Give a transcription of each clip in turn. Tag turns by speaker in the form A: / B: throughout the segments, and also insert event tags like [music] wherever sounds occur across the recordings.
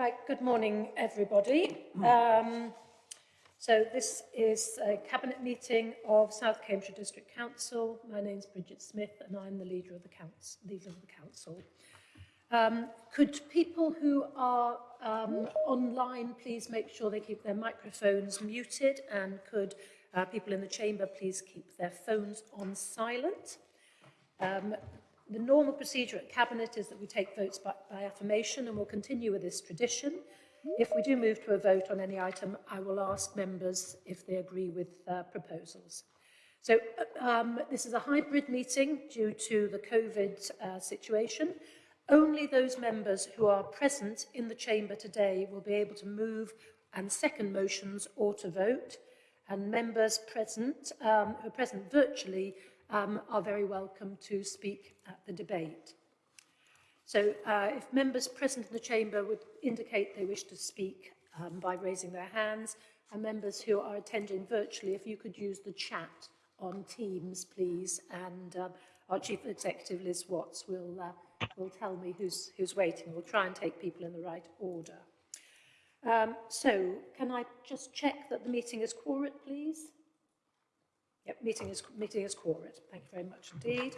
A: Right, good morning, everybody. Um, so this is a cabinet meeting of South Cambridgeshire District Council. My name's Bridget Smith and I'm the leader of the council. Leader of the council. Um, could people who are um, online please make sure they keep their microphones muted and could uh, people in the chamber please keep their phones on silent. Um, the normal procedure at Cabinet is that we take votes by, by affirmation and we'll continue with this tradition. If we do move to a vote on any item, I will ask members if they agree with uh, proposals. So um, this is a hybrid meeting due to the COVID uh, situation. Only those members who are present in the chamber today will be able to move and second motions or to vote. And members present, um, who are present virtually, um, are very welcome to speak at the debate. So uh, if members present in the chamber would indicate they wish to speak um, by raising their hands, and members who are attending virtually, if you could use the chat on Teams, please, and um, our Chief Executive, Liz Watts, will, uh, will tell me who's, who's waiting. We'll try and take people in the right order. Um, so, can I just check that the meeting is quorate, please? Yep, meeting is, meeting is quorate. Thank you very much indeed.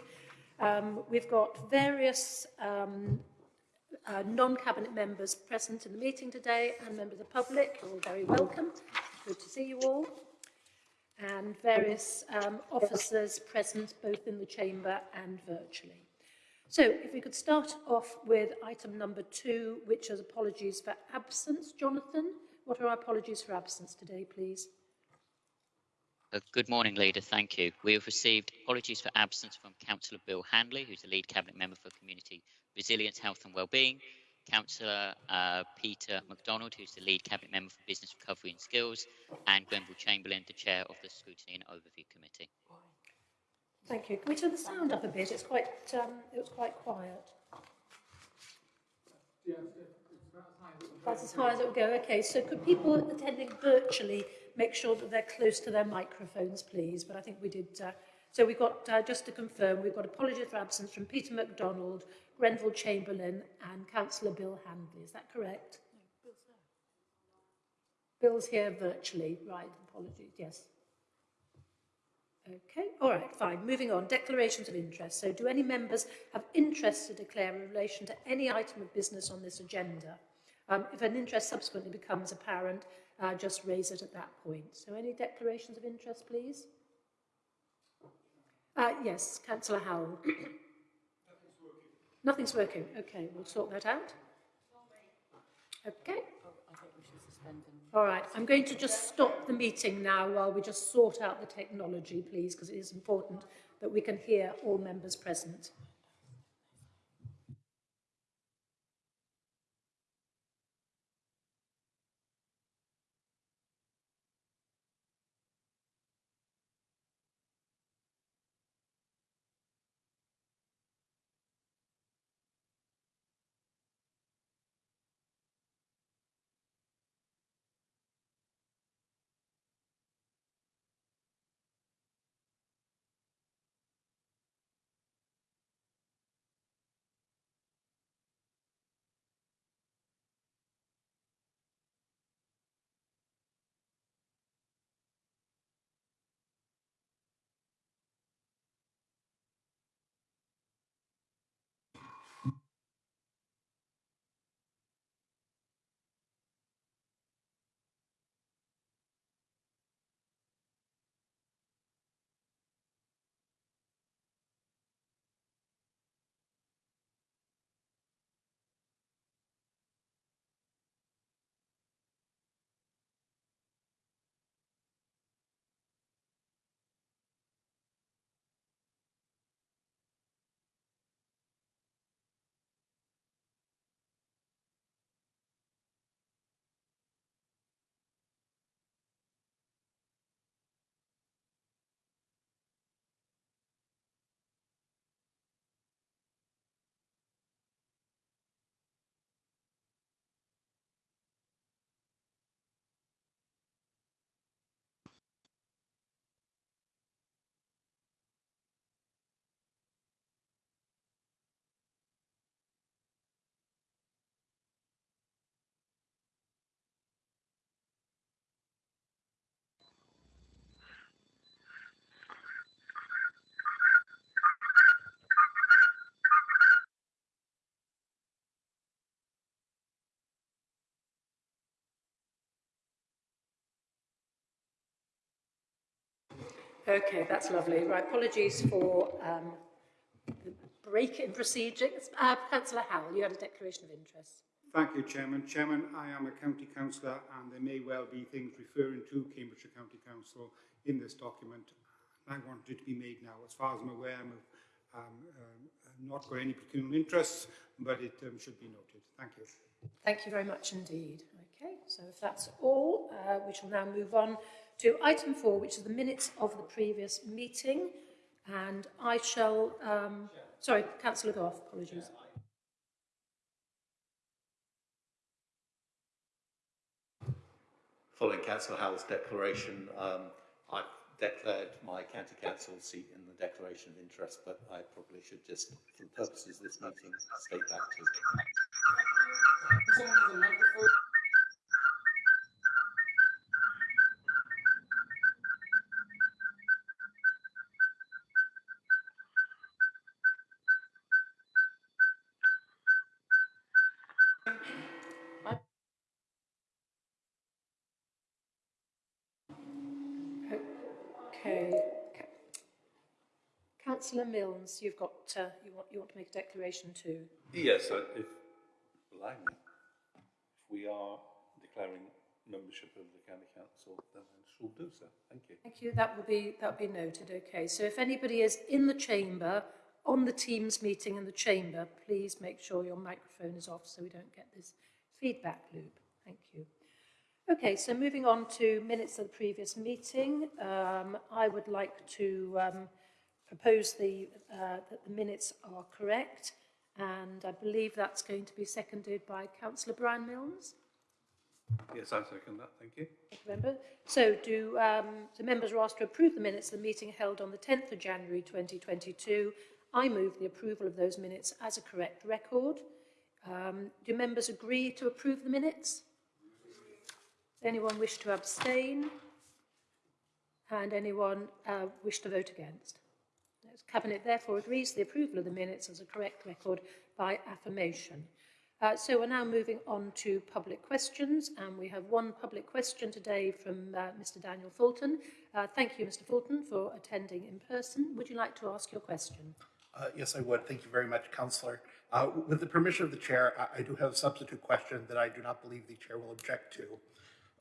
A: Um, we've got various um, uh, non-cabinet members present in the meeting today and members of the public. You're all very welcome. Good to see you all. And various um, officers present both in the chamber and virtually. So if we could start off with item number two, which is apologies for absence. Jonathan, what are our apologies for absence today, please?
B: Uh, good morning, Leader. Thank you. We have received apologies for absence from Councillor Bill Handley, who's the lead Cabinet Member for Community Resilience, Health and Wellbeing, Councillor uh, Peter MacDonald, who's the lead Cabinet Member for Business Recovery and Skills, and Grenville Chamberlain, the Chair of the Scrutiny and Overview Committee.
A: Thank you. Can we turn the sound up a bit? It's quite, um, it was quite quiet. That's as high as it will go. Okay, so could people attending virtually make sure that they're close to their microphones, please? But I think we did. Uh, so we've got, uh, just to confirm, we've got apologies for absence from Peter MacDonald, Grenville Chamberlain and Councillor Bill Handley. Is that correct? No, Bill's here. Bill's here virtually. Right, apologies. Yes. Okay, all right, fine. Moving on, declarations of interest. So do any members have interest to declare in relation to any item of business on this agenda? Um, if an interest subsequently becomes apparent, uh, just raise it at that point. So any declarations of interest, please? Uh, yes, Councillor Howell. Nothing's working. Nothing's working. Okay, we'll sort that out. Okay. All right, I'm going to just stop the meeting now while we just sort out the technology, please, because it is important that we can hear all members present. Okay, that's lovely. Right, apologies for um, the break in proceedings. Uh, Councillor Howell, you had a declaration of interest.
C: Thank you, Chairman. Chairman, I am a county councillor and there may well be things referring to Cambridgeshire County Council in this document. I want it to be made now. As far as I'm aware, I'm um, um, not got any pecuniary interests, but it um, should be noted. Thank you.
A: Thank you very much indeed. Okay, so if that's all, uh, we shall now move on to item four, which is the minutes of the previous meeting. And I shall, um, sorry, Councillor Gough, apologies.
D: Following Councillor Howell's declaration, um, I've declared my county council seat in the declaration of interest, but I probably should just, for the purposes of this meeting, state that too.
A: Councillor Milnes, you've got, uh, you want, you want to make a declaration too?
E: Yes, uh, if, allow me, if we are declaring membership of the county council, then I shall do so. Thank you.
A: Thank you. That will be that will be noted. Okay. So if anybody is in the chamber on the Teams meeting in the chamber, please make sure your microphone is off so we don't get this feedback loop. Thank you. Okay. So moving on to minutes of the previous meeting, um, I would like to um, propose the uh, that the minutes are correct, and I believe that's going to be seconded by Councillor Brian Milnes.
E: Yes, I second that. Thank you.
A: Thank you, member. So do um, the members are asked to approve the minutes of the meeting held on the 10th of January 2022. I move the approval of those minutes as a correct record. Um, do members agree to approve the minutes? Anyone wish to abstain? And anyone uh, wish to vote against? The Cabinet therefore agrees the approval of the minutes as a correct record by affirmation. Uh, so we're now moving on to public questions, and we have one public question today from uh, Mr Daniel Fulton. Uh, thank you, Mr Fulton, for attending in person. Would you like to ask your question?
F: Uh, Yes, I would. Thank you very much, Councillor. Uh, With the permission of the chair, I- I do have a substitute question that I do not believe the chair will object to.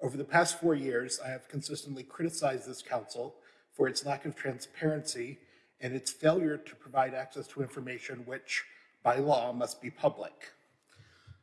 F: Over the past four years, I have consistently criticized this council for its lack of transparency and its failure to provide access to information which, by law, must be public.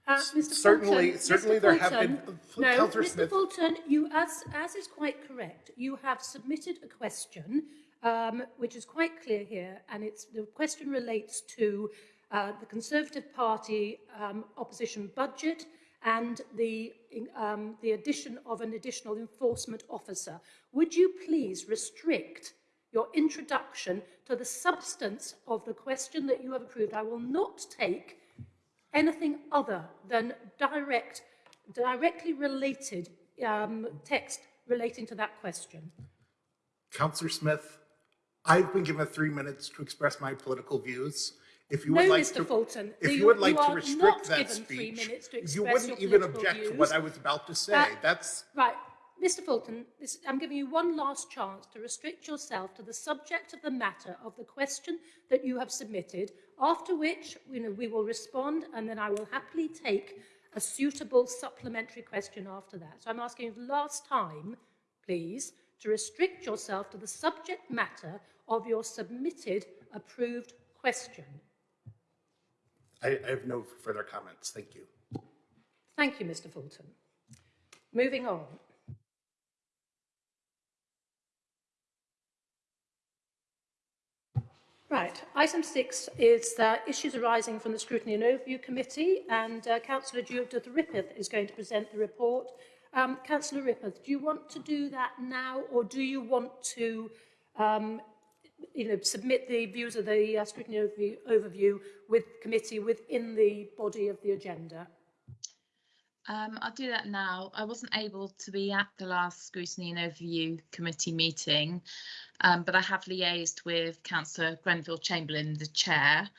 A: Uh, Mr.
F: Certainly-
A: Fulton,
F: certainly
A: Mr.
F: there have
A: Fulton,
F: been-
A: No, Mr.
F: Smith.
A: Fulton, you, as, as is quite correct, you have submitted a question, um, which is quite clear here, and it's, the question relates to uh, the Conservative Party um, opposition budget and the, um, the addition of an additional enforcement officer. Would you please restrict your introduction to the substance of the question that you have approved? I will not take anything other than direct, directly related um, text relating to that question.
F: Councillor Smith, I've been given three minutes to express my political views. If you would like
A: Mr.
F: to,
A: Fulton,
F: if
A: you-
F: you would
A: you
F: like to restrict that speech, you wouldn't even object to what I was about to say.
A: Uh,
F: That's
A: Right, Mr. Fulton, this, I'm giving you one last chance to restrict yourself to the subject of the matter of the question that you have submitted, after which you know, we will respond and then I will happily take a suitable supplementary question after that. So I'm asking you the last time, please, to restrict yourself to the subject matter of your submitted approved question.
F: I, I have no further comments. Thank you.
A: Thank you, Mr. Fulton. Moving on. Right. Item six is uh, issues arising from the Scrutiny and Overview Committee, and uh, Councillor Judith Rippeth is going to present the report. Um, Councillor Rippeth, do you want to do that now, or do you want to um, you know, submit the views of the uh, Scrutiny overview, overview with committee within the body of the agenda?
G: Um, I'll do that now. I wasn't able to be at the last scrutiny and overview committee meeting, um, but I have liaised with Councillor Grenville Chamberlain, the chair,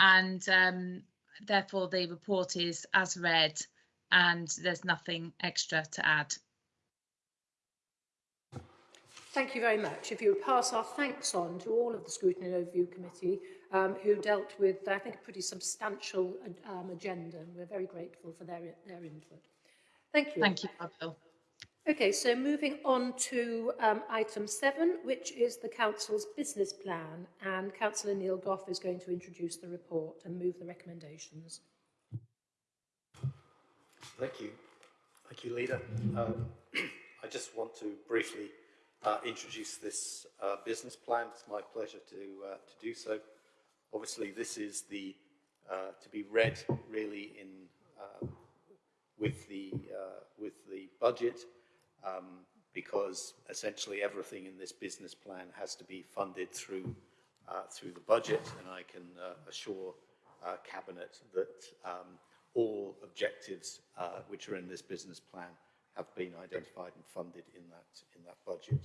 G: and um, therefore the report is as read and there's nothing extra to add.
A: Thank you very much. If you would pass our thanks on to all of the Scrutiny and Overview Committee um, who dealt with, I think, a pretty substantial um, agenda. And we're very grateful for their, their input. Thank you.
G: Thank you, Bill.
A: Okay, so moving on to um, item seven, which is the Council's business plan. And Councillor Neil Gough is going to introduce the report and move the recommendations.
D: Thank you. Thank you, Leader. Um, [clears throat] I just want to briefly uh, introduce this uh, business plan. It's my pleasure to, uh, to do so. Obviously, this is the uh, to be read really in uh, with the uh, with the budget um, because essentially everything in this business plan has to be funded through through the budget, and I can assure cabinet that um, all objectives uh, which are in this business plan have been identified and funded in that, in that budget.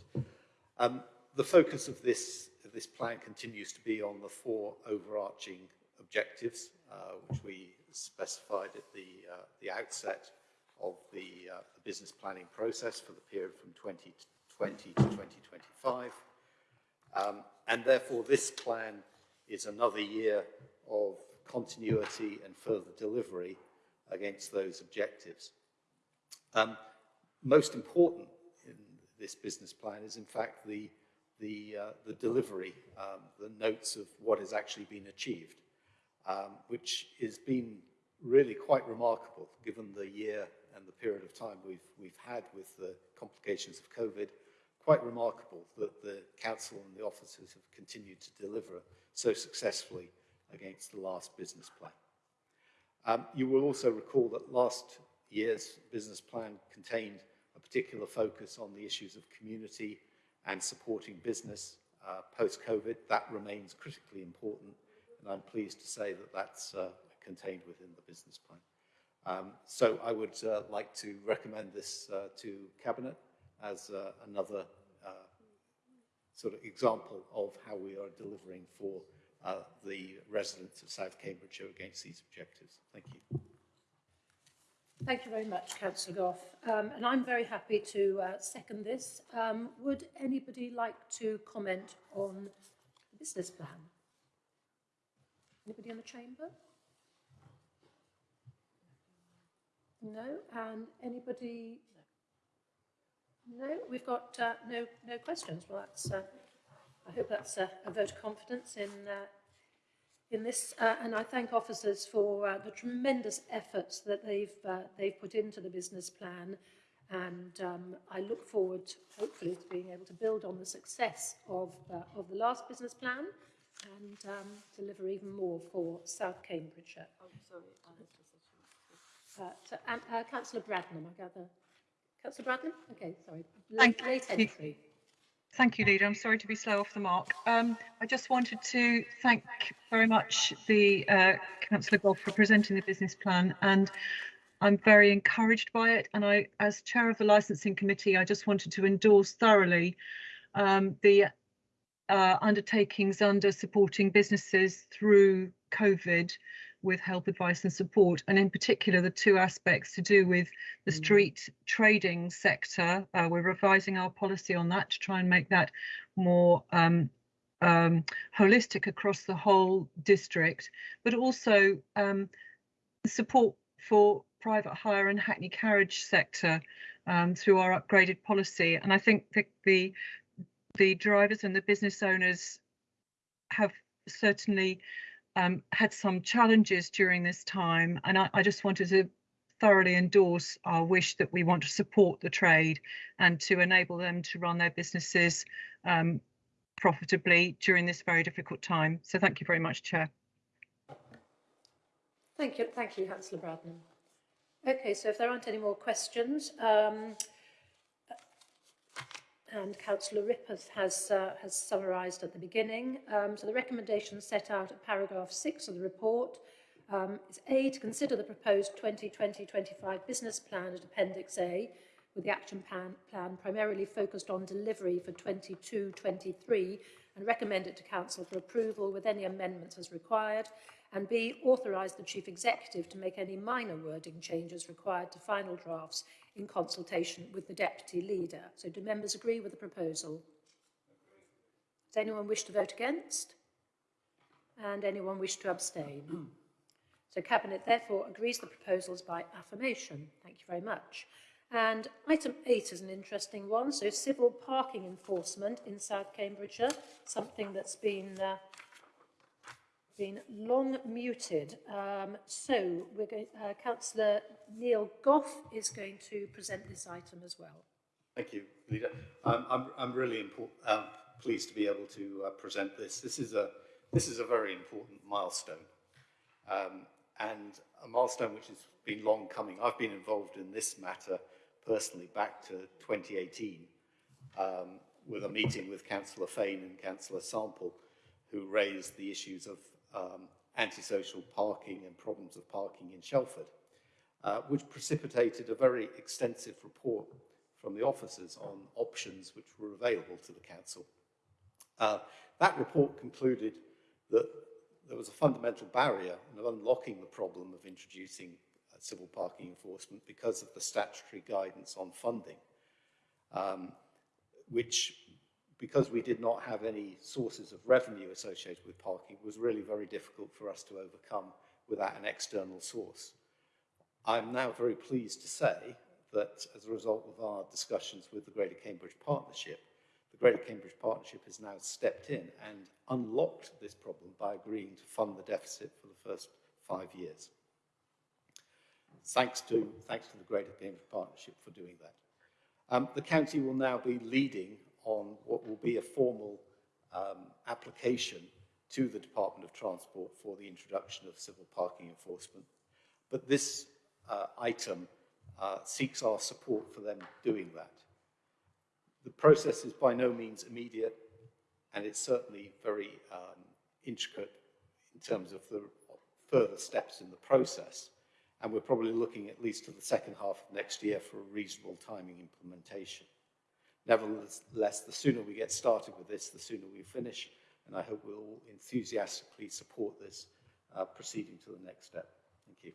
D: Um, the focus of this, of this plan continues to be on the four overarching objectives, uh, which we specified at the, uh, the outset of the, uh, the business planning process for the period from 2020 to 2025. Um, and therefore, this plan is another year of continuity and further delivery against those objectives. Um, most important in this business plan is in fact the, the, uh, the delivery, um, the notes of what has actually been achieved, um, which has been really quite remarkable given the year and the period of time we've, we've had with the complications of COVID, quite remarkable that the council and the officers have continued to deliver so successfully against the last business plan. Um, you will also recall that last year's business plan contained a particular focus on the issues of community and supporting business uh, post-COVID. That remains critically important, and I'm pleased to say that that's uh, contained within the business plan. Um, so I would uh, like to recommend this uh, to Cabinet as uh, another uh, sort of example of how we are delivering for the residents of South Cambridgeshire against these objectives. Thank you.
A: Thank you very much, Councillor Gough. Um, and I'm very happy to uh, second this. Um, would anybody like to comment on the business plan? Anybody in the chamber? No. And anybody? No. We've got uh, no no questions. Well, that's. Uh, I hope that's a, a vote of confidence in uh, in this, uh, and I thank officers for uh, the tremendous efforts that they've uh, they've put into the business plan, and um, I look forward, hopefully, to being able to build on the success of uh, of the last business plan, and um, deliver even more for South Cambridgeshire.
H: Oh, sorry.
A: Uh, so, um, uh, Councillor Bradnam, I gather. Councillor Bradnam? Okay, sorry.
I: Thank
A: late
I: you.
A: entry.
I: Thank you, Leader. I'm sorry to be slow off the mark. Um, I just wanted to thank very much the uh, Councillor Gough for presenting the business plan and I'm very encouraged by it. And I, as chair of the licensing committee, I just wanted to endorse thoroughly um, the uh, undertakings under supporting businesses through COVID with help, advice and support, and in particular the two aspects to do with the street trading sector. Uh, we're revising our policy on that to try and make that more um, um, holistic across the whole district, but also um, support for private hire and hackney carriage sector um, through our upgraded policy. And I think that the the drivers and the business owners have certainly um, had some challenges during this time, and I, I, just wanted to thoroughly endorse our wish that we want to support the trade and to enable them to run their businesses um, profitably during this very difficult time. So thank you very much, Chair.
A: Thank you, thank you, Councillor Bradnam. Okay, so if there aren't any more questions, um, and Councillor Rippers has, uh, has summarised at the beginning. Um, so the recommendations set out at paragraph 6 of the report um, is A, to consider the proposed 2020-25 business plan at Appendix A, with the action plan, plan primarily focused on delivery for 22-23 and recommend it to Council for approval with any amendments as required, and B, authorise the Chief Executive to make any minor wording changes required to final drafts in consultation with the Deputy Leader. So do members agree with the proposal? Does anyone wish to vote against? And anyone wish to abstain? [clears throat] So Cabinet therefore agrees the proposals by affirmation. Thank you very much. And item eight is an interesting one. So civil parking enforcement in South Cambridgeshire, something that's been uh, been long muted. Um, so we're going, uh, Councillor Neil Gough is going to present this item as well.
D: Thank you, Leader. I'm, I'm really um, pleased to be able to uh, present this. This is a, this is a very important milestone. Um, and a milestone which has been long coming. I've been involved in this matter personally back to 2018 um, with a meeting with Councillor Fane and Councillor Sample who raised the issues of um, antisocial parking and problems of parking in Shelford, uh, which precipitated a very extensive report from the officers on options which were available to the council. Uh, that report concluded that there was a fundamental barrier in unlocking the problem of introducing uh, civil parking enforcement because of the statutory guidance on funding, um, which, because we did not have any sources of revenue associated with parking, it was really very difficult for us to overcome without an external source. I'm now very pleased to say that as a result of our discussions with the Greater Cambridge Partnership, the Greater Cambridge Partnership has now stepped in and unlocked this problem by agreeing to fund the deficit for the first five years. Thanks to, thanks to the Greater Cambridge Partnership for doing that. Um, the county will now be leading on what will be a formal um, application to the Department of Transport for the introduction of civil parking enforcement. But this uh, item uh, seeks our support for them doing that. The process is by no means immediate, and it's certainly very um, intricate in terms of the further steps in the process. And we're probably looking at least to the second half of next year for a reasonable timing implementation. Nevertheless, the sooner we get started with this, the sooner we finish, and I hope we'll enthusiastically support this uh, proceeding to the next step. Thank you.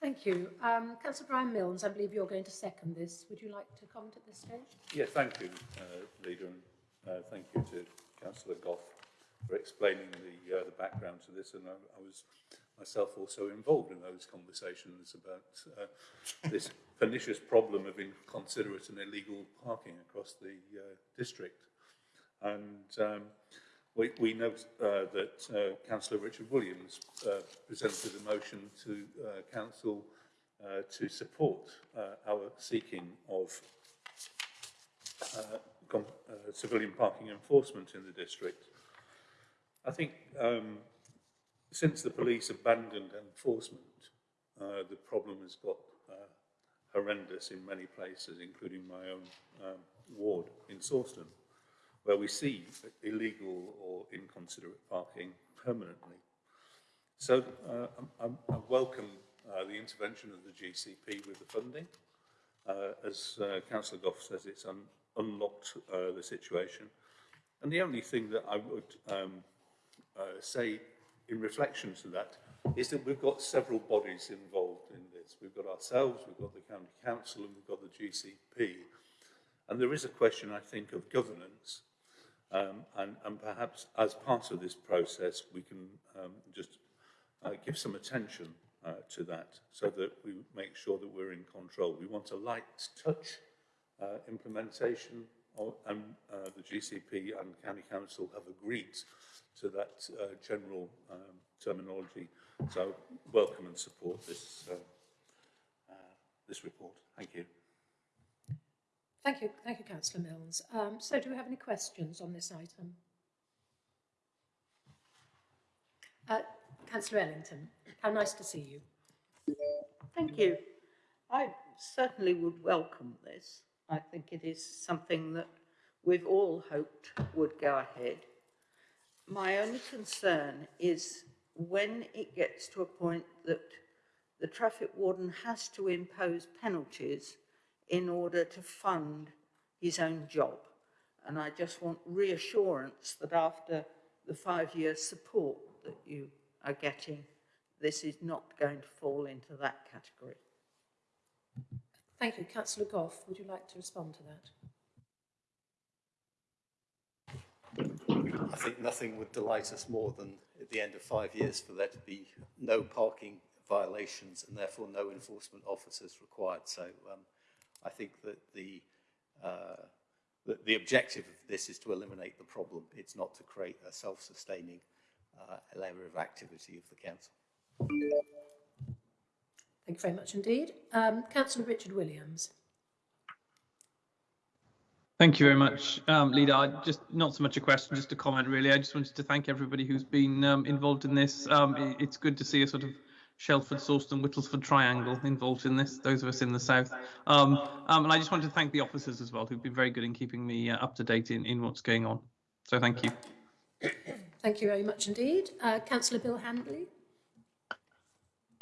A: Thank you. Um, Councillor Brian Milnes, I believe you're going to second this. Would you like to comment at this stage?
E: Yeah, thank you, uh, Leader, and uh, thank you to Councillor Gough for explaining the, uh, the background to this. And I, I was myself also involved in those conversations about uh, this pernicious problem of inconsiderate and illegal parking across the uh, district. And um, we, we note uh, that uh, Councillor Richard Williams uh, presented a motion to uh, Council uh, to support uh, our seeking of uh, uh, civilian parking enforcement in the district. I think um, since the police abandoned enforcement, uh, the problem has got uh, horrendous in many places, including my own um, ward in Sawston, where we see illegal or inconsiderate parking permanently. So uh, I, I welcome uh, the intervention of the GCP with the funding. Uh, as uh, Councillor Gough says, it's un unlocked uh, the situation. And the only thing that I would um, uh, say in reflection to that is that we've got several bodies involved in this. We've got ourselves, we've got the County Council, and we've got the GCP. And there is a question, I think, of governance. Um, and, and perhaps as part of this process, we can um, just uh, give some attention uh, to that so that we make sure that we're in control. We want a light touch uh, implementation of, and uh, the GCP and County Council have agreed to that uh, general um, terminology. So welcome and support this, uh, uh, this report. Thank you.
A: Thank you, thank you, Councillor Milnes. Um, so do we have any questions on this item? Uh, Councillor Ellington, how nice to see you.
H: Thank you. I certainly would welcome this. I think it is something that we've all hoped would go ahead. My only concern is when it gets to a point that the traffic warden has to impose penalties in order to fund his own job. And I just want reassurance that after the five-year support that you are getting, this is not going to fall into that category.
A: Thank you. Councillor Gough, would you like to respond to that?
D: I think nothing would delight us more than at the end of five years for there to be no parking violations and therefore no enforcement officers required. So um, I think that the, uh, the, the objective of this is to eliminate the problem. It's not to create a self-sustaining uh, area of activity of the council.
A: Thank you very much indeed. Um, Councillor Richard Williams.
J: Thank you very much, um, Leader. I just not so much a question, just a comment, really. I just wanted to thank everybody who's been um, involved in this. Um, it, it's good to see a sort of Shelford, Sawston, Whittlesford triangle involved in this, those of us in the south. Um, um, and I just wanted to thank the officers as well, who've been very good in keeping me uh, up to date in, in what's going on. So thank you.
A: Thank you very much indeed. Uh, Councillor Bill Handley.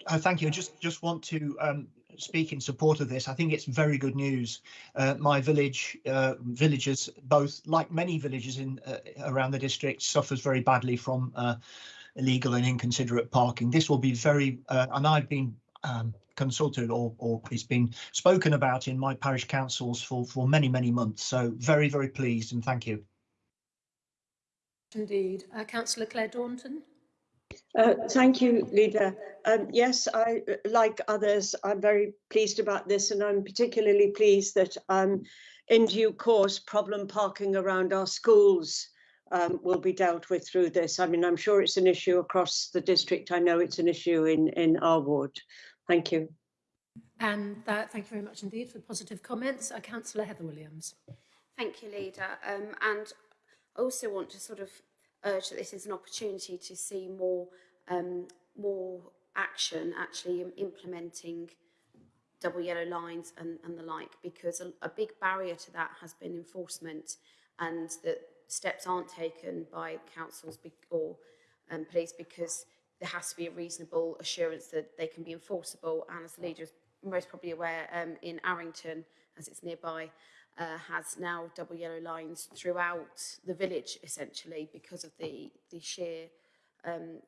K: Uh, thank you. I just just want to um, speak in support of this. I think it's very good news. Uh, my village, uh, villagers, both like many villages in uh, around the district, suffers very badly from uh, illegal and inconsiderate parking. This will be very, uh, and I've been um, consulted or, or it's been spoken about in my parish councils for for many many months. So very very pleased and thank you.
A: Indeed. Uh, Councillor Claire Daunton.
L: Uh, thank you, Leader. Um, yes, I, like others, I'm very pleased about this and I'm particularly pleased that um, in due course, problem parking around our schools um, will be dealt with through this. I mean, I'm sure it's an issue across the district. I know it's an issue in, in our ward. Thank you.
A: And that, thank you very much indeed for positive comments. Uh, Councillor Heather Williams.
M: Thank you, Leader. Um, and I also want to sort of urge that this is an opportunity to see more um, more action actually implementing double yellow lines and, and the like because a, a big barrier to that has been enforcement and that steps aren't taken by councils or um, police because there has to be a reasonable assurance that they can be enforceable. And as the leader is most probably aware um, in Arrington as it's nearby uh, has now double yellow lines throughout the village, essentially, because of the, the sheer um,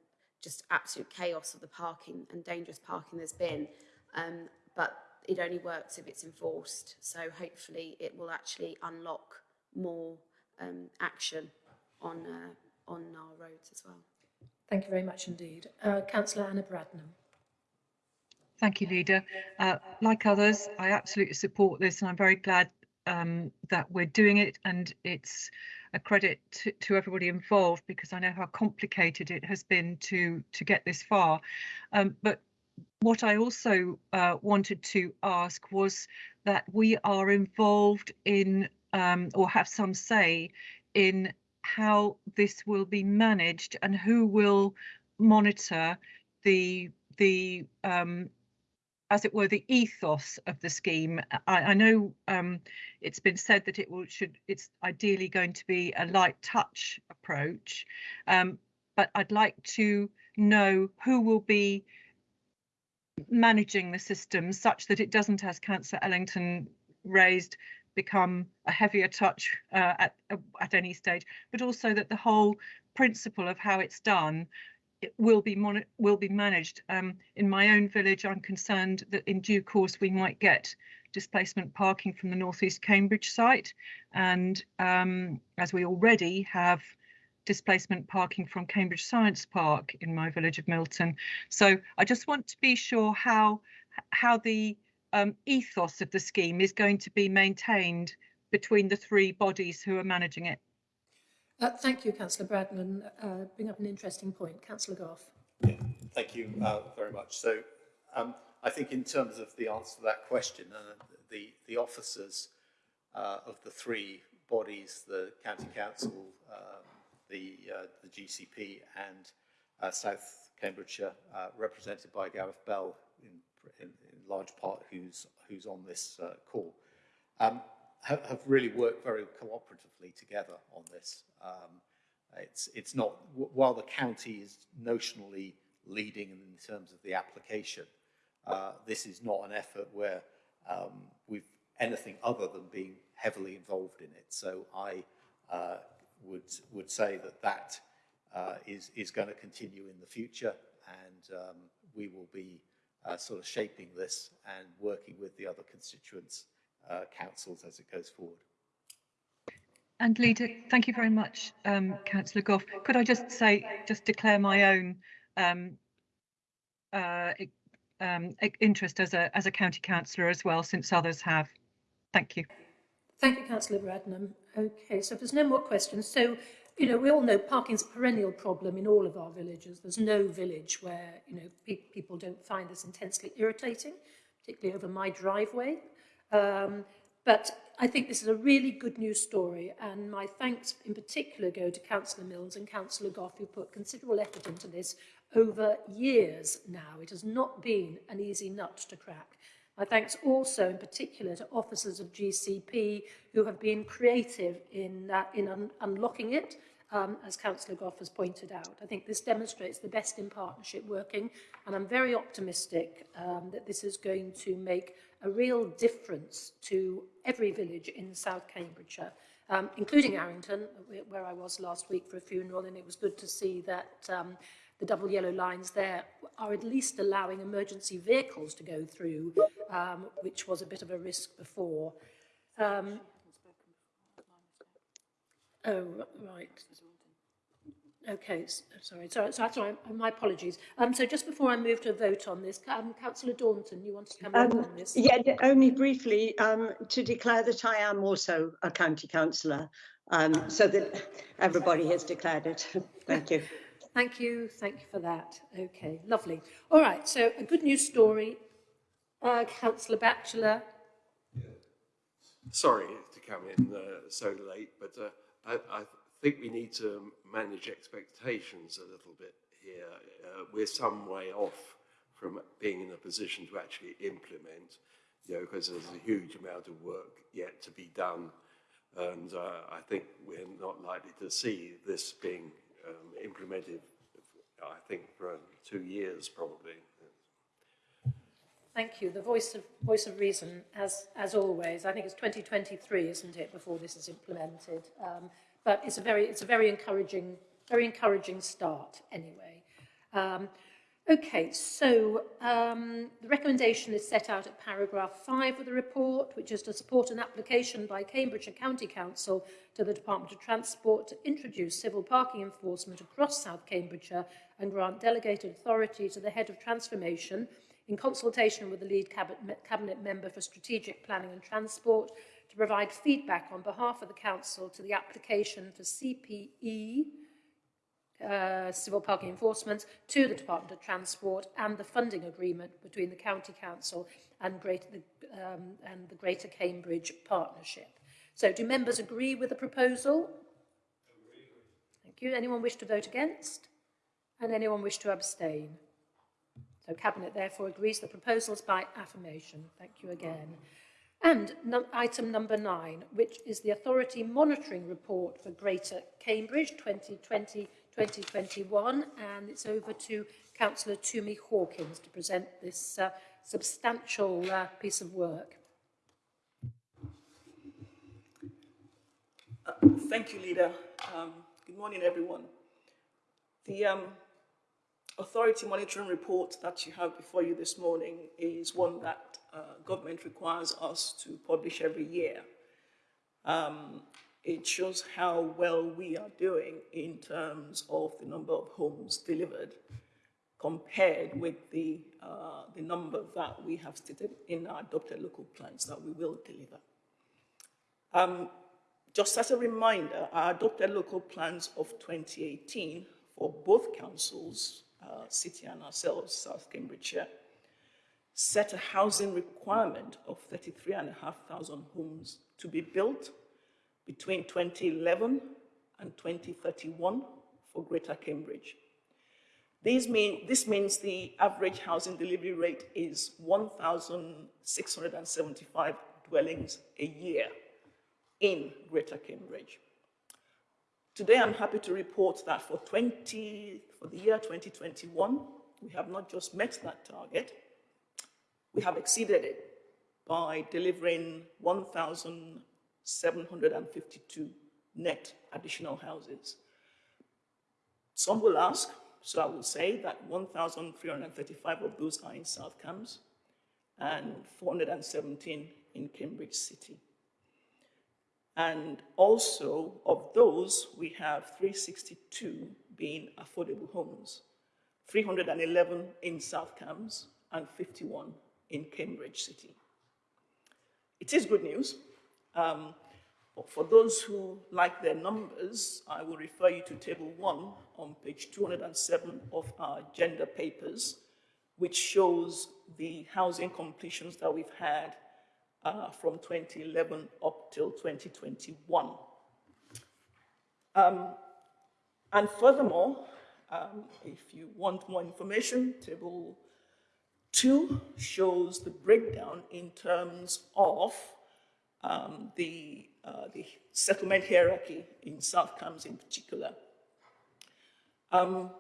M: just absolute chaos of the parking and dangerous parking there's been. Um, but it only works if it's enforced. So hopefully it will actually unlock more um, action on, uh, on our roads as well.
A: Thank you very much indeed. Uh, Councillor Anna Bradnam.
I: Thank you, Leader. Uh, like others, I absolutely support this and I'm very glad um, that we're doing it and it's a credit to, to, everybody involved because I know how complicated it has been to to get this far. Um, but what I also uh, wanted to ask was that we are involved in um, or have some say in how this will be managed and who will monitor the the um, as it were, the ethos of the scheme. I, I know um, it's been said that it will should it's ideally going to be a light touch approach, um, but I'd like to know who will be managing the system such that it doesn't, as Councillor Ellington raised, become a heavier touch uh, at at any stage, but also that the whole principle of how it's done will be will be managed. Um, in my own village, I'm concerned that in due course we might get displacement parking from the Northeast Cambridge site, and um, as we already have displacement parking from Cambridge Science Park in my village of Milton. So I just want to be sure how how the um, ethos of the scheme is going to be maintained between the three bodies who are managing it.
A: Uh, thank you, Councillor Bradnam. Uh, bring up an interesting point. Councillor Gough.
D: Yeah, thank you uh, very much. So um, I think in terms of the answer to that question, uh, the, the officers uh, of the three bodies, the County Council, um, the, uh, the GCP and South Cambridgeshire, represented by Gareth Bell in, in, in, large part who's, who's on this call. Um, have, have really worked very cooperatively together on this. Um, it's, it's not, while the county is notionally leading in terms of the application, uh, this is not an effort where um, we've anything other than being heavily involved in it. So I uh, would, would say that that uh, is is, going to continue in the future and um, we will be uh, sort of shaping this and working with the other constituents uh, councils as it goes forward.
I: And leader, thank you very much, um, Councillor Gough. Could I just say, just declare my own um, uh, um, interest as a as a county councillor as well, since others have. Thank you.
A: Thank you, Councillor Bradnam. Okay, so if there's no more questions, so, you know, we all know parking's a perennial problem in all of our villages. There's no village where, you know, pe people don't find this intensely irritating, particularly over my driveway. Um, but I think this is a really good news story, and my thanks in particular go to Councillor Mills and Councillor Gough, who put considerable effort into this over years now. It has not been an easy nut to crack. My thanks also in particular to officers of GCP who have been creative in, uh, in un unlocking it, um, as Councillor Goff has pointed out. I think this demonstrates the best in partnership working, and I'm very optimistic um, that this is going to make a real difference to every village in South Cambridgeshire, um, including Arrington, where I was last week for a funeral, and it was good to see that um, the double yellow lines there are at least allowing emergency vehicles to go through, um, which was a bit of a risk before. Um, oh, right. Okay, s- sorry, sorry, sorry, sorry my apologies. Um, so just before I move to a vote on this, um, Councillor Daunton, you wanted to come in
L: Um,
A: on this?
L: yeah, only briefly um, to declare that I am also a county councillor, um, so that everybody has declared it. [laughs] Thank you.
A: Thank you, thank you for that. Okay, lovely. All right, so a good news story. Uh, Councillor Batchelor,
N: Sorry to come in uh, so late, but uh, I, I think we need to manage expectations a little bit here. Uh, we're some way off from being in a position to actually implement, you know, because there's a huge amount of work yet to be done. And uh, I think we're not likely to see this being um, implemented, I think, for two years probably.
A: Thank you. The voice of voice of reason, as as always. I think it's 2023, isn't it, before this is implemented? Um, but it's a very it's a very encouraging very encouraging start anyway. Um, Okay, so um, the recommendation is set out at paragraph 5 of the report, which is to support an application by Cambridgeshire County Council to the Department of Transport to introduce civil parking enforcement across South Cambridgeshire and grant delegated authority to the Head of Transformation in consultation with the lead cabinet, member for strategic planning and transport to provide feedback on behalf of the council to the application for CPE uh, civil parking enforcement to the Department of Transport and the funding agreement between the County Council and, um, and the Greater Cambridge Partnership. So do members agree with the proposal? Thank you. Anyone wish to vote against? And anyone wish to abstain? So Cabinet therefore agrees the proposals by affirmation. Thank you again. And num item number nine, which is the Authority Monitoring Report for Greater Cambridge 2020-2021. And it's over to Councillor Tumi Hawkins to present this uh, substantial uh, piece of work.
O: Uh, thank you, Leader. Um, good morning, everyone. The um, authority monitoring report that you have before you this morning is one that uh, government requires us to publish every year. Um, it shows how well we are doing in terms of the number of homes delivered compared with the, uh, the number that we have stated in our adopted local plans that we will deliver. Um, just as a reminder, our adopted local plans of 2018 for both councils, uh, city and ourselves, South Cambridgeshire, set a housing requirement of 33,500 homes to be built between 2011 and 2031 for Greater Cambridge. Mean, this means the average housing delivery rate is 1,675 dwellings a year in Greater Cambridge. Today, I'm happy to report that for, 20, for the year 2021, we have not just met that target, we have exceeded it by delivering 1,752 net additional houses. Some will ask, so I will say that 1,335 of those are in South Cambs and 417 in Cambridge City. And also, of those, we have 362 being affordable homes, 311 in South Cambs and 51 in Cambridge City. It is good news. Um, for those who like their numbers, I will refer you to Table 1 on page 207 of our gender papers, which shows the housing completions that we've had uh, from 2011 up till 2021. Um, and furthermore, um, if you want more information, Table 2 shows the breakdown in terms of um, the, uh, the settlement hierarchy in South Cambs in particular. Um,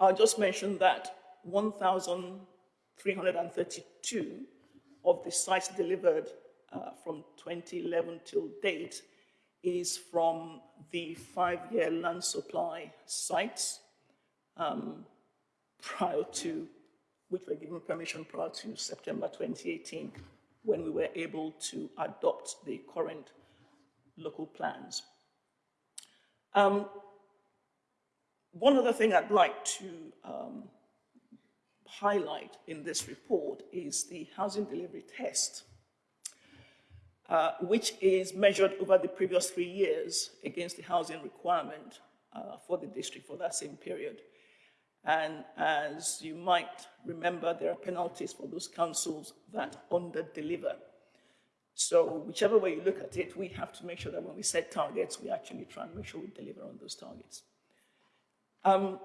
O: I'll just mention that 1,332 of the sites delivered uh, from 2011 till date is from the five-year land supply sites um, prior to, which were given permission prior to September 2018 when we were able to adopt the current local plans. Um, one other thing I'd like to um, highlight in this report is the housing delivery test, uh, which is measured over the previous three years against the housing requirement uh, for the district for that same period. And as you might remember, there are penalties for those councils that under-deliver. So whichever way you look at it, we have to make sure that when we set targets, we actually try and make sure we deliver on those targets. Um,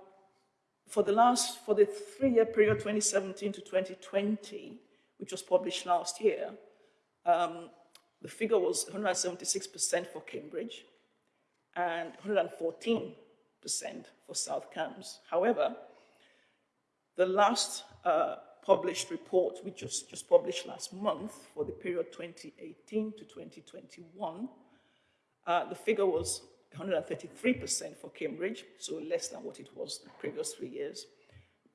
O: for the last, for the three-year period, 2017 to 2020, which was published last year, um, the figure was 176% for Cambridge and 114% for South Cambs. However, the last uh, published report, which just, just published last month for the period 2018 to 2021, uh, the figure was 133% for Cambridge, so less than what it was the previous three years.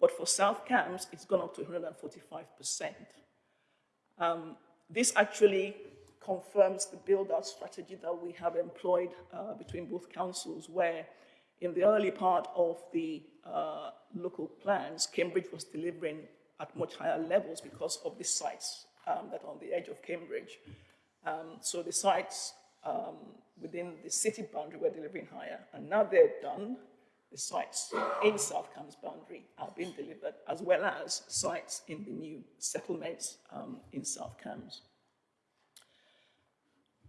O: But for South Cambs, it's gone up to 145%. Um, this actually confirms the build-out strategy that we have employed uh, between both councils, where in the early part of the uh, local plans, Cambridge was delivering at much higher levels because of the sites um, that are on the edge of Cambridge. Um, so the sites um, within the city boundary were delivering higher, and now they're done. The sites in South Cambs boundary are being delivered, as well as sites in the new settlements um, in South Cambs.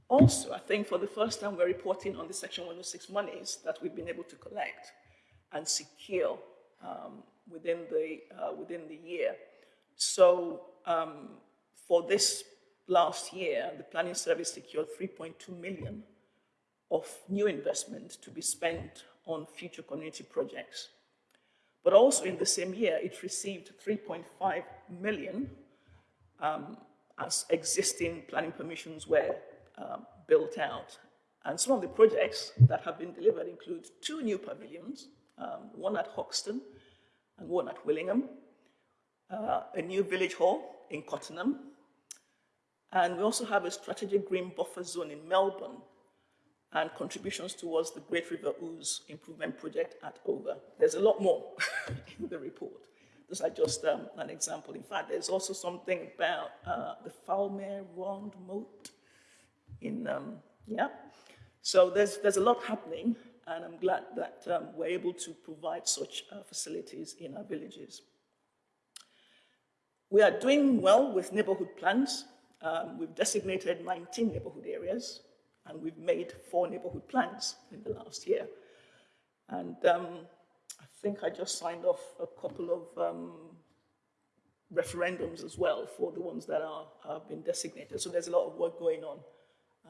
O: Also, I think for the first time, we're reporting on the Section 106 monies that we've been able to collect and secure um, within, the, uh, within the year. So um, for this last year, the planning service secured 3.2 million of new investment to be spent on future community projects. But also in the same year, it received 3.5 million um, as existing planning permissions were um, built out. And some of the projects that have been delivered include two new pavilions, um, one at Hauxton and one at Willingham, uh, a new village hall in Cottenham, and we also have a strategic green buffer zone in Melbourn and contributions towards the Great River Ouse improvement project at Over. There's a lot more [laughs] in the report. Those are just um, an example. In fact, there's also something about uh, the Fowlmere Round Moat in, um, yeah. So there's, there's a lot happening, and I'm glad that um, we're able to provide such uh, facilities in our villages. We are doing well with neighborhood plans. Um, we've designated 19 neighborhood areas, and we've made four neighborhood plans in the last year. And um, I think I just signed off a couple of um, referendums as well for the ones that are, have been designated. So there's a lot of work going on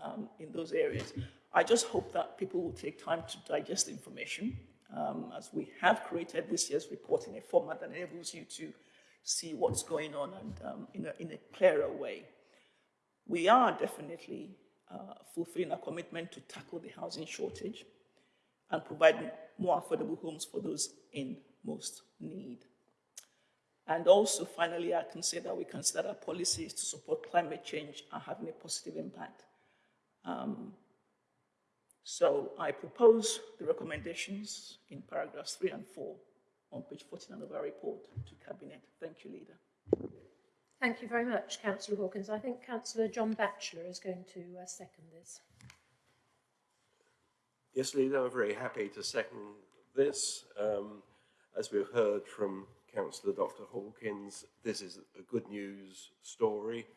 O: um, in those areas. I just hope that people will take time to digest the information um, as we have created this year's report in a format that enables you to see what's going on and um, in, a, in a clearer way. We are definitely uh, fulfilling our commitment to tackle the housing shortage and provide more affordable homes for those in most need. And also, finally, I can say that we consider our policies to support climate change are having a positive impact. Um, So I propose the recommendations in paragraphs three and four on page 49 of our report to Cabinet. Thank you, Leader.
A: Thank you very much, Councillor Hawkins. I think Councillor John Batchelor is going to uh, second this.
N: Yes, Leader, I'm very happy to second this. Um, as we've heard from Councillor Dr Hawkins, this is a good news story.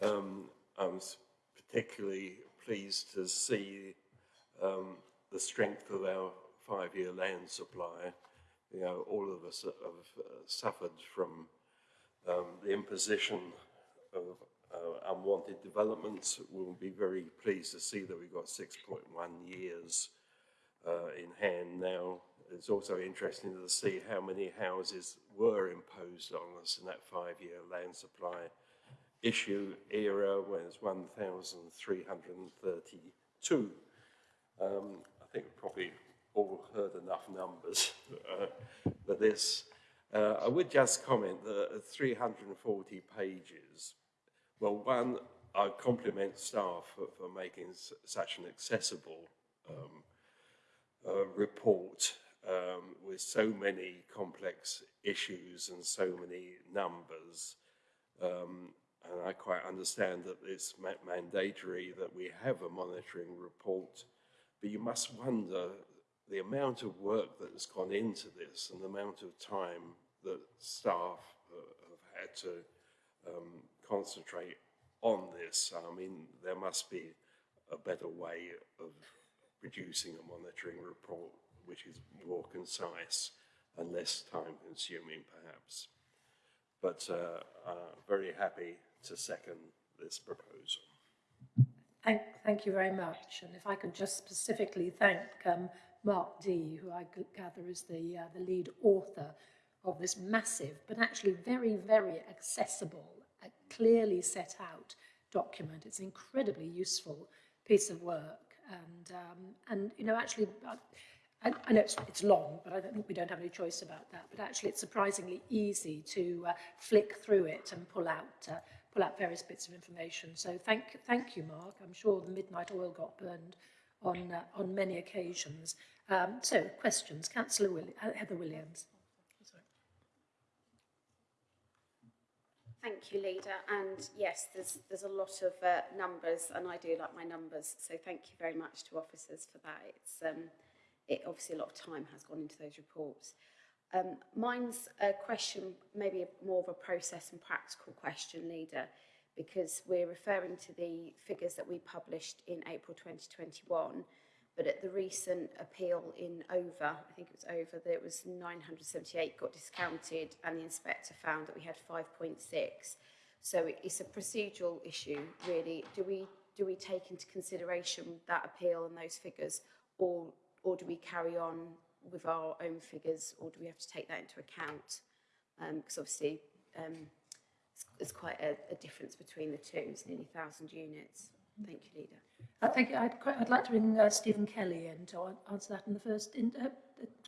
N: Um, I'm particularly pleased to see um, the strength of our five-year land supply. You know, all of us have uh, suffered from um, the imposition of uh, unwanted developments. We'll be very pleased to see that we've got 6.1 years uh, in hand now. It's also interesting to see how many houses were imposed on us in that five-year land supply issue era was 1,332. Um, I think we've probably all heard enough numbers uh, this. Uh, I would just comment that 340 pages, well, one, I compliment staff for, for making such an accessible um, uh, report um, with so many complex issues and so many numbers. Um, and I quite understand that it's mandatory that we have a monitoring report, but you must wonder the amount of work that has gone into this and the amount of time that staff have had to um, concentrate on this. I mean, there must be a better way of producing a monitoring report which is more concise and less time consuming perhaps. But uh, uh, very happy to second this proposal.
A: Thank, thank you very much. And if I could just specifically thank um, Mark D, who I gather is the, uh, the lead author of this massive, but actually very, very accessible, uh, clearly set out document. It's an incredibly useful piece of work. And, um, and you know, actually, uh, I, I know it's, it's long, but I think we don't have any choice about that. But actually, it's surprisingly easy to uh, flick through it and pull out uh, pull out various bits of information. So thank thank you, Mark. I'm sure the midnight oil got burned on uh, on many occasions. Um, so questions, Councillor Willi uh, Heather Williams.
M: Thank you, Leader. And yes, there's there's a lot of uh, numbers, and I do like my numbers. So thank you very much to officers for that. It's um, it obviously a lot of time has gone into those reports. Um, mine's a question, maybe a, more of a process and practical question, Leader, because we're referring to the figures that we published in April 2021, but at the recent appeal in over, I think it was over, that it was 978 got discounted and the inspector found that we had 5.6. So it's a procedural issue, really. Do we do we take into consideration that appeal and those figures, or or do we carry on with our own figures, or do we have to take that into account? Because um, obviously, um, there's quite a, a difference between the two. It's nearly 1,000 units. Thank you, Leader.
A: I think I'd, quite, I'd like to bring uh, Stephen Kelly in to answer that in the first. In, uh,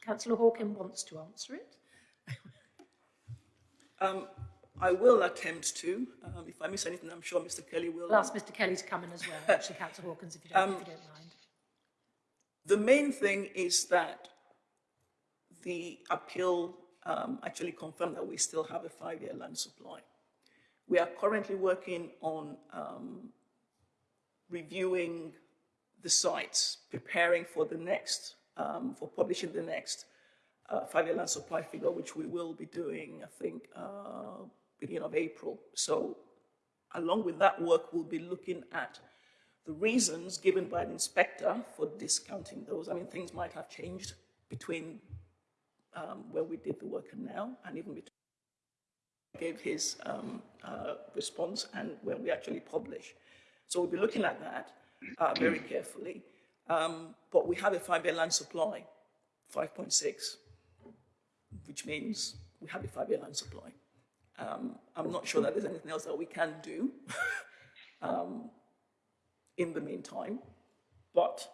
A: Councillor Hawken wants to answer it. [laughs]
O: um, I will attempt to. Um, if I miss anything, I'm sure Mr. Kelly will.
A: I'll ask Mr. Kelly to come in as well, [laughs] actually, Councillor Hawkins, if you don't, um, if you don't mind.
O: The main thing is that the appeal um, actually confirmed that we still have a five-year land supply. We are currently working on um, reviewing the sites, preparing for the next, um, for publishing the next uh, five-year land supply figure, which we will be doing, I think, uh, beginning of April. So along with that work, we'll be looking at the reasons given by the inspector for discounting those. I mean, things might have changed between um, where we did the work and now, and even between gave his um, uh, response and when we actually publish. So we'll be looking at that uh, very carefully. Um, but we have a five-year land supply, 5.6, which means we have a five-year land supply. Um, I'm not sure that there's anything else that we can do [laughs] um, in the meantime, but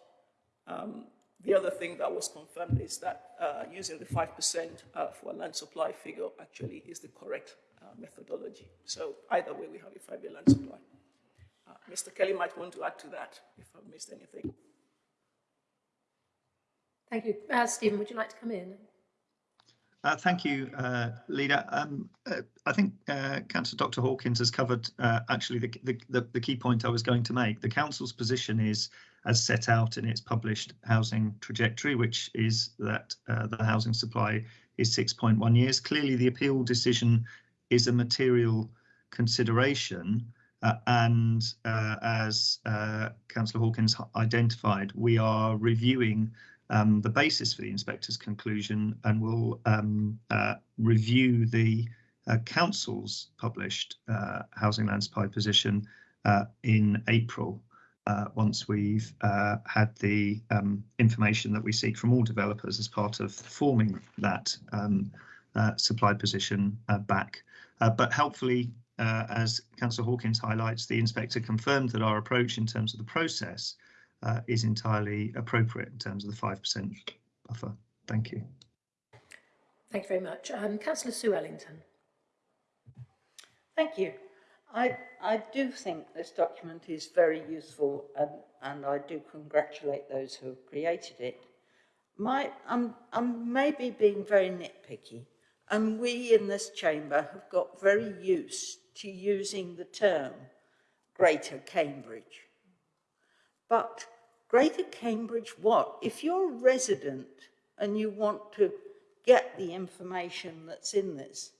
O: um, the other thing that was confirmed is that uh, using the 5% uh, for a land supply figure actually is the correct uh, methodology. So either way, we have a five-year land supply. Uh, Mr. Kelly might want to add to that if I've missed anything.
A: Thank you. Uh, Stephen, would you like to come in?
K: Uh, thank you, uh, Leader. Um, uh, I think uh, Councillor Dr Hawkins has covered uh, actually the, the, the, key point I was going to make. The Council's position is as set out in its published housing trajectory, which is that uh, the housing supply is 6.1 years. Clearly, the appeal decision is a material consideration. Uh, and uh, as uh, Councillor Hawkins identified, we are reviewing um, the basis for the inspector's conclusion and will um, uh, review the uh, council's published housing land supply position in April. Once we've had the um, information that we seek from all developers as part of forming that um, supply position back. but helpfully, uh, as Councillor Hawkins highlights, the inspector confirmed that our approach in terms of the process uh, is entirely appropriate in terms of the 5% buffer. Thank you.
A: Thank you very much. Um, Councillor Sue Ellington.
H: Thank you. I, I do think this document is very useful and, and I do congratulate those who have created it. My, I'm, I'm maybe being very nitpicky and we in this chamber have got very used to using the term Greater Cambridge. But Greater Cambridge what? If you're a resident and you want to get the information that's in this,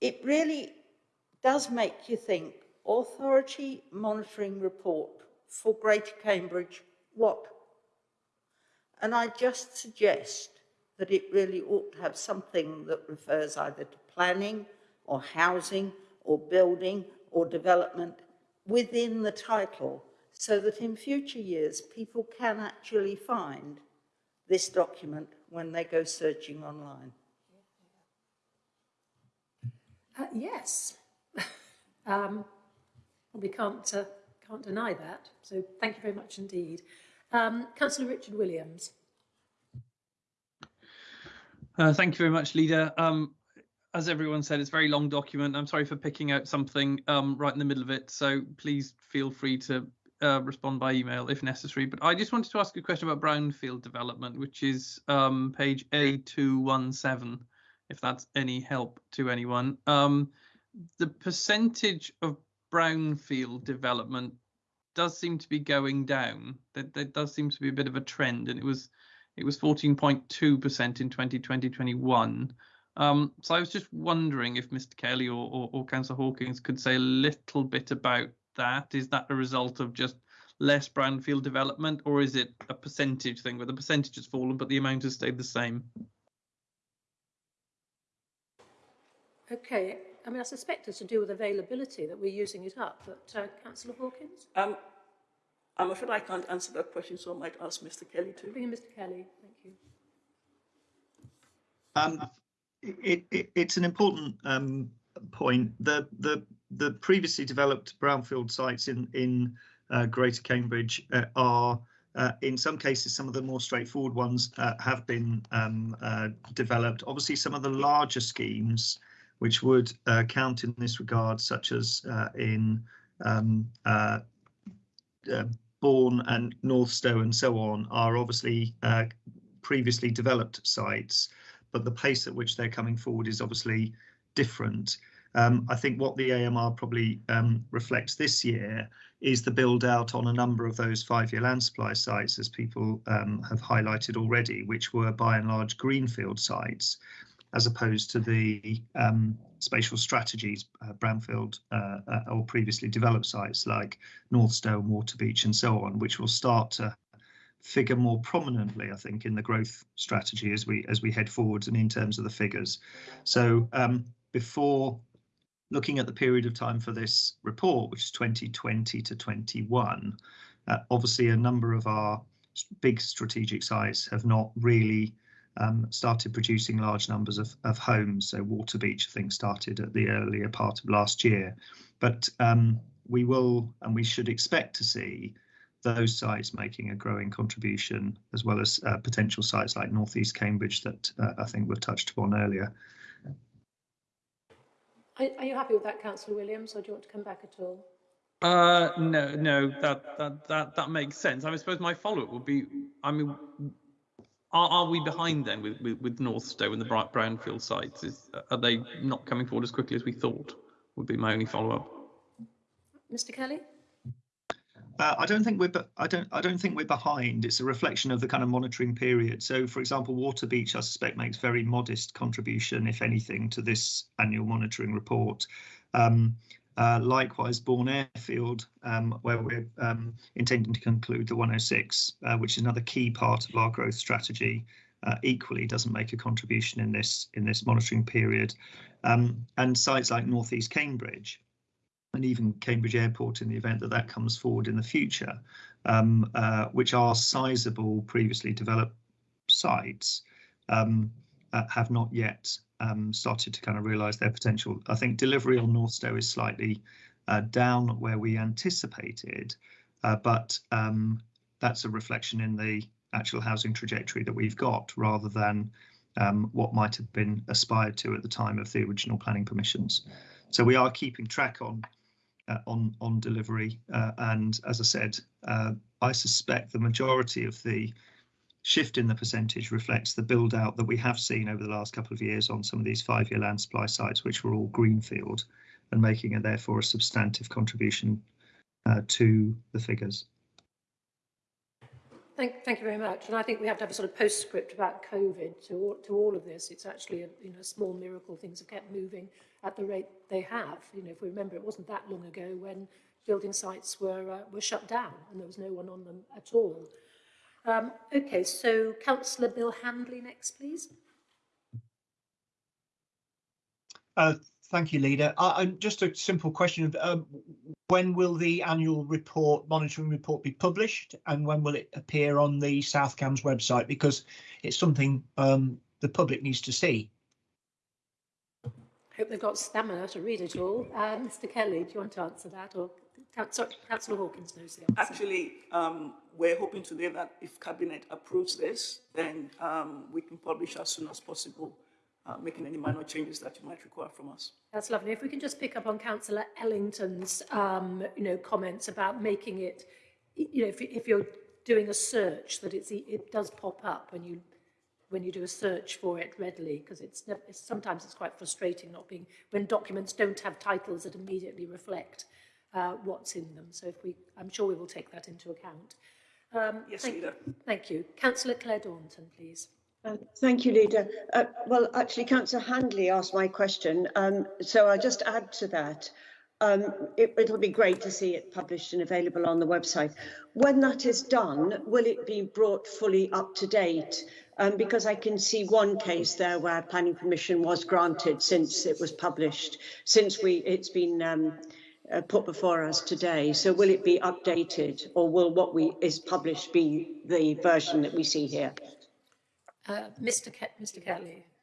H: it really does make you think, authority monitoring report for Greater Cambridge, what? And I just suggest that it really ought to have something that refers either to planning or housing or building or development within the title so that in future years people can actually find this document when they go searching online.
A: Uh, yes, [laughs] um, we can't, uh, can't deny that. So thank you very much indeed. Um, Councillor Richard Williams.
J: Uh, thank you very much, Leader. Um, as everyone said, it's a very long document. I'm sorry for picking out something um, right in the middle of it, so please feel free to uh, respond by email if necessary. But I just wanted to ask a question about brownfield development, which is um, page A217, if that's any help to anyone. Um, the percentage of brownfield development does seem to be going down. There, there does seem to be a bit of a trend, and it was it was 14.2% in 2020-21. Um, so I was just wondering if Mr. Kelly or, or, or Councillor Hawkins could say a little bit about that. Is that a result of just less brownfield development, or is it a percentage thing where the percentage has fallen but the amount has stayed the same?
A: Okay, I mean, I suspect it's to do with availability that we're using it up, but uh, Councillor Hawkins?
O: Um, I'm afraid I can't answer that question, so I might ask Mr. Kelly to.
A: Bring in Mr. Kelly, thank you.
K: Um, it, it, it's an important um, point. The, the, the previously developed brownfield sites in, in uh, Greater Cambridge uh, are, uh, in some cases, some of the more straightforward ones uh, have been um, uh, developed. Obviously, some of the larger schemes, which would uh, count in this regard, such as in um, Bourn and North Northstowe and so on, are obviously previously developed sites but the pace at which they're coming forward is obviously different. Um, I think what the AMR probably um, reflects this year is the build out on a number of those five-year land supply sites, as people um, have highlighted already, which were by and large greenfield sites, as opposed to the um, spatial strategies, uh, brownfield uh, uh, or previously developed sites like Northstowe, Waterbeach and so on, which will start to figure more prominently, I think, in the growth strategy as we as we head forwards and in terms of the figures. So um, before looking at the period of time for this report, which is 2020 to 21, uh, obviously a number of our big strategic sites have not really um, started producing large numbers of, of homes. So Waterbeach, I think, started at the earlier part of last year. But um, we will and we should expect to see those sites making a growing contribution, as well as uh, potential sites like Northeast Cambridge that uh, I think were touched upon earlier.
A: Are, are, you happy with that, Councillor Williams, or do you want to come back at all?
J: Uh, no, no, that that that that makes sense. I, mean, I suppose my follow-up would be, I mean, are, are we behind then with, with, with Northstowe and the Bright Brownfield sites? Is, are they not coming forward as quickly as we thought? Would be my only follow up.
A: Mr. Kelly?
K: Uh, I don't think we're. I don't. I don't think we're behind. It's a reflection of the kind of monitoring period. So, for example, Waterbeach, I suspect, makes very modest contribution, if anything, to this annual monitoring report. Um, uh, likewise, Bourn Airfield, um, where we're um, intending to conclude the 106, uh, which is another key part of our growth strategy, uh, equally doesn't make a contribution in this in this monitoring period. Um, and sites like Northeast Cambridge, and even Cambridge Airport in the event that that comes forward in the future, um, uh, which are sizable previously developed sites, um, uh, have not yet um, started to kind of realise their potential. I think delivery on Northstowe is slightly uh, down where we anticipated, uh, but um, that's a reflection in the actual housing trajectory that we've got rather than um, what might have been aspired to at the time of the original planning permissions. So we are keeping track on uh, on on delivery. Uh, and as I said, uh, I suspect the majority of the shift in the percentage reflects the build out that we have seen over the last couple of years on some of these five year land supply sites, which were all greenfield and making a therefore a substantive contribution uh, to the figures.
A: Thank, thank you very much. And I think we have to have a sort of postscript about COVID to all, to all of this. It's actually a you know, small miracle things have kept moving at the rate they have. You know, if we remember, it wasn't that long ago when building sites were, uh, were shut down and there was no one on them at all. Um, okay, so Councillor Bill Handley next, please.
K: Uh, thank you, Leader. Uh, just a simple question. Um, when will the annual report, monitoring report, be published, and when will it appear on the South Cambs website? Because it's something um, the public needs to see.
A: I hope they've got stamina to read it all. Uh, Mr. Kelly, do you want to answer that, or sorry, Councillor Hawkins knows the answer.
O: Actually, um, we're hoping today that if Cabinet approves this, then um, we can publish as soon as possible uh, making any minor changes that you might require from us.
A: That's lovely. If we can just pick up on Councillor Ellington's, um, you know, comments about making it, you know, if, if you're doing a search, that it's, it does pop up when you when you do a search for it readily, because it's, sometimes it's quite frustrating not being when documents don't have titles that immediately reflect uh, what's in them. So if we, I'm sure we will take that into account. Um,
O: yes,
A: thank,
O: Leader.
A: Thank you. Councillor Claire Daunton, please.
L: Uh, thank you, Leader. Uh, well, actually, Councillor Handley asked my question, um, so I'll just add to that. Um, it, it'll be great to see it published and available on the website. When that is done, will it be brought fully up to date? Um, because I can see one case there where planning permission was granted since it was published, since we it's been um, uh, put before us today. So will it be updated, or will what we is published be the version that we see here?
A: Uh, Mr. Ke Mr. Kelly. [laughs]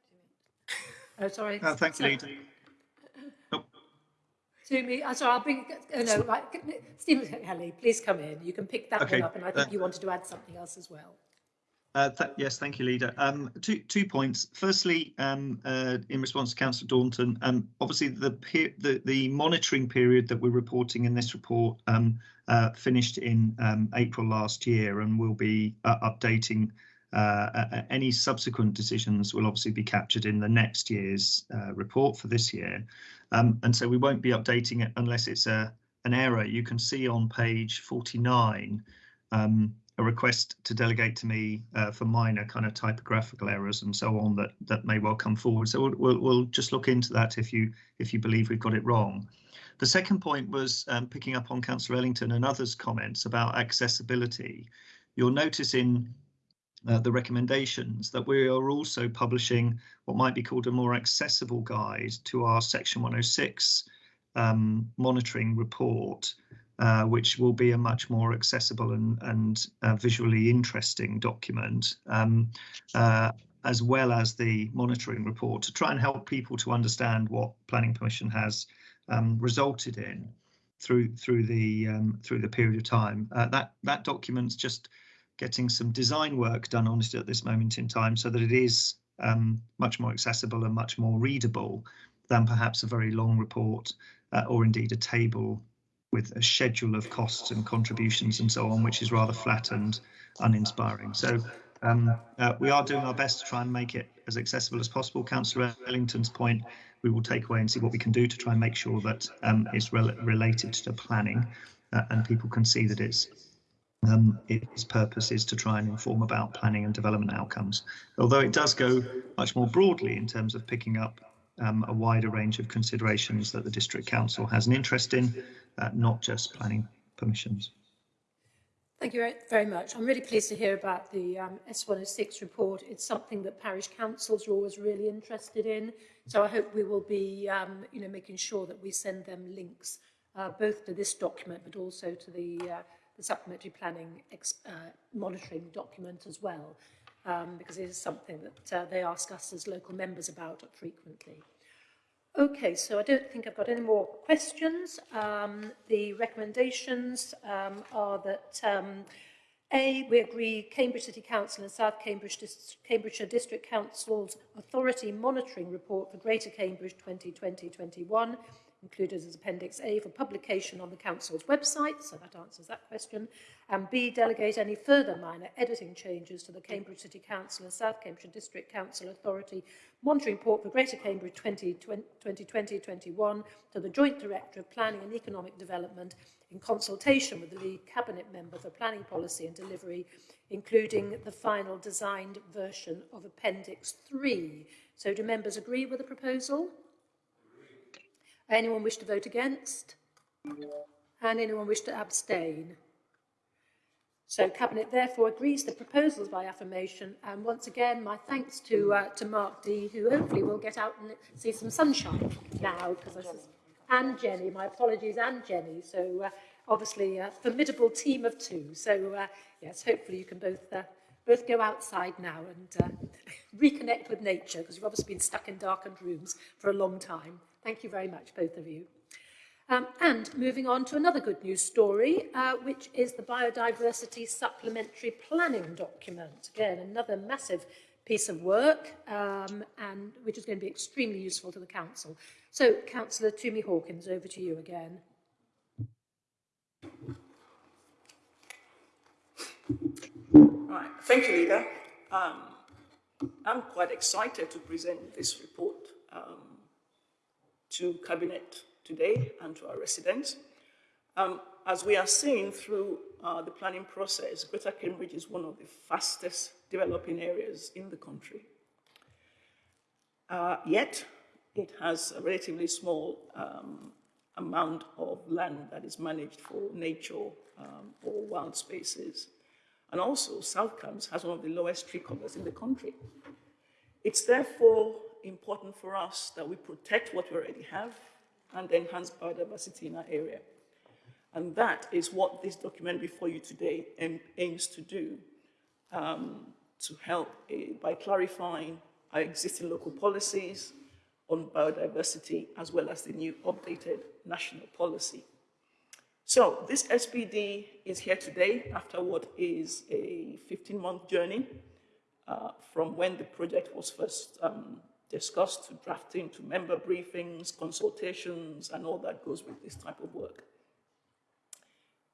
A: Oh, sorry.
K: Uh, thank you, Leader.
A: To me, uh, sorry, I'll bring. Oh, no, right. Stephen Kelly, please come in. You can pick that
K: okay.
A: one up, and I think
K: uh,
A: you wanted to add something else as well.
K: Uh, th yes, thank you, Leader. Um, two two points. Firstly, um, uh, in response to Councillor Daunton, um, obviously the, the the monitoring period that we're reporting in this report um, uh, finished in um, April last year, and we'll be uh, updating uh, any subsequent decisions will obviously be captured in the next year's uh, report for this year. Um, and so we won't be updating it unless it's a an error. You can see on page 49 um, a request to delegate to me uh, for minor kind of typographical errors and so on that that may well come forward. So we'll, we'll, we'll just look into that if you if you believe we've got it wrong. The second point was um, picking up on Councillor Ellington and others' comments about accessibility. You'll notice in uh, the recommendations that we are also publishing what might be called a more accessible guide to our section 106 um, monitoring report, uh, which will be a much more accessible and, and uh, visually interesting document, um, uh, as well as the monitoring report to try and help people to understand what planning permission has um, resulted in through through the um, through the period of time. Uh, that that document's just getting some design work done on it at this moment in time so that it is um, much more accessible and much more readable than perhaps a very long report uh, or indeed a table with a schedule of costs and contributions and so on, which is rather flat and uninspiring. So Um, uh, we are doing our best to try and make it as accessible as possible. Councillor Ellington's point, we will take away and see what we can do to try and make sure that um, it's rel related to planning uh, and people can see that it's um, its purpose is to try and inform about planning and development outcomes. Although it does go much more broadly in terms of picking up um, a wider range of considerations that the District Council has an interest in, uh, not just planning permissions.
A: Thank you very much. I'm really pleased to hear about the um, S106 report. It's something that parish councils are always really interested in. So I hope we will be, um, you know, making sure that we send them links uh, both to this document, but also to the, uh, the supplementary planning uh, monitoring document as well, um, because it is something that uh, they ask us as local members about frequently. Okay, so I don't think I've got any more questions. Um, the recommendations um, are that um, A, we agree Cambridge City Council and South Cambridge Dis Cambridgeshire District Council's Authority Monitoring Report for Greater Cambridge 2020-21 included as Appendix A for publication on the Council's website, so that answers that question, and B, delegate any further minor editing changes to the Cambridge City Council and South Cambridgeshire District Council Authority Monitoring Report for Greater Cambridge 2020-21 to the Joint Director of Planning and Economic Development in consultation with the lead Cabinet Member for Planning Policy and Delivery, including the final designed version of Appendix 3. So do members agree with the proposal? Anyone wish to vote against? And anyone wish to abstain? So Cabinet therefore agrees the proposals by affirmation. And once again, my thanks to uh, to Mark D, who hopefully will get out and see some sunshine now. Because and Jenny, my apologies, and Jenny. So uh, obviously a formidable team of two. So uh, yes, hopefully you can both uh, both go outside now and uh, [laughs] reconnect with nature because you've obviously been stuck in darkened rooms for a long time Thank you very much, both of you. Um, and moving on to another good news story, uh, which is the Biodiversity Supplementary Planning Document. Again, another massive piece of work, um, and which is going to be extremely useful to the Council. So, Councillor Tumi Hawkins, over to you again.
O: Right, thank you, Leader. Um, I'm quite excited to present this report. Um, to Cabinet today and to our residents. Um, as we are seeing through uh, the planning process, Greater Cambridge is one of the fastest developing areas in the country. Uh, yet, it has a relatively small um, amount of land that is managed for nature um, or wild spaces. And also, South Cambs has one of the lowest tree covers in the country. It's therefore important for us that we protect what we already have and enhance biodiversity in our area. And that is what this document before you today aims to do, um, to help uh, by clarifying our existing local policies on biodiversity as well as the new updated national policy. So this SPD is here today after what is a 15-month journey uh, from when the project was first um, discussed to drafting to member briefings, consultations, and all that goes with this type of work.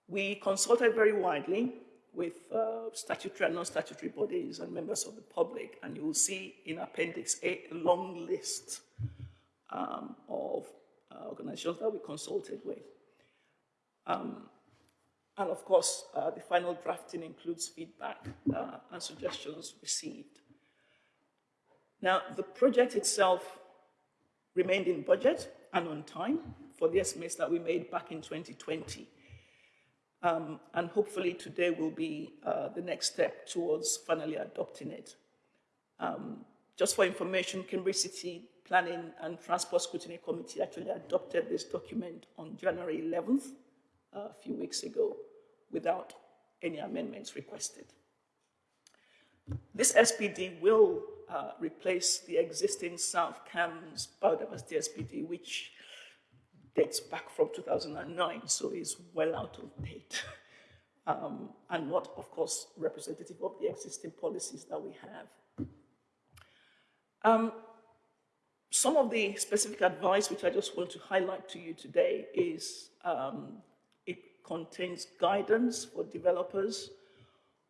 O: We consulted very widely with uh, statutory and non-statutory bodies and members of the public, and you will see in Appendix A a long list um, of uh, organizations that we consulted with. Um, and of course, uh, the final drafting includes feedback uh, and suggestions received. Now, the project itself remained in budget and on time for the estimates that we made back in 2020. Um, and hopefully today will be uh, the next step towards finally adopting it. Um, just for information, Cambridge City Planning and Transport Scrutiny Committee actually adopted this document on January 11th, uh, a few weeks ago, without any amendments requested. This SPD will uh, replace the existing South Cambs biodiversity SPD, which dates back from 2009, so is well out of date. [laughs] um, and not, of course, representative of the existing policies that we have. Um, some of the specific advice which I just want to highlight to you today is um, contains guidance for developers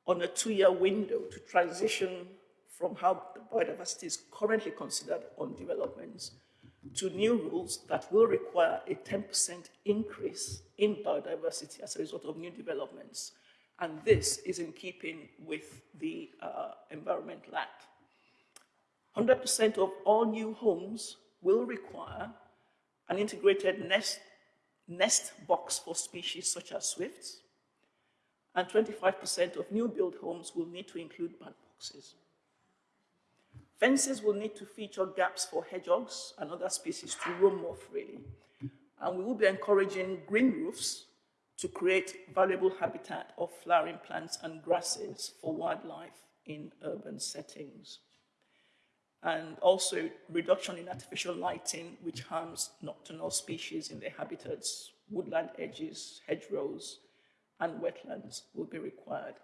O: on a two-year window to transition from how the biodiversity is currently considered on developments to new rules that will require a 10% increase in biodiversity as a result of new developments. And this is in keeping with the uh, Environmental Act. 100% of all new homes will require an integrated nest, nest box for species such as swifts, and 25% of new build homes will need to include bat boxes. Fences will need to feature gaps for hedgehogs and other species to roam more freely. And we will be encouraging green roofs to create valuable habitat of flowering plants and grasses for wildlife in urban settings. And also reduction in artificial lighting, which harms nocturnal species in their habitats, woodland edges, hedgerows, and wetlands will be required.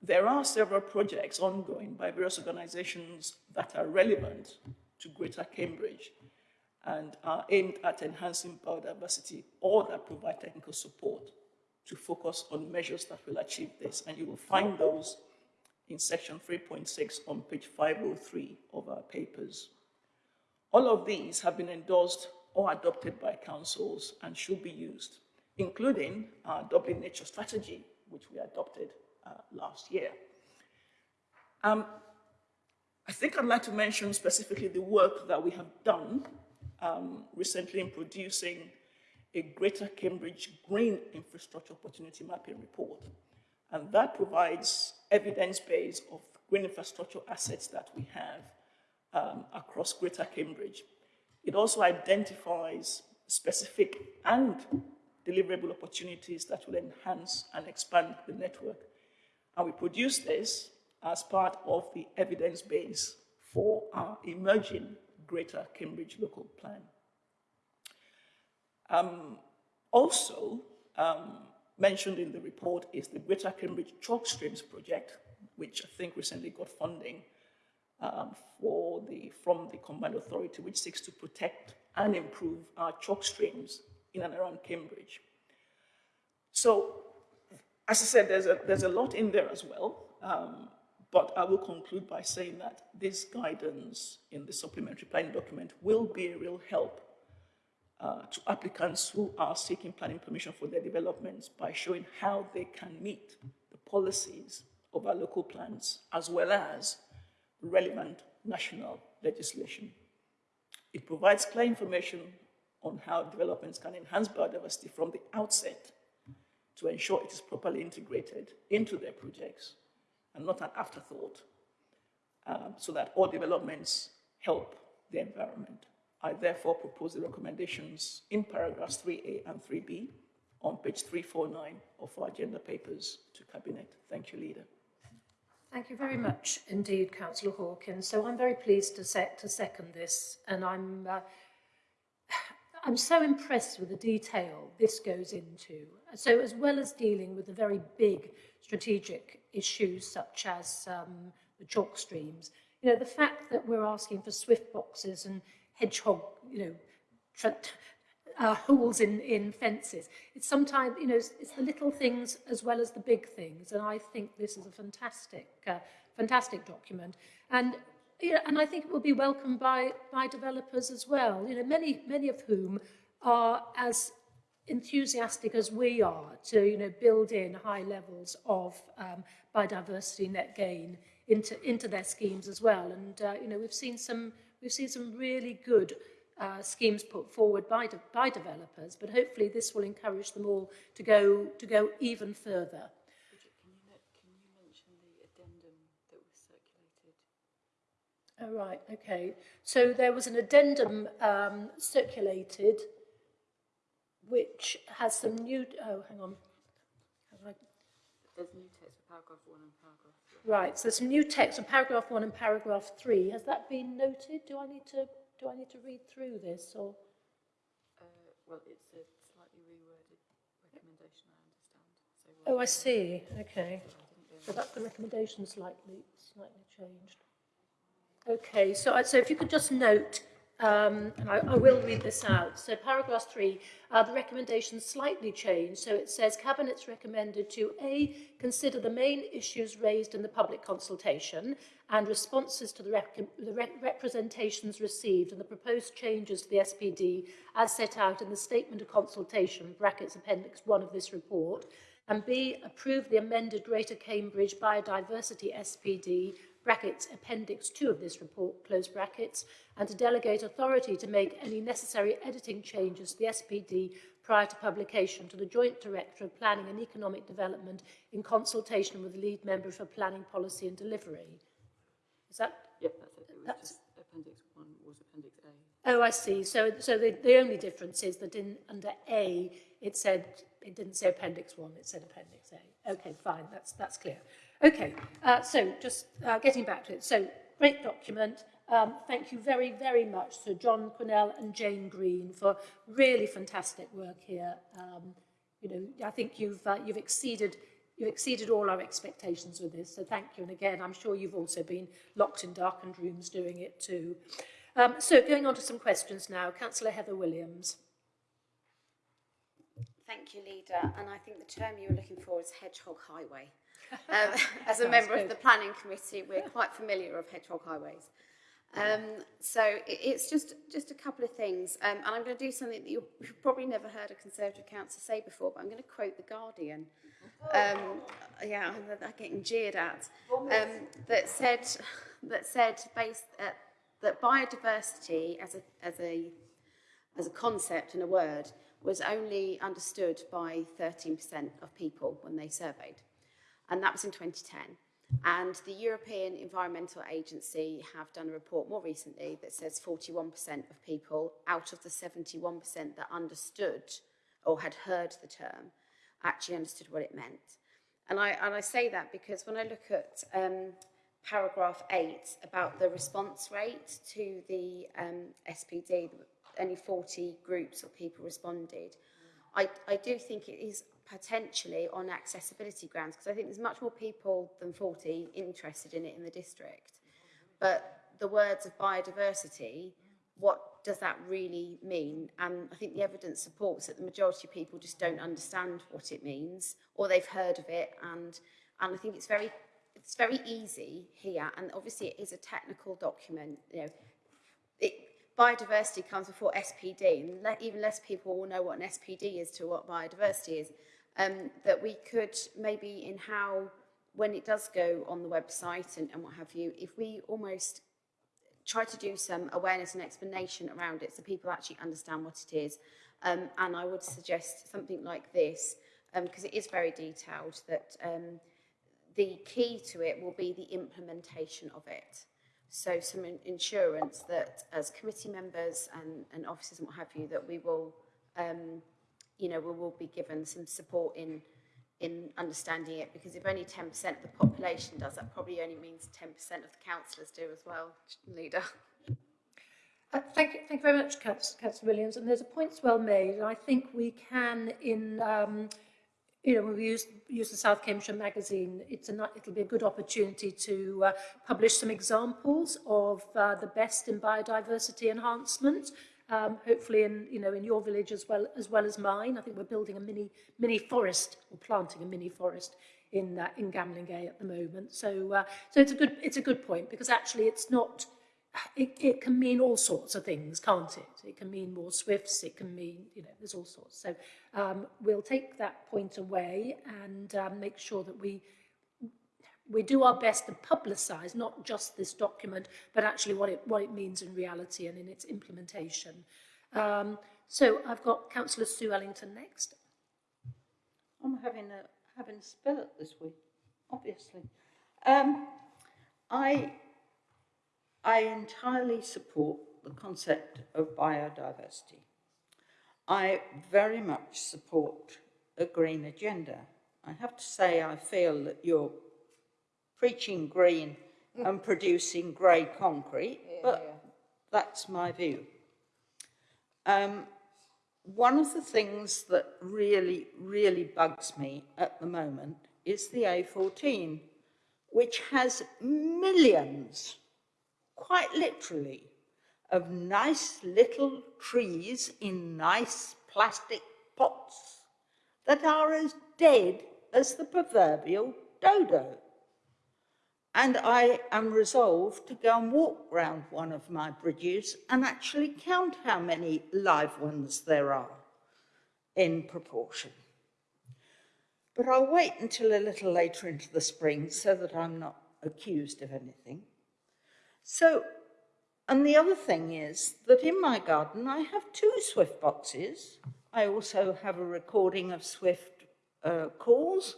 O: There are several projects ongoing by various organizations that are relevant to Greater Cambridge and are aimed at enhancing biodiversity or that provide technical support to focus on measures that will achieve this. And you will find those in section 3.6 on page 503 of our papers. All of these have been endorsed or adopted by councils and should be used, including our Doubling Nature Strategy, which we adopted uh, last year. Um, I think I'd like to mention specifically the work that we have done um, recently in producing a Greater Cambridge Green Infrastructure Opportunity Mapping Report. And that provides evidence base of green infrastructure assets that we have um, across Greater Cambridge. It also identifies specific and deliverable opportunities that will enhance and expand the network and we produce this as part of the evidence base for our emerging Greater Cambridge Local Plan. Um, also um, mentioned in the report is the Greater Cambridge Chalk Streams Project, which I think recently got funding um, for the, from the Combined Authority, which seeks to protect and improve our chalk streams in and around Cambridge. So as I said, there's a, there's a lot in there as well, um, but I will conclude by saying that this guidance in the supplementary planning document will be a real help uh, to applicants who are seeking planning permission for their developments by showing how they can meet the policies of our local plans as well as relevant national legislation. It provides clear information on how developments can enhance biodiversity from the outset to ensure it is properly integrated into their projects and not an afterthought, um, so that all developments help the environment. I therefore propose the recommendations in paragraphs 3A and 3B on page 349 of our agenda papers to Cabinet. Thank you, Leader.
A: Thank you very much indeed, Councillor Hawkins. So I'm very pleased to, set, to second this, and I'm uh, I'm so impressed with the detail this goes into. So as well as dealing with the very big strategic issues such as um, the chalk streams, you know, the fact that we're asking for swift boxes and hedgehog, you know, uh, holes in, in fences. It's sometimes, you know, it's, it's the little things as well as the big things. And I think this is a fantastic, uh, fantastic document. And you know, and I think it will be welcomed by, by developers as well, you know, many, many of whom are as enthusiastic as we are to, you know, build in high levels of um, biodiversity net gain into, into their schemes as well. And, uh, you know, we've seen some, we've seen some really good uh, schemes put forward by, de by developers, but hopefully this will encourage them all to go, to go even further. Oh, right, okay. So there was an addendum um, circulated which has some new... Oh, hang on.
P: There's new text for paragraph one and paragraph
A: three. Right, so there's some new text on paragraph one and paragraph three. Has that been noted? Do I need to do I need to read through this or?
P: Uh, well, it's a slightly reworded recommendation, I understand. So
A: oh, I see. Okay. So that's the recommendation slightly slightly changed. Okay, so so if you could just note um, and I, I will read this out. So paragraph three, uh, the recommendation slightly changed. So it says Cabinet's recommended to A, consider the main issues raised in the public consultation and responses to the, rec the re representations received and the proposed changes to the SPD as set out in the statement of consultation, brackets appendix one of this report, and B, approve the amended Greater Cambridge Biodiversity SPD brackets appendix 2 of this report, close brackets, and to delegate authority to make any necessary editing changes to the SPD prior to publication to the Joint Director of Planning and Economic Development in consultation with the lead member for planning policy and delivery. Is that?
P: Yep, that's it. It
A: That's-
P: appendix one was appendix A.
A: Oh, I see. So, so the, the only difference is that in under A, it said it didn't say Appendix One; it said Appendix A. Okay, fine. That's that's clear. Okay. Uh, so, just uh, getting back to it. So, great document. Um, thank you very, very much to John Quinnell and Jane Green for really fantastic work here. Um, you know, I think you've uh, you've exceeded you've exceeded all our expectations with this. So, thank you. And again, I'm sure you've also been locked in darkened rooms doing it too. Um, so going on to some questions now. Councillor Heather Williams.
M: Thank you, Leader. And I think the term you were looking for is Hedgehog Highway. Um, [laughs] as a member good. of the planning committee, we're quite familiar of hedgehog highways. Um, so it, it's just, just a couple of things. Um, and I'm going to do something that you've probably never heard a Conservative councillor say before, but I'm going to quote The Guardian. Um, yeah, I'm, I'm getting jeered at. Um, that said, that said based at, that biodiversity as a, as, a, as a concept and a word was only understood by 13% of people when they surveyed. And that was in 2010. And the European Environmental Agency have done a report more recently that says 41% of people out of the 71% that understood or had heard the term actually understood what it meant. And I, and I say that because when I look at um, paragraph 8 about the response rate to the um, SPD, only 40 groups or people responded. I, I do think it is potentially on accessibility grounds because I think there's much more people than 40 interested in it in the district. But the words of biodiversity, what does that really mean? And I think the evidence supports that the majority of people just don't understand what it means or they've heard of it and and I think it's very it's very easy here and obviously it is a technical document, you know. It, biodiversity comes before SPD, and le even less people will know what an SPD is to what biodiversity is um, that we could maybe in how, when it does go on the website and, and what have you, if we almost try to do some awareness and explanation around it so people actually understand what it is. Um, and I would suggest something like this, because um, it is very detailed, that um, the key to it will be the implementation of it. So some in insurance that as committee members and, and officers and what have you, that we will um, you know, we will be given some support in in understanding it because if only 10% of the population does, that probably only means 10% of the councillors do as well, leader.
A: Uh, thank you, thank you very much, Councillor Williams. And there's a point well made, I think we can, in um, you know, when we use, use the South Cambridgeshire magazine, it's a, it'll be a good opportunity to uh, publish some examples of uh, the best in biodiversity enhancement, um, hopefully in, you know, in your village as well, as well as mine. I think we're building a mini, mini forest, or planting a mini forest in, uh, in Gamlingay at the moment. So, uh, so it's, a good, it's a good point because actually it's not, it, it can mean all sorts of things, can't it? It can mean more swifts, it can mean, you know, there's all sorts. So um, we'll take that point away and um, make sure that we we do our best to publicise not just this document, but actually what it, what it means in reality and in its implementation. Um, so I've got Councillor Sue Ellington next.
H: I'm having a having a spell at this week, obviously. Um, I I entirely support the concept of biodiversity. I very much support a green agenda. I have to say I feel that you're preaching green and producing grey concrete, but that's my view. Um, one of the things that really, really bugs me at the moment is the A14, which has millions quite literally, of nice little trees in nice plastic pots that are as dead as the proverbial dodo. And I am resolved to go and walk round one of my bridges and actually count how many live ones there are in proportion. But I'll wait until a little later into the spring so that I'm not accused of anything. So, and the other thing is that in my garden I have two Swift boxes. I also have a recording of Swift uh, calls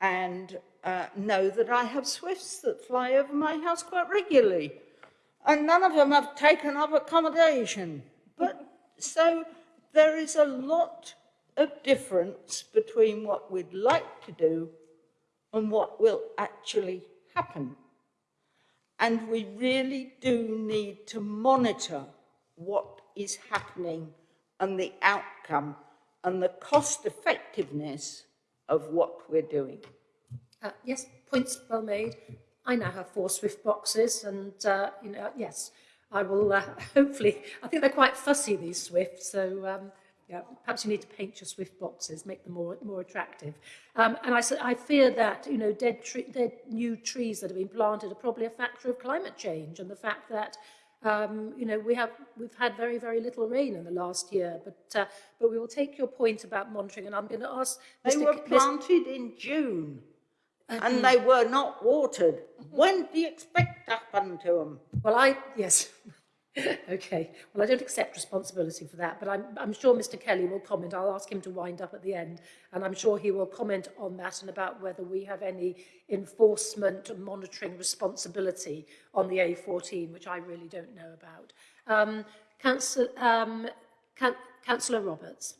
H: and uh, know that I have swifts that fly over my house quite regularly. And none of them have taken up accommodation. But so there is a lot of difference between what we'd like to do and what will actually happen. And we really do need to monitor what is happening and the outcome and the cost effectiveness of what we're doing.
A: Uh, yes, points well made. I now have four Swift boxes and, uh, you know, yes, I will uh, [laughs] hopefully, I think they're quite fussy, these Swifts, so um, yeah, perhaps you need to paint your Swift boxes, make them more, more attractive. Um, and I, I fear that, you know, dead, tree, dead new trees that have been planted are probably a factor of climate change and the fact that um, you know, we have, we've had very, very little rain in the last year, but, uh, but we will take your point about monitoring, and I'm going to ask
H: They
A: Mr.
H: were planted in June,
A: Um,
H: and they were not watered. Mm-hmm. When do you expect that happen to them?
A: Well, I, yes. [laughs] okay. Well, I don't accept responsibility for that, but I'm, I'm sure Mr. Kelly will comment. I'll ask him to wind up at the end, and I'm sure he will comment on that and about whether we have any enforcement and monitoring responsibility on the A14, which I really don't know about. Um, Council, um, Can Councillor Roberts.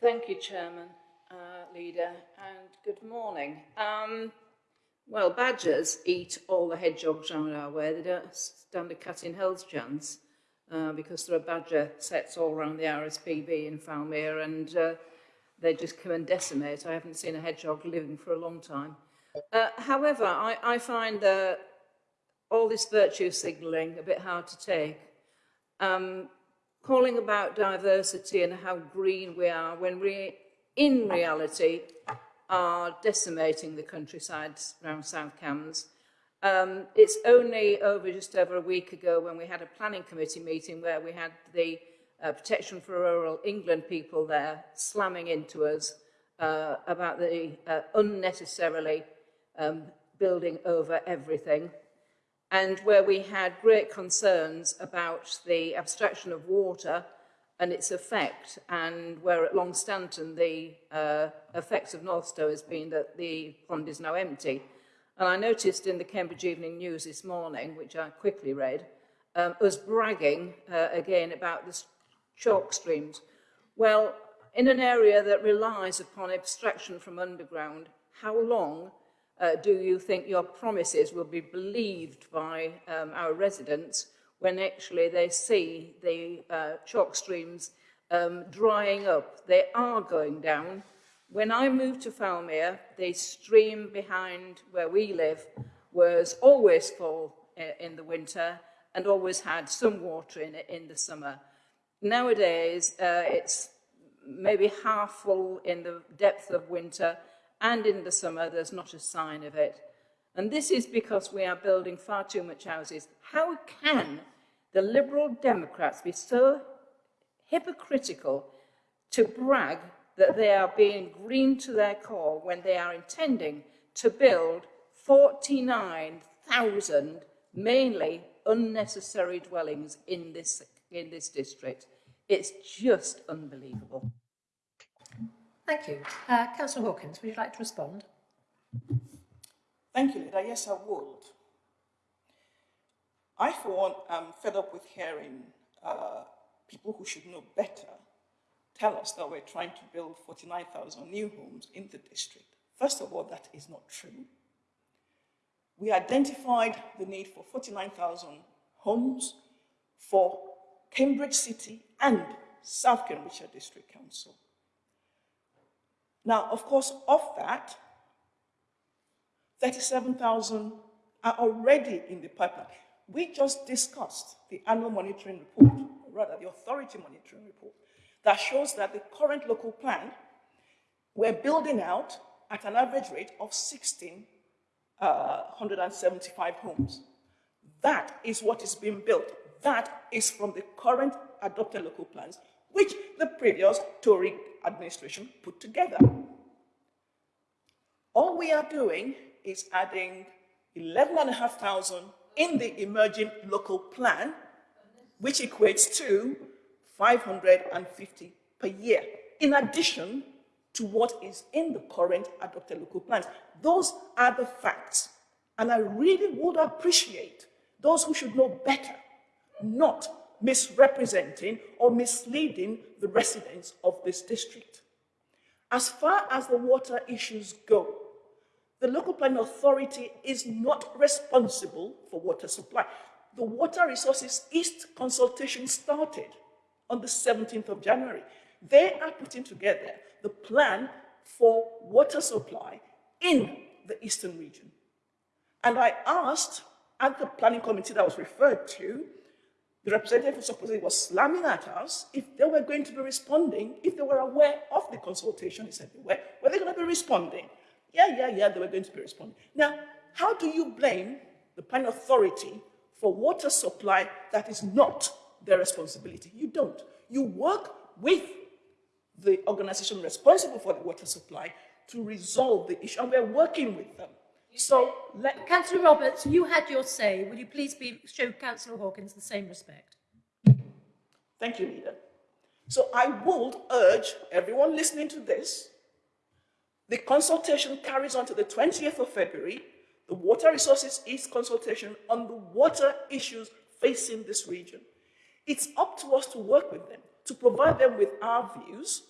Q: Thank you, Chairman. Uh, Leader, and good morning. Um, well, badgers eat all the hedgehogs around our way. They don't stand a cat in hell's chance uh, because there are badger setts all around the RSPB in Fowlmere and uh, they just come and decimate. I haven't seen a hedgehog living for a long time. Uh, however, I, I find all this virtue signalling a bit hard to take. Um, calling about diversity and how green we are when we, in reality, are decimating the countryside around South Cambs. Um, it's only over just over a week ago when we had a planning committee meeting where we had the uh, Protection for Rural England people there slamming into us uh, about the uh, unnecessarily um, building over everything and where we had great concerns about the abstraction of water and its effect, and where at Longstanton the uh, effects of Northstowe has been that the pond is now empty. And I noticed in the Cambridge Evening News this morning, which I quickly read, um, bragging uh, again about the chalk streams. Well, in an area that relies upon abstraction from underground, how long uh, do you think your promises will be believed by um, our residents when actually they see the uh, chalk streams um, drying up? They are going down. When I moved to Fowlmere, the stream behind where we live was always full uh, in the winter and always had some water in it in the summer. Nowadays, uh, it's maybe half full in the depth of winter and in the summer there's not a sign of it. And this is because we are building far too much houses. How can the Liberal Democrats be so hypocritical to brag that they are being green to their core when they are intending to build 49,000 mainly unnecessary dwellings in this, in this district? It's just unbelievable.
A: Thank you. Uh, Councillor Hawkins, would you like to respond?
O: Thank you, Leader. Yes, I would. I, for one, am fed up with hearing uh, people who should know better tell us that we're trying to build 49,000 new homes in the district. First of all, that is not true. We identified the need for 49,000 homes for Cambridge City and South Cambridgeshire District Council. Now, of course, of that, 37,000 are already in the pipeline. We just discussed the annual monitoring report, or rather the authority monitoring report, that shows that the current local plan, we're building out at an average rate of 1,675 uh, homes. That is what is being built. That is from the current adopted local plans, which the previous Tory administration put together. All we are doing is adding 11,500 in the emerging local plan, which equates to 550 per year, in addition to what is in the current adopted local plans. Those are the facts. And I really would appreciate those who should know better not misrepresenting or misleading the residents of this district. As far as the water issues go, the local planning authority is not responsible for water supply. The Water Resources East consultation started on the 17th of January. They are putting together the plan for water supply in the eastern region. And I asked at the planning committee that was referred to, the representative who supposedly was slamming at us if they were going to be responding, if they were aware of the consultation. He said they were. Were they going to be responding? Yeah, yeah, yeah, they were going to be responding. Now, how do you blame the planning authority for water supply that is not their responsibility? You don't. You work with the organization responsible for the water supply to resolve the issue, and we're working with them. So, let...
A: Councillor Roberts, you had your say. Will you please be, show Councillor Hawkins the same respect?
O: Thank you, Leader. So I would urge everyone listening to this, the consultation carries on to the 20th of February, the Water Resources East consultation on the water issues facing this region. It's up to us to work with them, to provide them with our views.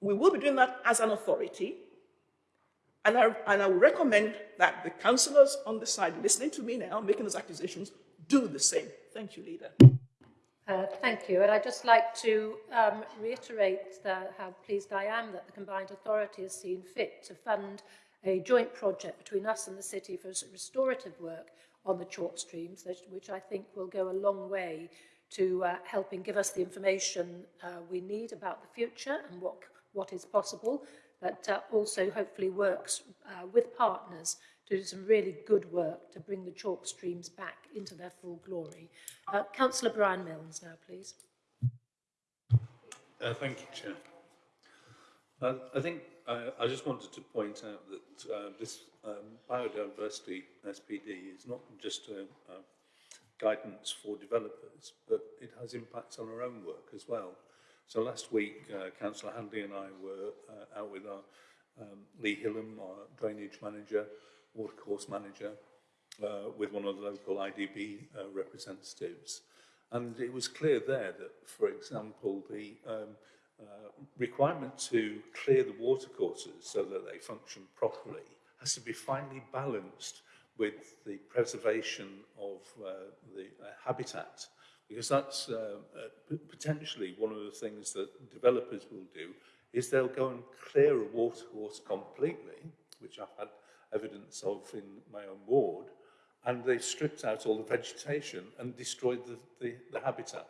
O: We will be doing that as an authority, and I, and I recommend that the councillors on the side listening to me now, making those accusations, do the same. Thank you, Leader.
A: Uh, thank you. And I'd just like to um, reiterate how pleased I am that the Combined Authority has seen fit to fund a joint project between us and the city for restorative work on the chalk streams, which I think will go a long way to uh, helping give us the information uh, we need about the future and what, what is possible, but uh, also hopefully works uh, with partners to do some really good work to bring the chalk streams back into their full glory. Uh, Councillor Brian Milnes now, please.
E: Uh, thank you, Chair. Uh, I think uh, I just wanted to point out that uh, this um, biodiversity SPD is not just a, a guidance for developers, but it has impacts on our own work as well. So last week, uh, Councillor Handley and I were uh, out with our um, Lee Hillam, our drainage manager, watercourse manager, uh, with one of the local IDB uh, representatives. And it was clear there that, for example, the um, uh, requirement to clear the watercourses so that they function properly has to be finely balanced with the preservation of uh, the uh, habitat because that's uh, uh, potentially one of the things that developers will do is they'll go and clear a watercourse completely, which I've had evidence of in my own ward, and they've stripped out all the vegetation and destroyed the, the, the habitat.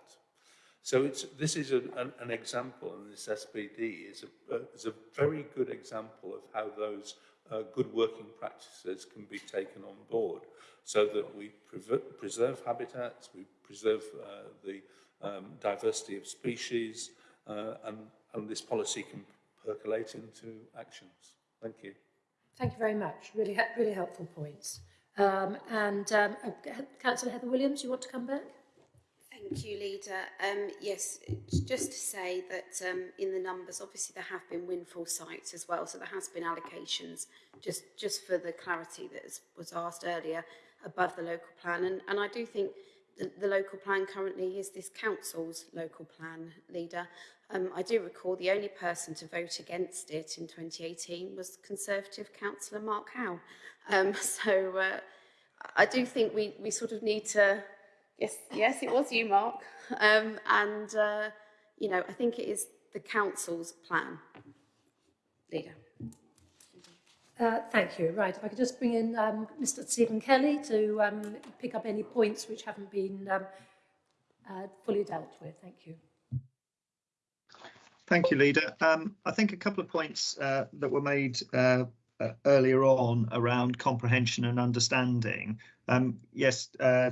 E: So it's, this is a, an, an example, and this SPD is a, is a very good example of how those uh, good working practices can be taken on board so that we preserve habitats, we preserve uh, the um, diversity of species, uh, and, and this policy can percolate into actions. Thank you.
A: Thank you very much. Really, really helpful points. Um, and um, uh, Councillor Heather Williams, you want to come back?
M: Thank you, Leader. Um, yes, just to say that um, in the numbers, obviously there have been windfall sites as well, so there has been allocations, just, just for the clarity that was asked earlier, above the local plan. And, and I do think the, the local plan currently is this council's local plan leader. Um, I do recall the only person to vote against it in 2018 was Conservative councillor Mark Howe. Um, [laughs] so uh, I do think we, we sort of need to, yes, yes, it was you, Mark. Um, and, uh, you know, I think it is the council's plan leader.
A: Uh, thank you. Right, if I could just bring in um, Mr Stephen Kelly to um, pick up any points which haven't been um, uh, fully dealt with. Thank you.
K: Thank you, Leader. Um, I think a couple of points uh, that were made uh, uh, earlier on around comprehension and understanding. Um, yes, uh,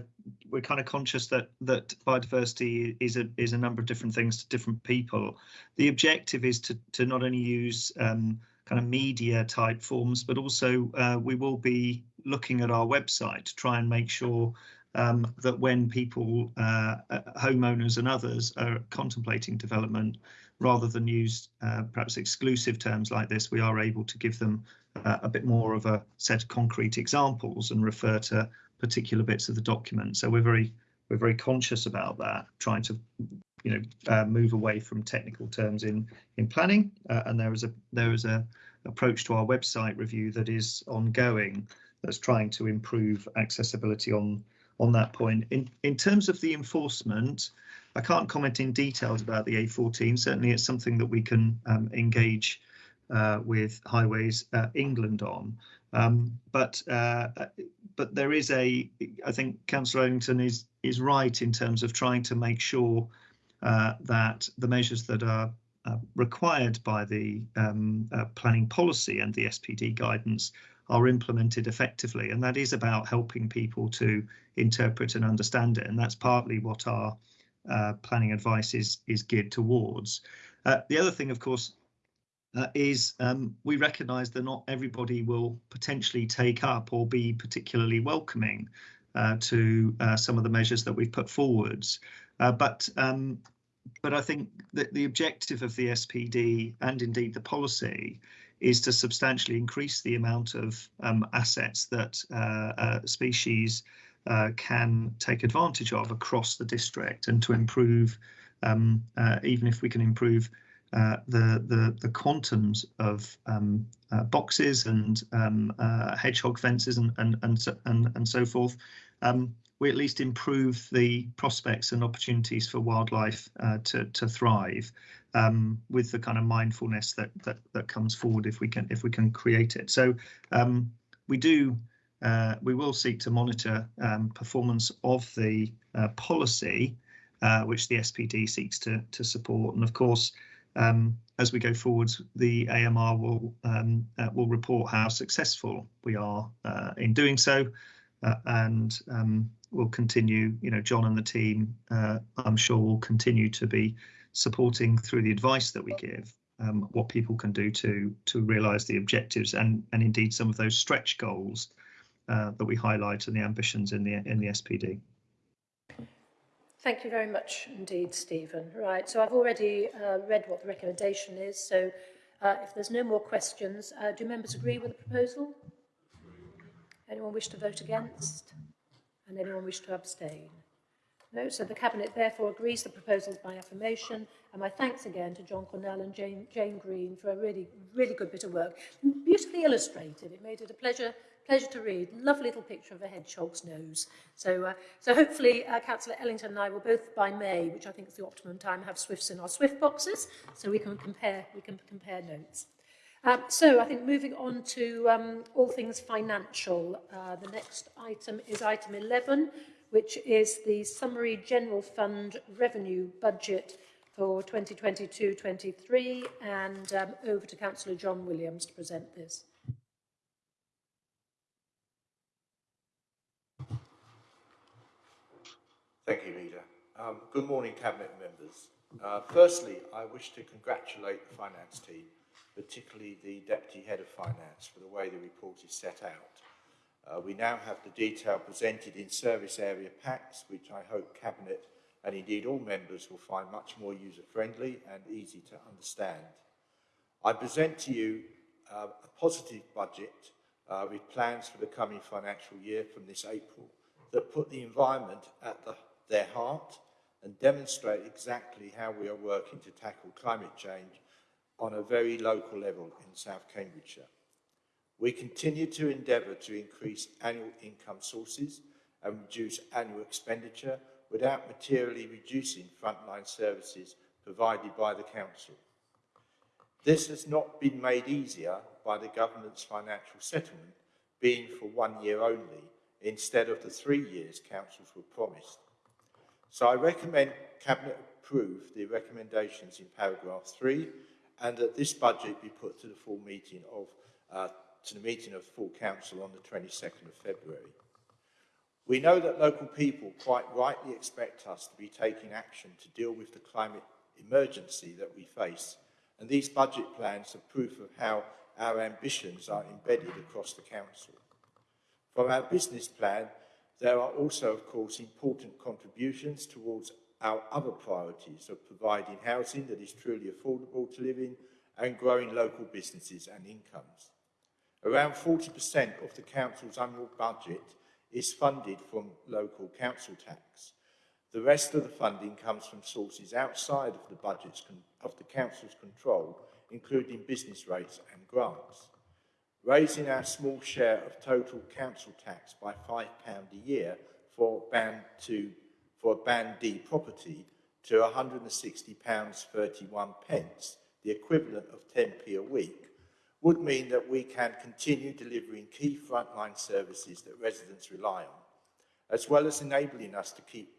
K: we're kind of conscious that that biodiversity is a is a number of different things to different people. The objective is to to not only use um, kind of media type forms, but also uh, we will be looking at our website to try and make sure um, that when people, uh, uh homeowners and others are contemplating development, rather than use uh, perhaps exclusive terms like this, we are able to give them uh, a bit more of a set of concrete examples and refer to particular bits of the document. So we're very we're very conscious about that, trying to you know uh, move away from technical terms in in planning. Uh, and there is a there is a approach to our website review that is ongoing that's trying to improve accessibility on on that point. In in terms of the enforcement, I can't comment in details about the A14. Certainly, it's something that we can um, engage uh, with Highways uh, England on. Um, but uh, but there is a, I think Councillor Ellington is is right in terms of trying to make sure uh, that the measures that are uh, required by the um, uh, planning policy and the SPD guidance are implemented effectively, and that is about helping people to interpret and understand it, and that's partly what our planning advice is is geared towards. the other thing, of course, uh, is um, we recognise that not everybody will potentially take up or be particularly welcoming. uh, to uh, some of the measures that we've put forwards. Uh, but um, but I think that the objective of the SPD and indeed the policy is to substantially increase the amount of um, assets that uh, uh, species can take advantage of across the district and to improve, um, even if we can improve uh, the, the, the quantums of um, uh, boxes and um, uh, hedgehog fences and and and so, and, and so forth, um, we at least improve the prospects and opportunities for wildlife uh, to to thrive um, with the kind of mindfulness that that that comes forward if we can if we can create it. So um, we do. Uh, we will seek to monitor um, performance of the policy, which the SPD seeks to to support, and of course, um, as we go forwards, the AMR will um, uh, will report how successful we are uh, in doing so, uh, and um, we'll continue. You know, John and the team, uh, I'm sure, will continue to be supporting through the advice that we give um, what people can do to to realise the objectives and and indeed some of those stretch goals uh, that we highlight and the ambitions in the in the SPD.
A: Thank you very much indeed, Stephen. Right, so I've already uh, read what the recommendation is, so uh, if there's no more questions, uh, do members agree with the proposal? Anyone wish to vote against? And anyone wish to abstain? No, so the Cabinet therefore agrees the proposals by affirmation and my thanks again to John Cornell and Jane, Jane Green for a really, really good bit of work. Beautifully illustrated, it made it a pleasure pleasure to read. Lovely little picture of a hedgehog's nose. So, uh, so hopefully uh, Councillor Ellington and I will both by May, which I think is the optimum time, have Swifts in our Swift boxes, so we can compare we can compare notes. Um, so I think moving on to um, all things financial, uh, the next item is item 11, which is the Summary General Fund Revenue Budget for 2022-23, and um, over to Councillor John Williams to present this.
R: Thank you, Leader. Um, good morning, Cabinet members. Uh, firstly, I wish to congratulate the Finance team, particularly the Deputy Head of Finance, for the way the report is set out. Uh, we now have the detail presented in service area packs, which I hope Cabinet and indeed all members will find much more user-friendly and easy to understand. I present to you uh, a positive budget uh, with plans for the coming financial year from this April that put the environment at the their heart and demonstrate exactly how we are working to tackle climate change on a very local level in South Cambridgeshire. We continue to endeavour to increase annual income sources and reduce annual expenditure without materially reducing frontline services provided by the Council. This has not been made easier by the government's financial settlement being for one year only instead of the three years councils were promised. So I recommend Cabinet approve the recommendations in paragraph 3 and that this budget be put to the full meeting of uh, to the meeting of full council on the 22nd of February. We know that local people quite rightly expect us to be taking action to deal with the climate emergency that we face, and these budget plans are proof of how our ambitions are embedded across the council. From our business plan, there are also, of course, important contributions towards our other priorities of providing housing that is truly affordable to live in and growing local businesses and incomes. Around 40% of the council's annual budget is funded from local council tax. The rest of the funding comes from sources outside of the budget's of the council's control, including business rates and grants. Raising our small share of total council tax by £5 a year for band to for a band D property to £160.31 pence, the equivalent of 10p a week, would mean that we can continue delivering key frontline services that residents rely on, as well as enabling us to keep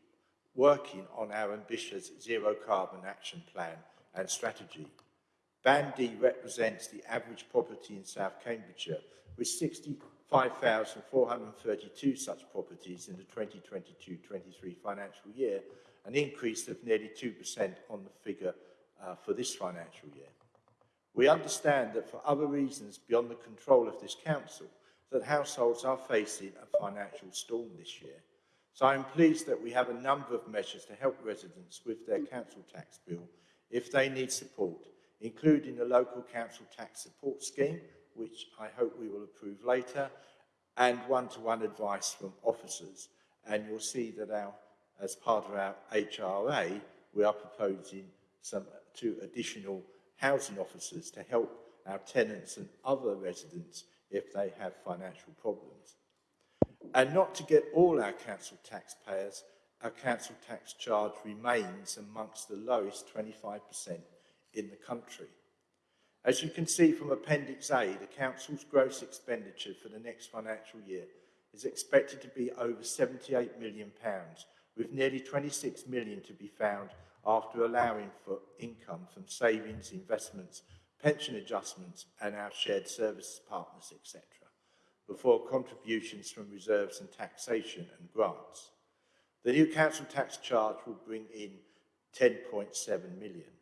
R: working on our ambitious zero carbon action plan and strategy. Band D represents the average property in South Cambridgeshire, with 65,432 such properties in the 2022-23 financial year, an increase of nearly 2% on the figure uh, for this financial year. We understand that for other reasons beyond the control of this council, that households are facing a financial storm this year. So I'm pleased that we have a number of measures to help residents with their council tax bill if they need support, including the local council tax support scheme, which I hope we will approve later, and one-to-one -one advice from officers. And you'll see that our, as part of our HRA, we are proposing some two additional housing officers to help our tenants and other residents if they have financial problems. And not to get all our council taxpayers, our council tax charge remains amongst the lowest 25% in the country. As you can see from Appendix A, the Council's gross expenditure for the next financial year is expected to be over £78 million, with nearly £26 million to be found after allowing for income from savings, investments, pension adjustments and our shared services partners, etc., before contributions from reserves and taxation and grants. The new council tax charge will bring in 10.7 million.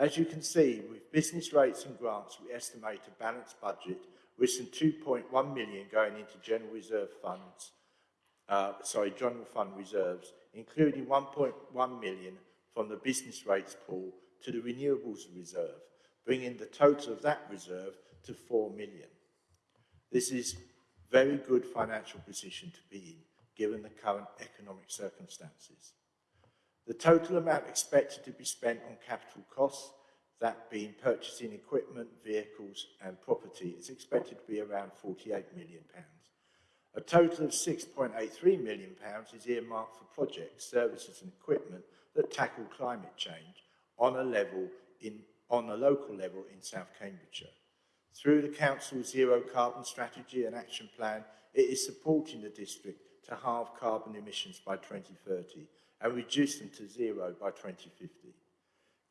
R: As you can see, with business rates and grants, we estimate a balanced budget with some 2.1 million going into general reserve funds, uh, sorry, general fund reserves, including 1.1 million from the business rates pool to the renewables reserve, bringing the total of that reserve to 4 million. This is a very good financial position to be in, given the current economic circumstances. The total amount expected to be spent on capital costs, that being purchasing equipment, vehicles and property, is expected to be around £48 million. A total of £6.83 million is earmarked for projects, services and equipment that tackle climate change on a level in on a local level in South Cambridgeshire. Through the Council's Zero Carbon Strategy and Action Plan, it is supporting the district to halve carbon emissions by 2030 and reduce them to zero by 2050.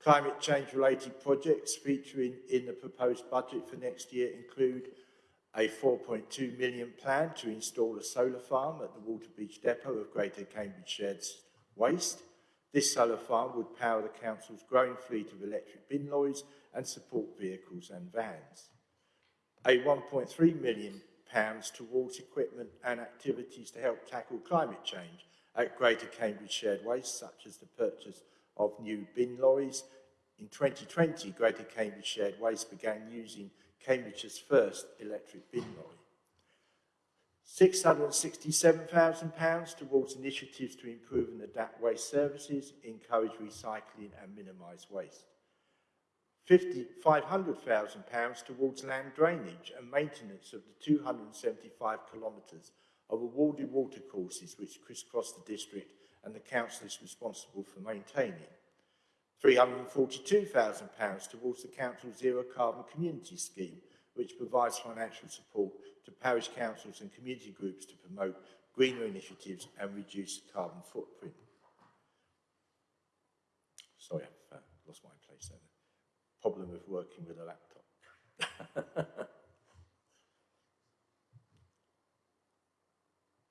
R: Climate change related projects featuring in the proposed budget for next year include a 4.2 million plan to install a solar farm at the Waterbeach depot of Greater Cambridge Shared Waste, this solar farm would power the council's growing fleet of electric bin lorries and support vehicles and vans. A 1.3 million pounds towards equipment and activities to help tackle climate change at Greater Cambridge Shared Waste, such as the purchase of new bin lorries. In 2020, Greater Cambridge Shared Waste began using Cambridge's first electric bin lorry. £667,000 towards initiatives to improve and adapt waste services, encourage recycling and minimise waste. £500,000 towards land drainage and maintenance of the 275 kilometres of awarded watercourses which crisscross the district and the council is responsible for maintaining. £342,000 towards the council's zero carbon community scheme which provides financial support to parish councils and community groups to promote greener initiatives and reduce carbon footprint. Sorry, I've uh, lost my place there. Problem with working with a laptop. [laughs]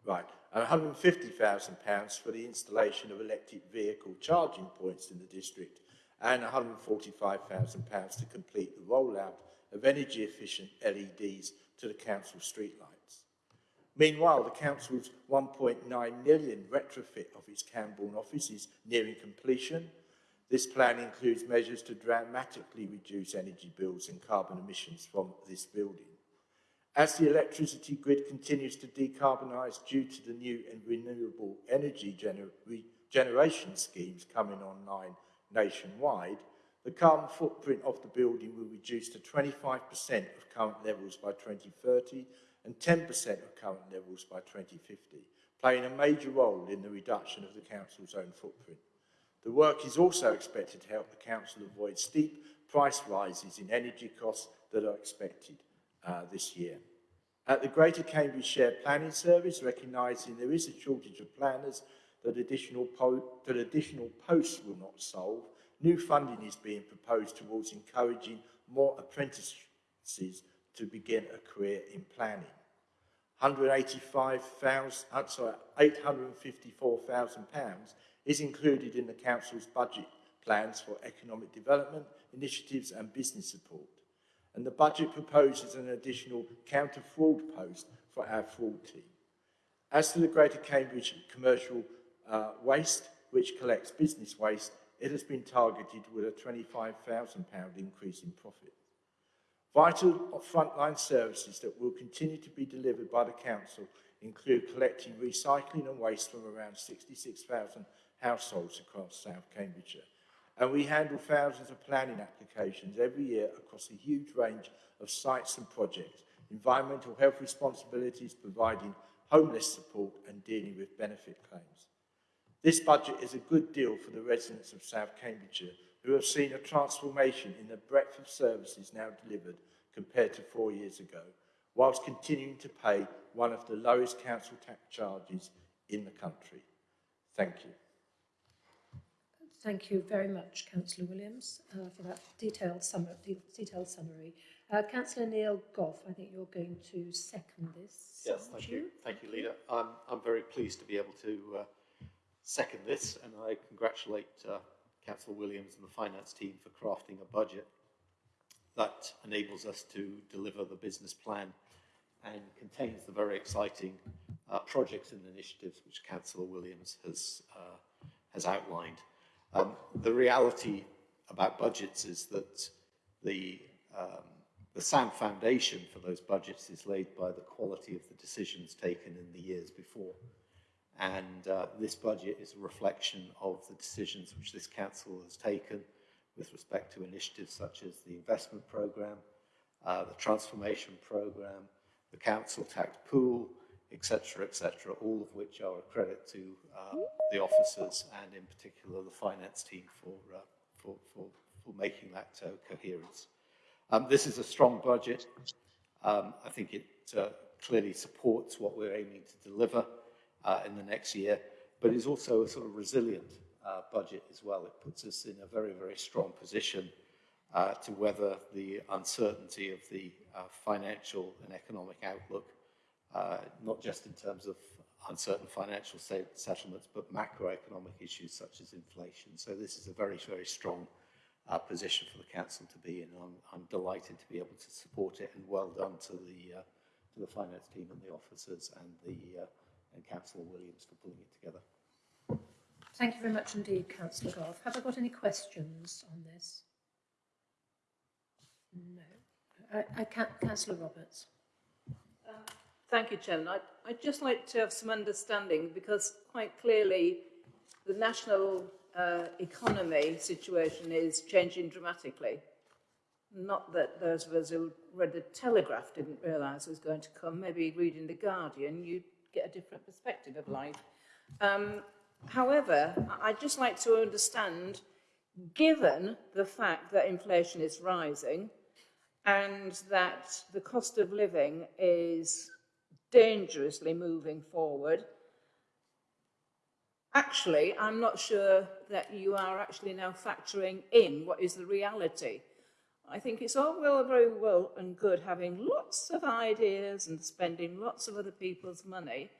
R: right, and £150,000 for the installation of electric vehicle charging points in the district and £145,000 to complete the rollout of energy efficient LEDs to the council streetlights. Meanwhile, the council's 1.9 million retrofit of its Cambourne office is nearing completion. This plan includes measures to dramatically reduce energy bills and carbon emissions from this building. As the electricity grid continues to decarbonise due to the new and renewable energy gener generation schemes coming online nationwide, the carbon footprint of the building will reduce to 25% of current levels by 2030 and 10% of current levels by 2050, playing a major role in the reduction of the council's own footprint. The work is also expected to help the council avoid steep price rises in energy costs that are expected uh, this year. At the Greater Cambridge Shared Planning Service, recognising there is a shortage of planners that additional, that additional posts will not solve, new funding is being proposed towards encouraging more apprentices to begin a career in planning. 185,000, uh, sorry, 854,000 pounds is included in the council's budget plans for economic development initiatives and business support and the budget proposes an additional counter-fraud post for our fraud team. As to the Greater Cambridge commercial uh, waste, which collects business waste, it has been targeted with a £25,000 increase in profit. Vital frontline services that will continue to be delivered by the Council include collecting recycling and waste from around 66,000 households across South Cambridgeshire and we handle thousands of planning applications every year across a huge range of sites and projects, environmental health responsibilities, providing homeless support and dealing with benefit claims. This budget is a good deal for the residents of South Cambridgeshire who have seen a transformation in the breadth of services now delivered compared to four years ago, whilst continuing to pay one of the lowest council tax charges in the country. Thank you.
A: Thank you very much, Councillor Williams, uh, for that detailed, summary. detailed summary. Uh, Councillor Neil Gough, I think you're going to second this.
D: Yes, thank you? you. Thank you, Leader. I'm, I'm very pleased to be able to uh, second this, and I congratulate uh, Councillor Williams and the finance team for crafting a budget that enables us to deliver the business plan and contains the very exciting uh, projects and initiatives which Councillor Williams has, uh, has outlined. Um, the reality about budgets is that the, um, the sound foundation for those budgets is laid by the quality of the decisions taken in the years before. And uh, this budget is a reflection of the decisions which this council has taken with respect to initiatives such as the investment programme, uh, the transformation programme, the council tax pool, etc., etc., all of which are a credit to uh, the officers and in particular the finance team for, uh, for, for, for, making that uh, coherence. Um, this is a strong budget. Um, I think it uh, clearly supports what we're aiming to deliver uh, in the next year, but is also a sort of resilient uh, budget as well. It puts us in a very, very strong position to weather the uncertainty of the financial and economic outlook uh, not just in terms of uncertain financial settlements, but macroeconomic issues such as inflation. So this is a very, very strong uh, position for the council to be in. I'm, I'm, delighted to be able to support it, and well done to the uh, to the finance team and the officers and the uh, and Councillor Williams for pulling it together.
A: Thank you very much indeed, Councillor Gough. Have I got any questions on this? No. I Councillor Roberts.
Q: Thank you, Chairman. I'd, I'd, just like to have some understanding because quite clearly the national uh, economy situation is changing dramatically. Not that those of us who read the Telegraph didn't realise it was going to come. Maybe reading The Guardian, you'd get a different perspective of life. Um, however, I'd just like to understand, given the fact that inflation is rising, and that the cost of living is dangerously moving forward. Actually, I'm not sure that you are actually now factoring in what is the reality. I think it's all well, very well and good having lots of ideas and spending lots of other people's money.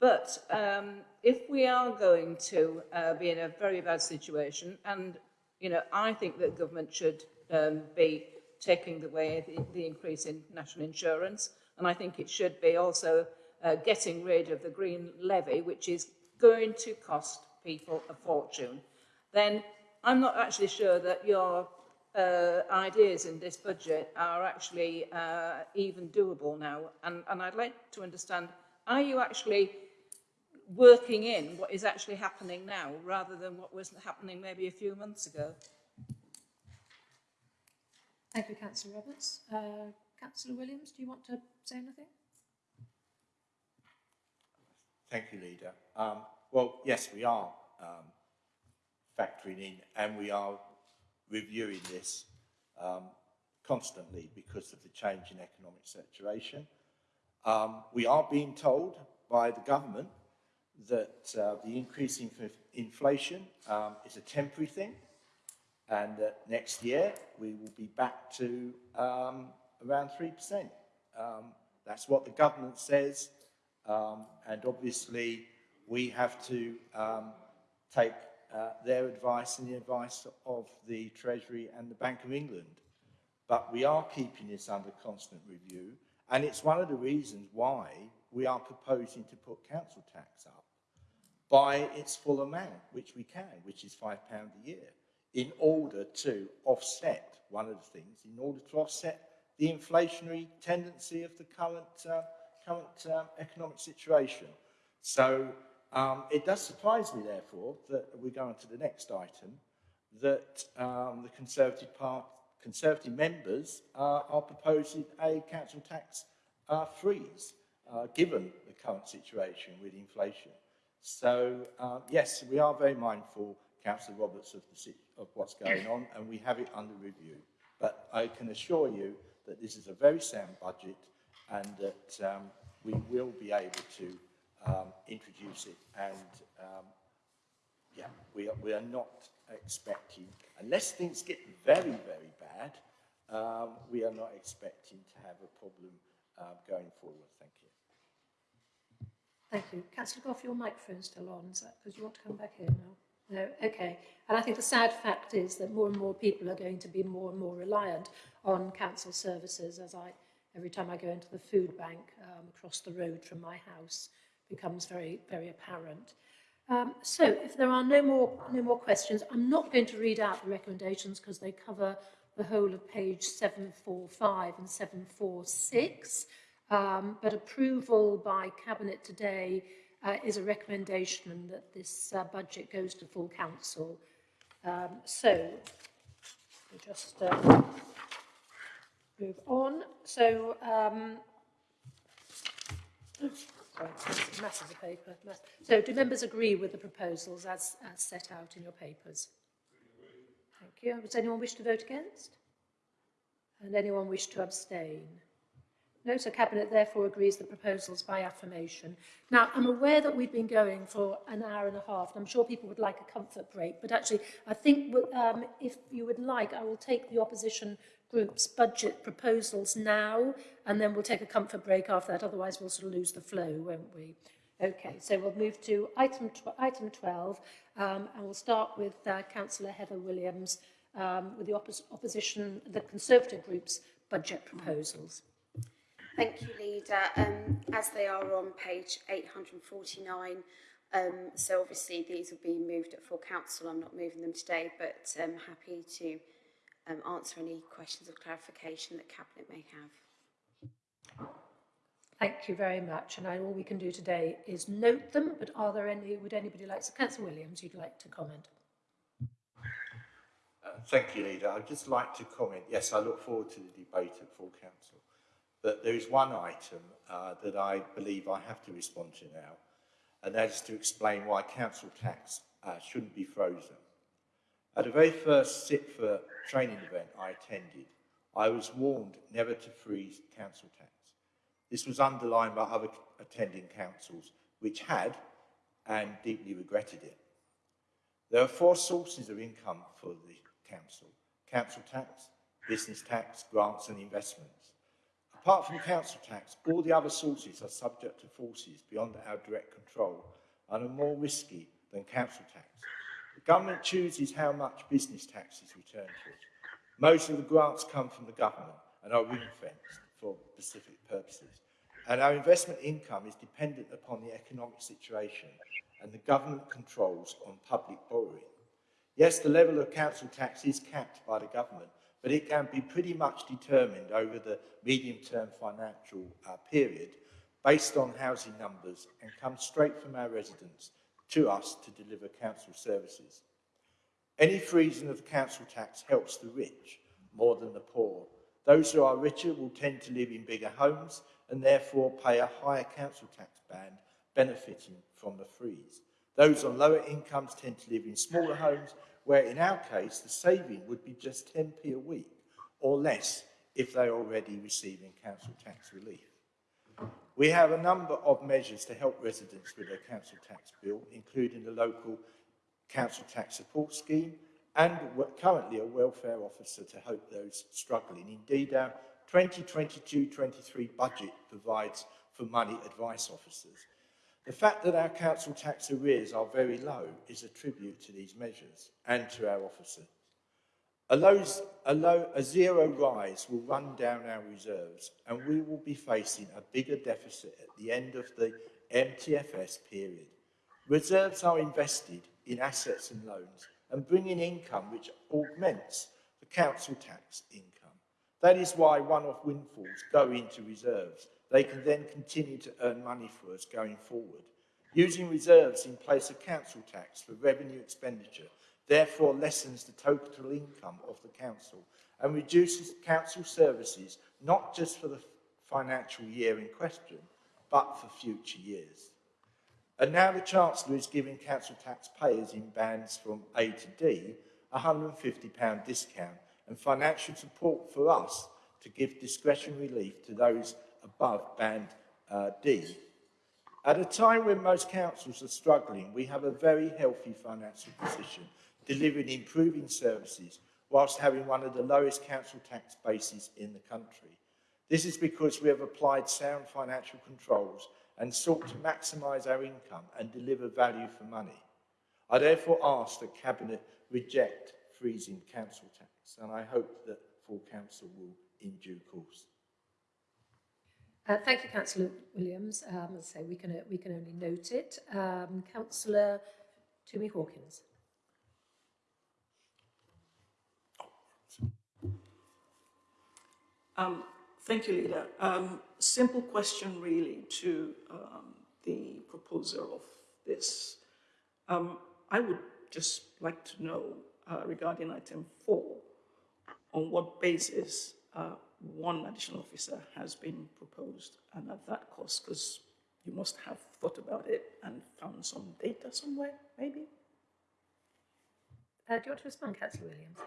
Q: But um, if we are going to uh, be in a very bad situation, and you know, I think that government should um, be taking the way the, the increase in national insurance, and I think it should be also uh, getting rid of the green levy, which is going to cost people a fortune. Then I'm not actually sure that your uh, ideas in this budget are actually uh, even doable now. And, and I'd like to understand, are you actually working in what is actually happening now rather than what was happening maybe a few months ago?
A: Thank you, Councillor Roberts. Uh, Councillor Williams, do you want to say anything?
R: Thank you, Leader. Um, well, yes, we are um, factoring in and we are reviewing this um, constantly because of the change in economic situation. Um, we are being told by the government that uh, the increase in inflation um, is a temporary thing and that next year we will be back to um, around 3%. Um, that's what the government says um, and obviously we have to take uh, their advice and the advice of the Treasury and the Bank of England. But we are keeping this under constant review, and it's one of the reasons why we are proposing to put council tax up by its full amount, which we can, which is £5 a year, in order to offset, one of the things, in order to offset the inflationary tendency of the current, uh, current uh, economic situation. So um, it does surprise me, therefore, that we go on to the next item, that um, the Conservative, part, Conservative members uh, are proposing a council tax uh, freeze, uh, given the current situation with inflation. So, uh, yes, we are very mindful, Councillor Roberts, of, the, of what's going on, and we have it under review. But I can assure you that this is a very sound budget and that um, we will be able to um, introduce it. And um, yeah, we are, we are not expecting, unless things get very, very bad, um, we are not expecting to have a problem uh, going forward. Thank you.
A: Thank you. Councillor Gough, your microphone's still on, is that because you want to come back here now? No, okay. And I think the sad fact is that more and more people are going to be more and more reliant on council services as I, every time I go into the food bank um, across the road from my house, becomes very, very apparent. Um, so if there are no more, no more questions, I'm not going to read out the recommendations because they cover the whole of page 745 and 746. Um, but approval by Cabinet today uh, is a recommendation that this uh, budget goes to full council. Um, so we'll just uh, move on. So um, masses of paper. So do members agree with the proposals as, as set out in your papers? Thank you. Does anyone wish to vote against? And anyone wish to abstain? No, so Cabinet therefore agrees the proposals by affirmation. Now, I'm aware that we've been going for an hour and a half, and I'm sure people would like a comfort break, but actually, I think um, if you would like, I will take the opposition group's budget proposals now, and then we'll take a comfort break after that. Otherwise, we'll sort of lose the flow, won't we? Okay, so we'll move to item, tw item 12, um, and we'll start with uh, Councillor Heather Williams um, with the oppos opposition, the Conservative group's budget proposals.
M: Thank you, Leader. Um, as they are on page 849, um, so obviously these will be moved at full council. I'm not moving them today, but I'm um, happy to um, answer any questions or clarification that Cabinet may have.
A: Thank you very much. And I, all we can do today is note them, but are there any, would anybody like, to, Councillor Williams, you'd like to comment?
R: Uh, thank you, Leader. I'd just like to comment. Yes, I look forward to the debate at full council. But there is one item uh, that I believe I have to respond to now, and that is to explain why council tax uh, shouldn't be frozen. At the very first CIPFA training event I attended, I was warned never to freeze council tax. This was underlined by other attending councils which had and deeply regretted it. There are four sources of income for the council. Council tax, business tax, grants and investments. Apart from council tax, all the other sources are subject to forces beyond our direct control and are more risky than council tax. The government chooses how much business tax is returned to it. Most of the grants come from the government and are ring-fenced for specific purposes. And our investment income is dependent upon the economic situation and the government controls on public borrowing. Yes, the level of council tax is capped by the government, but it can be pretty much determined over the medium-term financial uh, period based on housing numbers and comes straight from our residents to us to deliver council services. Any freezing of the council tax helps the rich more than the poor. Those who are richer will tend to live in bigger homes and therefore pay a higher council tax band, benefiting from the freeze. Those on lower incomes tend to live in smaller homes, where in our case, the saving would be just 10p a week or less if they're already receiving council tax relief. We have a number of measures to help residents with their council tax bill, including the local council tax support scheme and currently a welfare officer to help those struggling. Indeed, our 2022-23 budget provides for money advice officers. The fact that our council tax arrears are very low is a tribute to these measures and to our officers. A, a, low, a zero rise will run down our reserves and we will be facing a bigger deficit at the end of the MTFS period. Reserves are invested in assets and loans and bring in income which augments the council tax income. That is why one-off windfalls go into reserves. They can then continue to earn money for us going forward. Using reserves in place of council tax for revenue expenditure therefore lessens the total income of the council and reduces council services not just for the financial year in question, but for future years. And now the Chancellor is giving council taxpayers in bands from A to D a £150 discount and financial support for us to give discretionary relief to those above band uh, D. At a time when most councils are struggling, we have a very healthy financial position, delivering improving services whilst having one of the lowest council tax bases in the country. This is because we have applied sound financial controls and sought to maximise our income and deliver value for money. I therefore ask that Cabinet reject freezing council tax, and I hope that full council will in due course.
A: Uh, thank you, Councillor Williams. Um, as I say, we can, uh, we can only note it. Um, Councillor Tumi Hawkins.
O: Um, thank you, Leader. Um, simple question, really, to um, the proposer of this. Um, I would just like to know, uh, regarding item four, on what basis uh, one additional officer has been proposed and at that cost, because you must have thought about it and found some data somewhere, maybe?
A: Uh, do you want to respond, Councillor Williams?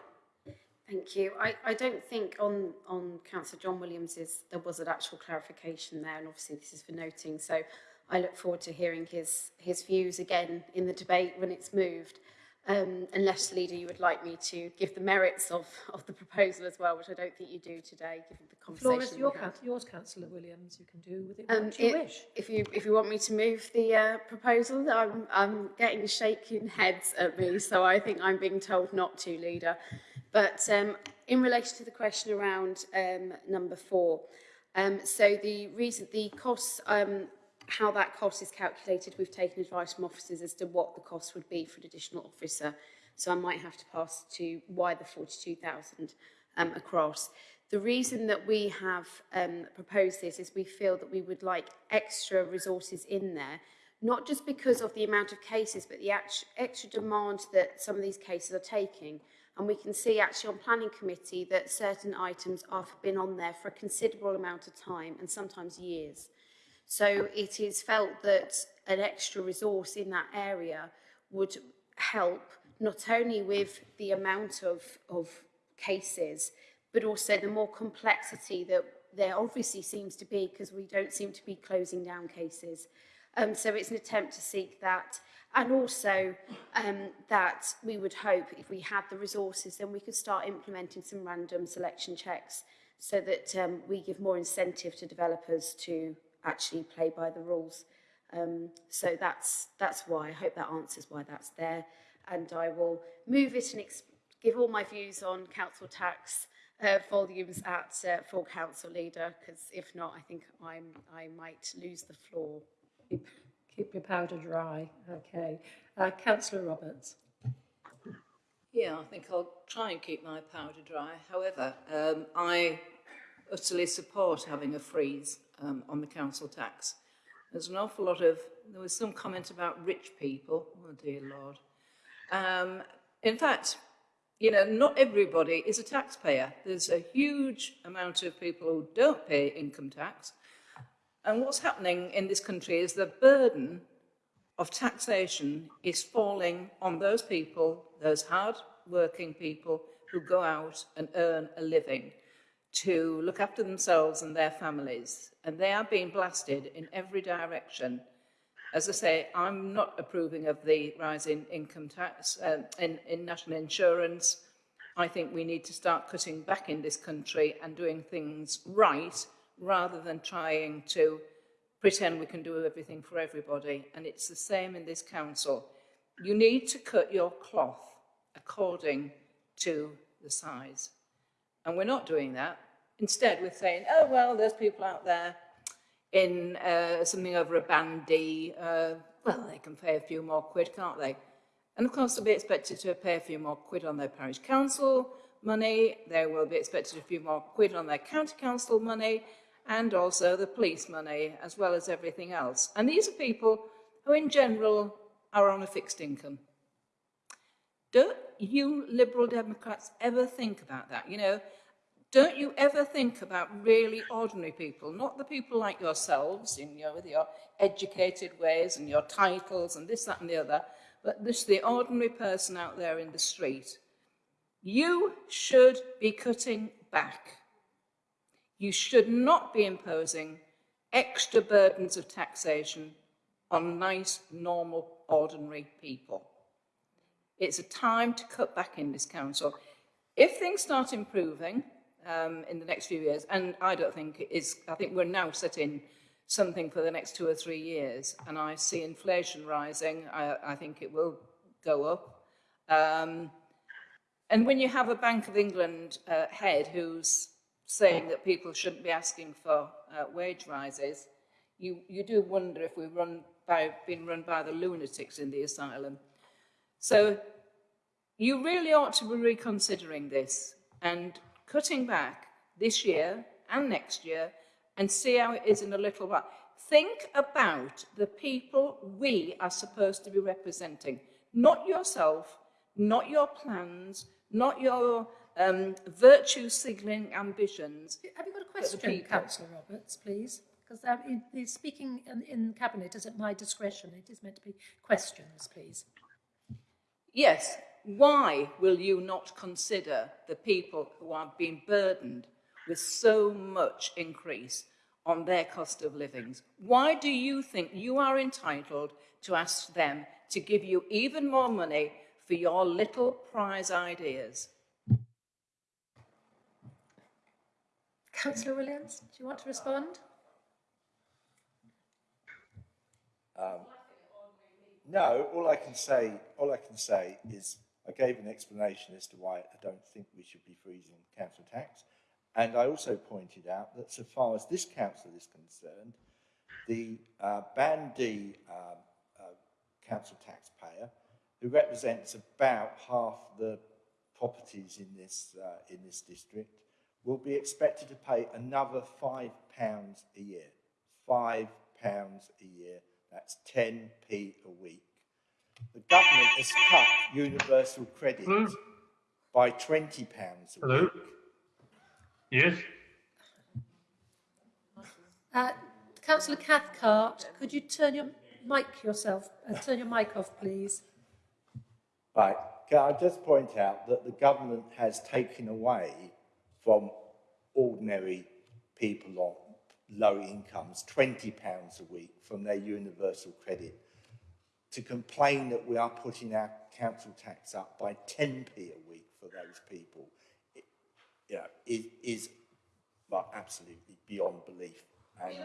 M: Thank you. I, I don't think on, on Councillor John Williams's there was an actual clarification there, and obviously this is for noting. So I look forward to hearing his, his views again in the debate when it's moved. um, unless, Leader, you would like me to give the merits of, of the proposal as well, which I don't think you do today, given the conversation
A: Flores, your yours, Councillor Williams, you can do with it
M: um,
A: what you
M: it,
A: wish.
M: If you, if you want me to move the uh, proposal, I'm, I'm getting shaking heads at me, so I think I'm being told not to, Leader. But um, in relation to the question around um, number four, um, so the reason the costs um, how that cost is calculated, we've taken advice from officers as to what the cost would be for an additional officer. So I might have to pass to why the 42,000 um, across. The reason that we have um, proposed this is we feel that we would like extra resources in there, not just because of the amount of cases, but the extra demand that some of these cases are taking. And we can see actually on planning committee that certain items have been on there for a considerable amount of time and sometimes years. So it is felt that an extra resource in that area would help not only with the amount of, of cases, but also the more complexity that there obviously seems to be because we don't seem to be closing down cases. Um, so it's an attempt to seek that. And also um, that we would hope if we had the resources, then we could start implementing some random selection checks so that um, we give more incentive to developers to actually play by the rules. Um, so that's, that's why. I hope that answers why that's there. And I will move it and give all my views on council tax uh, volumes at uh, full council leader, because if not, I think I'm, I might lose the floor.
A: Keep, keep your powder dry. Okay. Uh, Councillor Roberts.
Q: Yeah, I think I'll try and keep my powder dry. However, um, I utterly support having a freeze um, on the council tax. There's an awful lot of, there was some comment about rich people. Oh dear Lord. Um, in fact, you know, not everybody is a taxpayer. There's a huge amount of people who don't pay income tax. And what's happening in this country is the burden of taxation is falling on those people, those hard-working people who go out and earn a living to look after themselves and their families. And they are being blasted in every direction. As I say, I'm not approving of the rise in income tax, uh, in, in national insurance. I think we need to start cutting back in this country and doing things right rather than trying to pretend we can do everything for everybody. And it's the same in this council. You need to cut your cloth according to the size. And we're not doing that. Instead, we're saying, oh, well, there's people out there in uh, something over a band D, uh, well, they can pay a few more quid, can't they? And of course, they'll be expected to pay a few more quid on their parish council money, they will be expected a few more quid on their county council money, and also the police money, as well as everything else. And these are people who, in general, are on a fixed income. Don't you Liberal Democrats ever think about that? You know, don't you ever think about really ordinary people, not the people like yourselves, in your, with your educated ways and your titles and this, that and the other, but this the ordinary person out there in the street. You should be cutting back. You should not be imposing extra burdens of taxation on nice, normal, ordinary people. It's a time to cut back in this council. If things start improving, um, in the next few years. And I don't think it is, I think we're now setting something for the next two or three years. And I see inflation rising. I, I think it will go up. Um, and when you have a Bank of England uh, head who's saying that people shouldn't be asking for uh, wage rises, you, you do wonder if we've run by, been run by the lunatics in the asylum. So you really ought to be reconsidering this and cutting back this year and next year and see how it is in a little while. Think about the people we are supposed to be representing, not yourself, not your plans, not your um, virtue signalling ambitions.
A: Have you got a question, Councillor Roberts, please? Because um, speaking in, in Cabinet is at my discretion. It is meant to be questions, please.
Q: Yes, why will you not consider the people who are being burdened with so much increase on their cost of livings? Why do you think you are entitled to ask them to give you even more money for your little prize ideas?
A: Councillor Williams, do you want to respond?
R: Um, no, all I can say, all I can say is I gave an explanation as to why I don't think we should be freezing council tax. And I also pointed out that so far as this council is concerned, the uh, Band D um, uh, council taxpayer, who represents about half the properties in this, uh, in this district, will be expected to pay another £5 a year. £5 a year. That's 10p a week the government has cut universal credit Hello? by £20 a Hello? week.
S: Yes.
A: Uh, Councillor Cathcart, could you turn your mic yourself, uh, turn your mic off, please?
R: Right. Can I just point out that the government has taken away from ordinary people on low incomes, £20 a week from their universal credit, to complain that we are putting our council tax up by 10p a week for those people, it, you know, is, is well, absolutely beyond belief. And,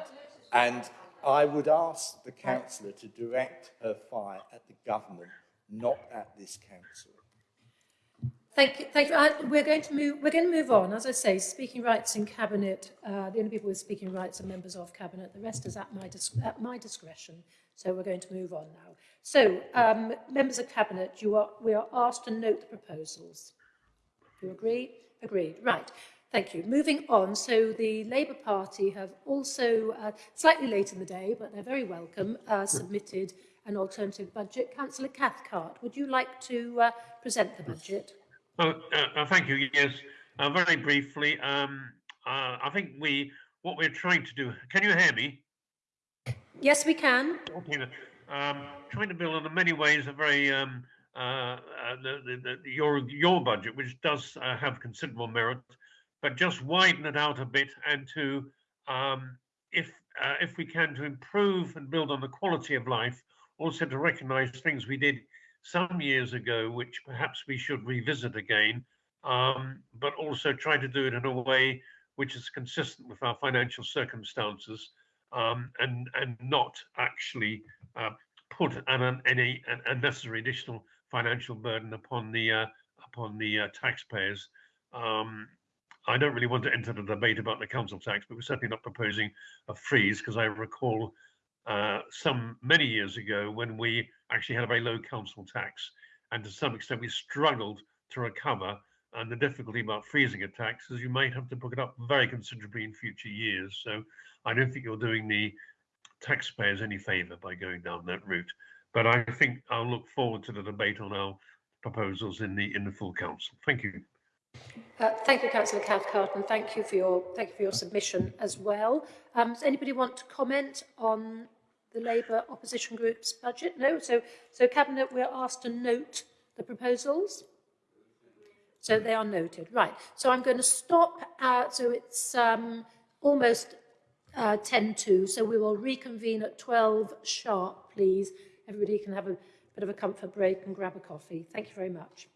R: and I would ask the councillor to direct her fire at the government, not at this council.
A: Thank you. Thank you. Uh, we're going to move. We're going to move on. As I say, speaking rights in cabinet. Uh, the only people with speaking rights are members of cabinet. The rest is at my at my discretion. So we're going to move on now. So, um, members of cabinet, you are we are asked to note the proposals. Do you agree? Agreed. Right. Thank you. Moving on, so the Labour Party have also, uh, slightly late in the day, but they're very welcome, uh, submitted an alternative budget. Councillor Cathcart, would you like to uh, present the budget?
S: Oh, uh, uh, thank you. Yes, uh, very briefly. Um, uh, I think we what we're trying to do. Can you hear me?
A: Yes, we can.
S: Okay. Um, trying to build on in many ways a very um, uh, uh, the, the, the, your your budget, which does uh, have considerable merit, but just widen it out a bit and to um, if uh, if we can to improve and build on the quality of life, also to recognise things we did some years ago, which perhaps we should revisit again, um, but also try to do it in a way which is consistent with our financial circumstances um, and and not actually uh, put an, any an unnecessary additional financial burden upon the uh, upon the uh, taxpayers. Um, I don't really want to enter the debate about the council tax, but we're certainly not proposing a freeze because I recall uh, some many years ago when we actually had a very low council tax, and to some extent we struggled to recover. And the difficulty about freezing a tax is you might have to put it up very considerably in future years. So I don't think you're doing the taxpayers any favour by going down that route. But I think I'll look forward to the debate on our proposals in the in the full council. Thank you.
A: Uh, thank you, Councillor Cathcart, and thank you for your thank you for your submission as well. Um, does anybody want to comment on the Labour opposition group's budget? No. So, so Cabinet, we're asked to note the proposals. So they are noted. Right. So I'm going to stop. Uh, so it's um, almost uh, 10 to. So we will reconvene at 12 sharp, please. Everybody can have a bit of a comfort break and grab a coffee. Thank you very much.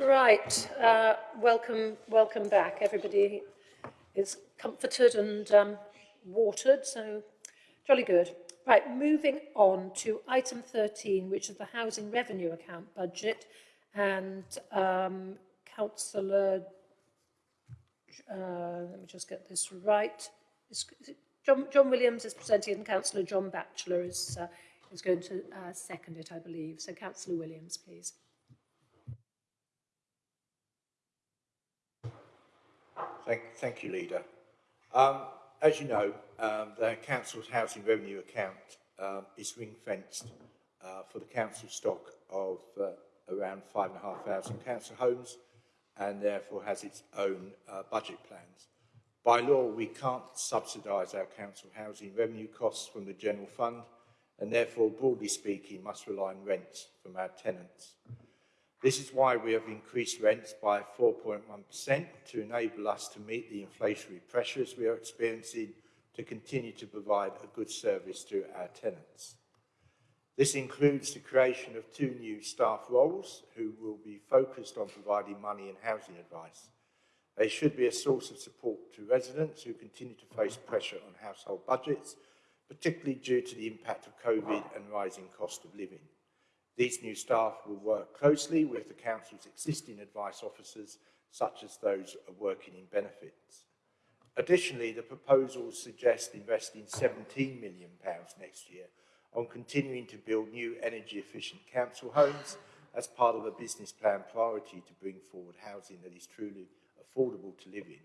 A: Right, uh, welcome, welcome back. Everybody is comforted and um, watered, so jolly good. Right, moving on to item 13, which is the housing revenue account budget, and um, Councillor, uh, let me just get this right. Is, is John, John Williams is presenting, and Councillor John Batchelor is uh, is going to uh, second it, I believe. So, Councillor Williams, please.
R: Thank, thank you, Leader. Um, as you know, um, the Council's housing revenue account um, is ring-fenced uh, for the council stock of uh, around 5,500 council homes and therefore has its own uh, budget plans. By law, we can't subsidise our council housing revenue costs from the general fund and therefore, broadly speaking, must rely on rents from our tenants. This is why we have increased rents by 4.1% to enable us to meet the inflationary pressures we are experiencing to continue to provide a good service to our tenants. This includes the creation of two new staff roles who will be focused on providing money and housing advice. They should be a source of support to residents who continue to face pressure on household budgets, particularly due to the impact of COVID and rising cost of living. These new staff will work closely with the Council's existing advice officers, such as those working in benefits. Additionally, the proposals suggest investing £17 million next year on continuing to build new energy efficient council homes as part of a business plan priority to bring forward housing that is truly affordable to live in.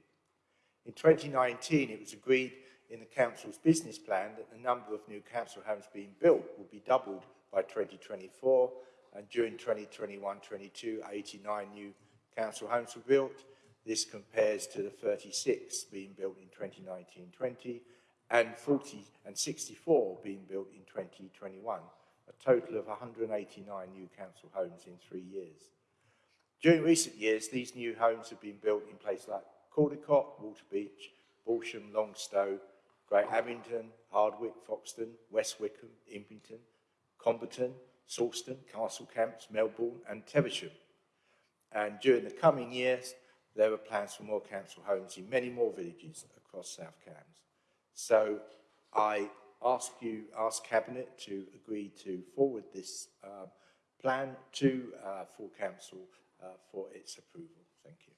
R: In 2019, it was agreed in the council's business plan that the number of new council homes being built will be doubled by 2024 and during 2021-22 89 new council homes were built. This compares to the 36 being built in 2019-20 and 40 and 64 being built in 2021, a total of 189 new council homes in three years. During recent years, these new homes have been built in places like Caldecote, Waterbeach, Balsham, Longstowe, Great Abington, Hardwick, Foxton, West Wickham, Impington, Comberton, Sawston, Castle Camps, Melbourn and Teversham. And during the coming years, there are plans for more council homes in many more villages across South Cambs. So I ask you, ask Cabinet to agree to forward this uh, plan to uh, full council uh, for its approval. Thank you.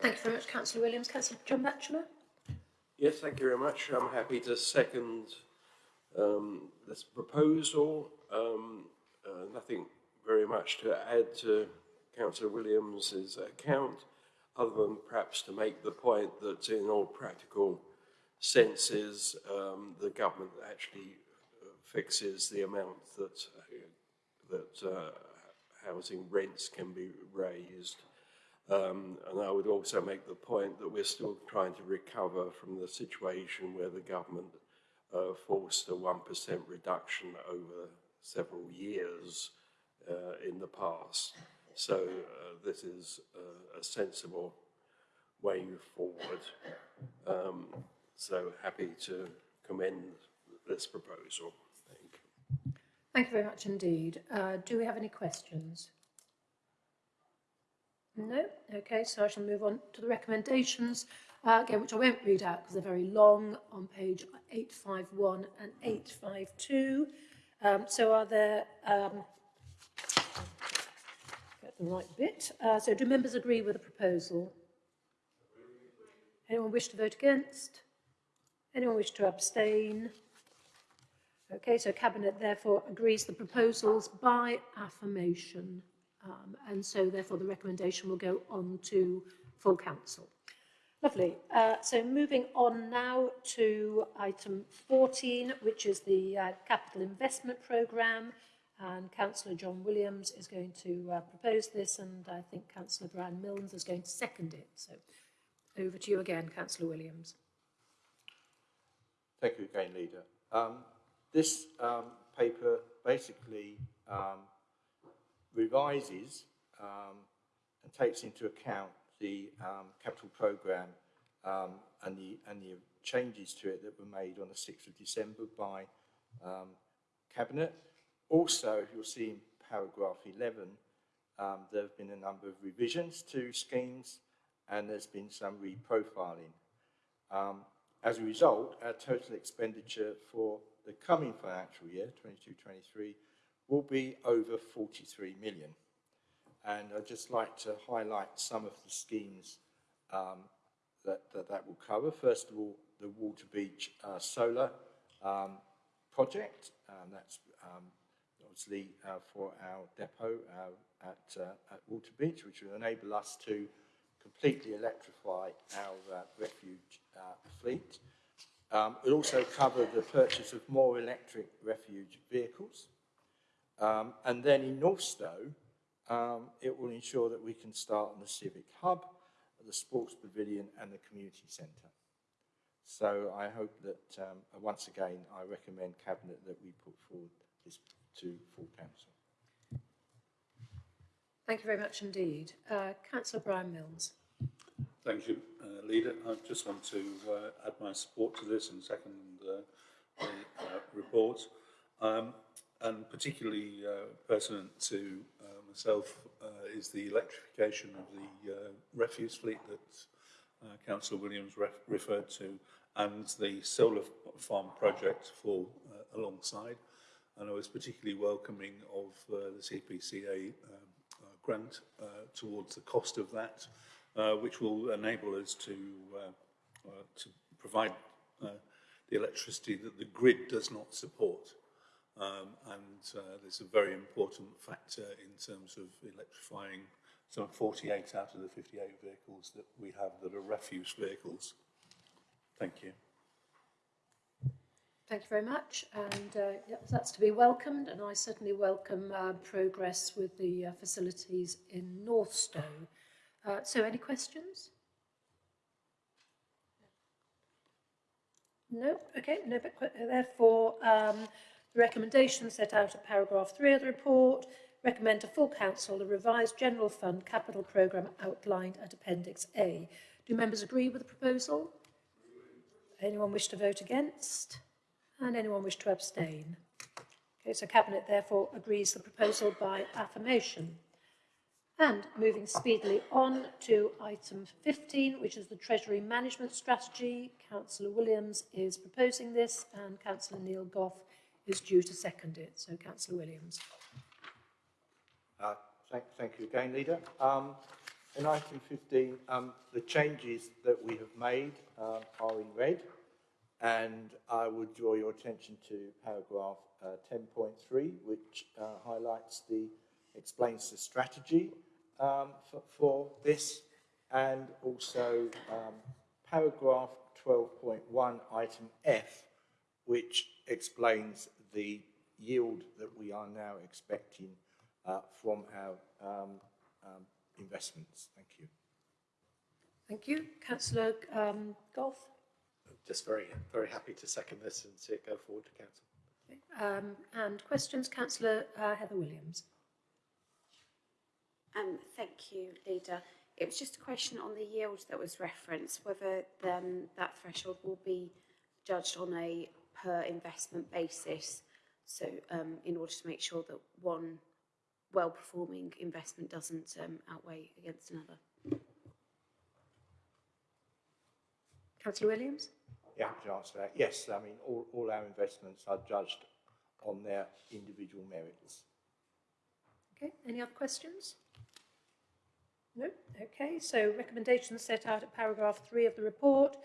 A: Thank you very much, Councillor Williams. Councillor John Batchelor.
N: Yes, thank you very much. I'm happy to second um, this proposal. Um, uh, nothing very much to add to Councillor Williams's account, other than perhaps to make the point that in all practical senses, um, the government actually fixes the amount that that uh, housing rents can be raised. Um, and I would also make the point that we're still trying to recover from the situation where the government uh, forced a 1% reduction over several years uh, in the past. So uh, this is a sensible way forward. Um, so happy to commend this proposal.
A: Thank you very much indeed. Uh, do we have any questions? No? Okay, so I shall move on to the recommendations, uh, again, which I won't read out because they're very long on page 851 and 852. Um, so are there, um, get the right bit. Uh, so do members agree with the proposal? Anyone wish to vote against? Anyone wish to abstain? Okay, so Cabinet therefore agrees the proposals by affirmation. Um, and so therefore the recommendation will go on to full council. Lovely. Uh, so moving on now to item 14, which is the uh, capital investment programme. And Councillor John Williams is going to uh, propose this, and I think Councillor Brian Milnes is going to second it. So over to you again, Councillor Williams.
R: Thank you again, Leader. Um, this um, paper basically um, revises um, and takes into account the um, capital programme um, and, the, and the changes to it that were made on the 6th of December by um, Cabinet. Also, you'll see in paragraph 11, um, there have been a number of revisions to schemes and there's been some reprofiling. Um, as a result, our total expenditure for the coming financial year, 22-23, will be over 43 million. And I'd just like to highlight some of the schemes um, that, that, that will cover. First of all, the Waterbeach uh, Solar um, project. Um, that's um, obviously uh, for our depot uh, at, uh, at Waterbeach, which will enable us to completely electrify our uh, refuge uh, fleet. Um, it also cover the purchase of more electric refuge vehicles. Um, and then in Northstowe, um, it will ensure that we can start on the Civic Hub, the Sports Pavilion and the Community Centre. So I hope that, um, once again, I recommend Cabinet that we put forward this to full council.
A: Thank you very much indeed. Uh, Councillor Brian Milnes.
E: Thank you, uh, Leader. I just want to uh, add my support to this and second uh, the uh, report. Um, and particularly uh, pertinent to uh, myself uh, is the electrification of the uh, refuse fleet that uh, Councillor Williams ref referred to and the solar farm project for uh, alongside. And I was particularly welcoming of the CPCA grant towards the cost of that, which will enable us to, to provide the electricity that the grid does not support. Um, and uh, there's a very important factor in terms of electrifying some 48 out of the 58 vehicles that we have that are refuse vehicles. Thank you.
A: Thank you very much. And uh, yep, that's to be welcomed. And I certainly welcome uh, progress with the uh, facilities in Northstowe. Uh, so any questions? No? Okay, no, but therefore, um, the recommendations set out at paragraph 3 of the report recommend to full council the revised general fund capital programme outlined at appendix A. Do members agree with the proposal? Anyone wish to vote against? And anyone wish to abstain? Okay, so Cabinet therefore agrees the proposal by affirmation. And moving speedily on to item 15, which is the Treasury Management Strategy. Councillor Williams is proposing this and Councillor Neil Gough is due to second it. So Councillor Williams.
R: Uh, thank, thank you again, Leader. Um, in item 15, um, the changes that we have made uh, are in red, and I would draw your attention to paragraph uh, 10.3, which uh, highlights the, explains the strategy um, for, for, this, and also um, paragraph 12.1, item F, which explains the yield that we are now expecting uh, from our um, um, investments. Thank you.
A: Thank you. Councillor um, Gough.
D: Just very, very happy to second this and see it go forward to council.
A: Um, and questions, Councillor uh, Heather Williams.
M: Um, thank you, Leader. It was just a question on the yield that was referenced, whether um, that threshold will be judged on a per investment basis. So um, in order to make sure that one well-performing investment doesn't um, outweigh against another.
A: Councillor Williams?
R: Yeah, to answer that. Yes, I mean, all, all our investments are judged on their individual merits.
A: Okay, any other questions? No? Okay, so recommendations set out at paragraph three of the report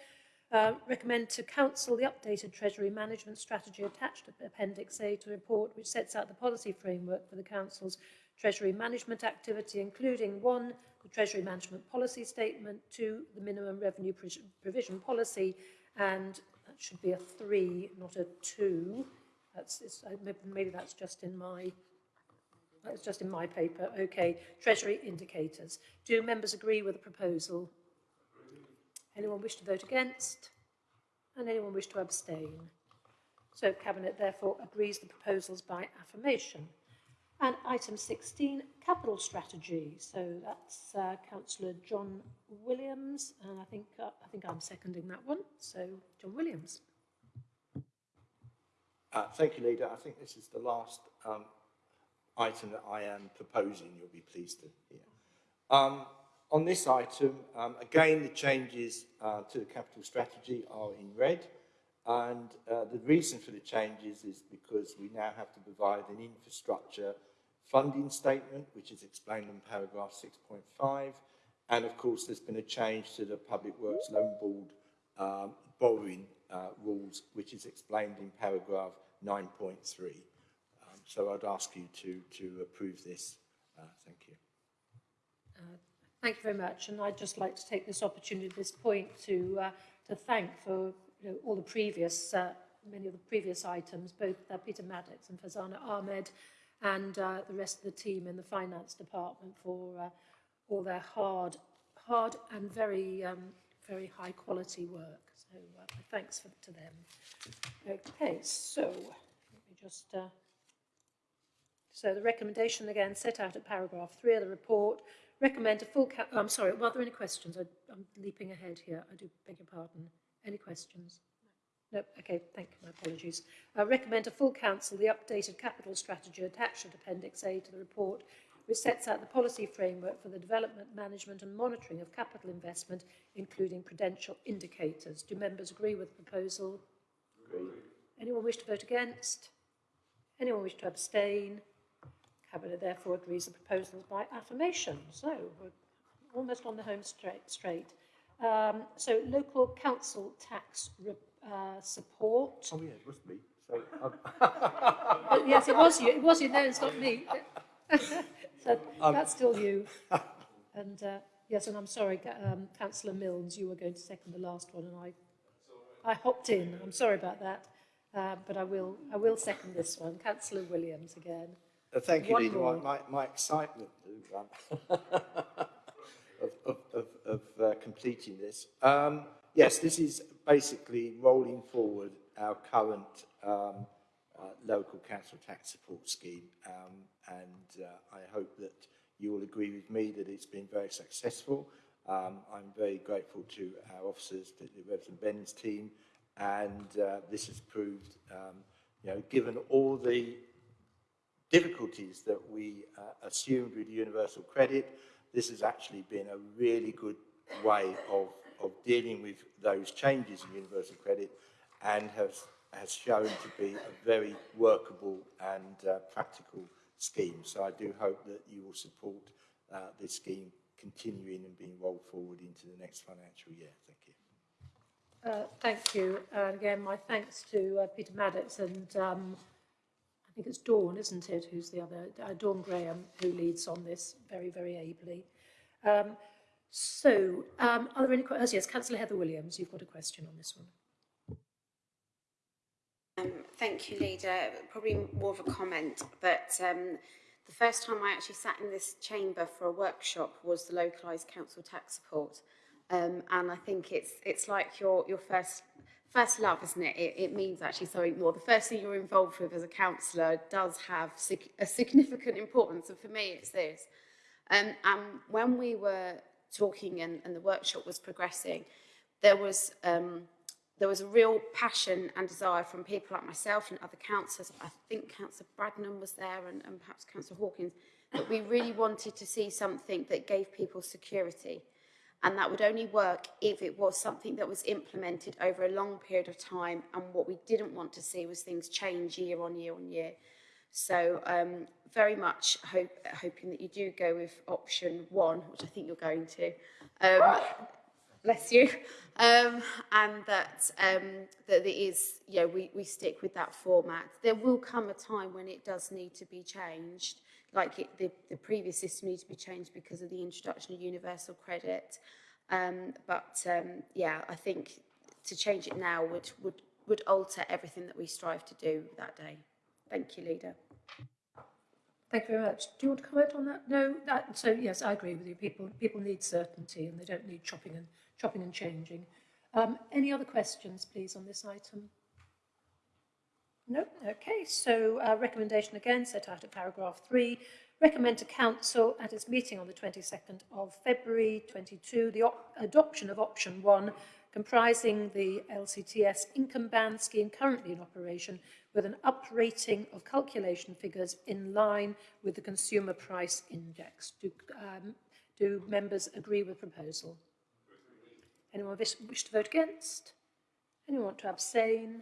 A: uh, recommend to Council the updated Treasury Management Strategy attached to Appendix A to the report, which sets out the policy framework for the Council's Treasury Management activity, including one, the Treasury Management Policy Statement, two, the Minimum Revenue Provision Policy, and that should be a three, not a two. That's, uh, maybe that's just in my that's just in my paper. Okay, Treasury indicators. Do members agree with the proposal? Anyone wish to vote against? And anyone wish to abstain? So Cabinet therefore agrees the proposals by affirmation. And item 16, capital strategy. So that's uh, Councillor John Williams, and I think uh, I think I'm seconding that one. So John Williams.
R: Uh, thank you, Leader. I think this is the last um, item that I am proposing, you'll be pleased to hear. Um, on this item, um, again, the changes uh, to the capital strategy are in red. And uh, the reason for the changes is because we now have to provide an infrastructure funding statement, which is explained in paragraph 6.5. And of course, there's been a change to the Public Works Loan Board um, borrowing uh, rules, which is explained in paragraph 9.3. Um, so I'd ask you to, to approve this. Uh, thank you.
A: Thank you very much. And I'd just like to take this opportunity at this point to, uh, to thank for you know, all the previous, uh, many of the previous items, both uh, Peter Maddox and Fazana Ahmed, and uh, the rest of the team in the finance department for uh, all their hard, hard and very, um, very high quality work. So uh, thanks for, to them. Okay, so let me just. Uh, so the recommendation again set out at paragraph three of the report recommend a full. Ca- oh, I'm sorry. Were there any questions? I, I'm leaping ahead here. I do beg your pardon. Any questions? No, okay, thank you, my apologies. I recommend a full council the updated capital strategy attached at Appendix A to the report, which sets out the policy framework for the development, management and monitoring of capital investment, including prudential indicators. Do members agree with the proposal?
R: Agree.
A: Anyone wish to vote against? Anyone wish to abstain? Cabinet therefore agrees the proposals by affirmation. So we're almost on the home straight. straight. Um, so local council tax uh, support.
R: Oh yeah, it was me. So, [laughs]
A: yes, it was you. It was you. No, it's not me. [laughs] so um... that's still you. And uh, yes, and I'm sorry, um, Councillor Milnes, you were going to second the last one, and I, I hopped in. I'm sorry about that, uh, but I will. I will second this one. Councillor Williams again.
R: Uh, thank you, Leader. My, my, my excitement [laughs] of, of, of, of uh, completing this. Um, yes, this is basically rolling forward our current um, uh, local council tax support scheme. Um, and uh, I hope that you will agree with me that it's been very successful. Um, I'm very grateful to our officers, to the Reverend Ben's team, and uh, this has proved, um, you know, given all the difficulties that we uh, assumed with universal credit, this has actually been a really good way of, of dealing with those changes in universal credit and has, has shown to be a very workable and uh, practical scheme. So I do hope that you will support uh, this scheme continuing and being rolled forward into the next financial year. Thank you.
A: Uh, thank you. And again, my thanks to uh, Peter Maddox and um, I think it's Dawn, isn't it, who's the other, uh, Dawn Graham, who leads on this very, very ably. Um, so, um, are there any questions? Yes, Councillor Heather Williams, you've got a question on this one.
M: Um, thank you, Leader. Probably more of a comment, but um, the first time I actually sat in this chamber for a workshop was the localised council tax support. Um, and I think it's it's like your your first first love, isn't it? it? It means actually something more. The first thing you're involved with as a councillor does have a significant importance, and for me, it's this. Um, and when we were talking and, and the workshop was progressing, there was um, there was a real passion and desire from people like myself and other councillors. I think Councillor Bradnam was there, and, and perhaps Councillor Hawkins, that we really wanted to see something that gave people security And that would only work if it was something that was implemented over a long period of time. And what we didn't want to see was things change year on year on year. So um, very much hope, hoping that you do go with option one, which I think you're going to. Um, bless you. Um, and that, um, that it is, you know, we, we stick with that format. There will come a time when it does need to be changed. Like it, the, the previous system needs to be changed because of the introduction of universal credit. Um, but um, yeah, I think to change it now would, would, would alter everything that we strive to do that day. Thank you, Leader.
A: Thank you very much. Do you want to comment on that? No. That, so yes, I agree with you. People people need certainty, and they don't need chopping and chopping and changing. Um, any other questions, please, on this item? No? Okay, so uh, recommendation again set out at paragraph three. recommend to Council at its meeting on the 22nd of February 22 the adoption of option 1 comprising the LCTS income band scheme currently in operation with an uprating of calculation figures in line with the consumer price index. Do, um, do members agree with proposal? Anyone wish to vote against? Anyone want to abstain?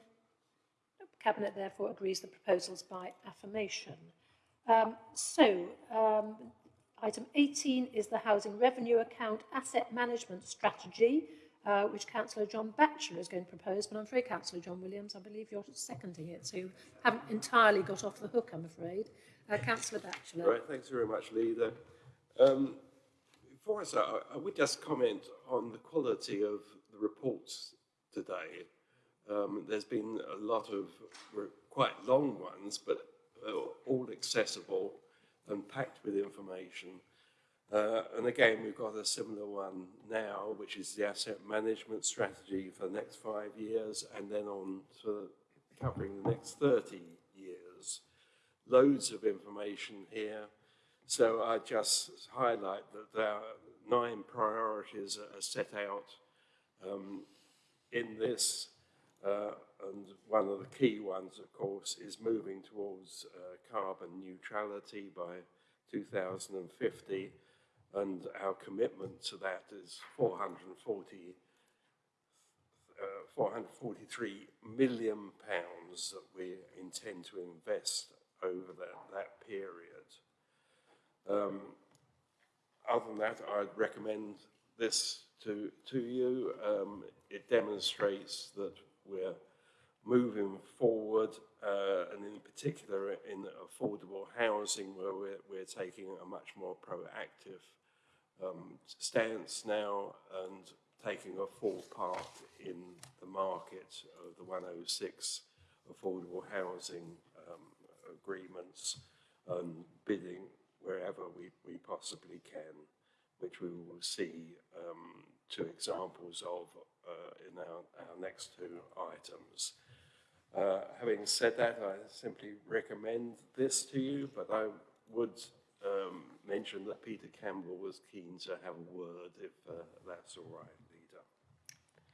A: Cabinet therefore agrees the proposals by affirmation. Um, so, um, item 18 is the Housing Revenue Account Asset Management Strategy, uh, which Councillor John Batchelor is going to propose, but I'm afraid Councillor John Williams, I believe you're seconding it, so you haven't entirely got off the hook, I'm afraid. Uh, Councillor Batchelor.
N: Right, thanks very much, Leader. Um, before I start, I, I would just comment on the quality of the reports today. Um, there's been a lot of quite long ones, but uh, all accessible and packed with information. Uh, and again, we've got a similar one now, which is the asset management strategy for the next five years, and then on to covering the next 30 years. Loads of information here. So I just highlight that there are nine priorities are set out um, in this uh, and one of the key ones, of course, is moving towards uh, carbon neutrality by 2050. And our commitment to that is 440, uh, 443 million pounds that we intend to invest over that, that period. Um, other than that, I'd recommend this to, to you. Um, it demonstrates that we're moving forward, uh, and in particular in affordable housing, where we're, we're taking a much more proactive um, stance now and taking a full part in the market of the 106 affordable housing um, agreements and bidding wherever we, we possibly can, which we will see um, two examples of uh, in our, our next two items. Uh, having said that, I simply recommend this to you, but I would um, mention that Peter Campbell was keen to have a word, if uh, that's all right, Leader.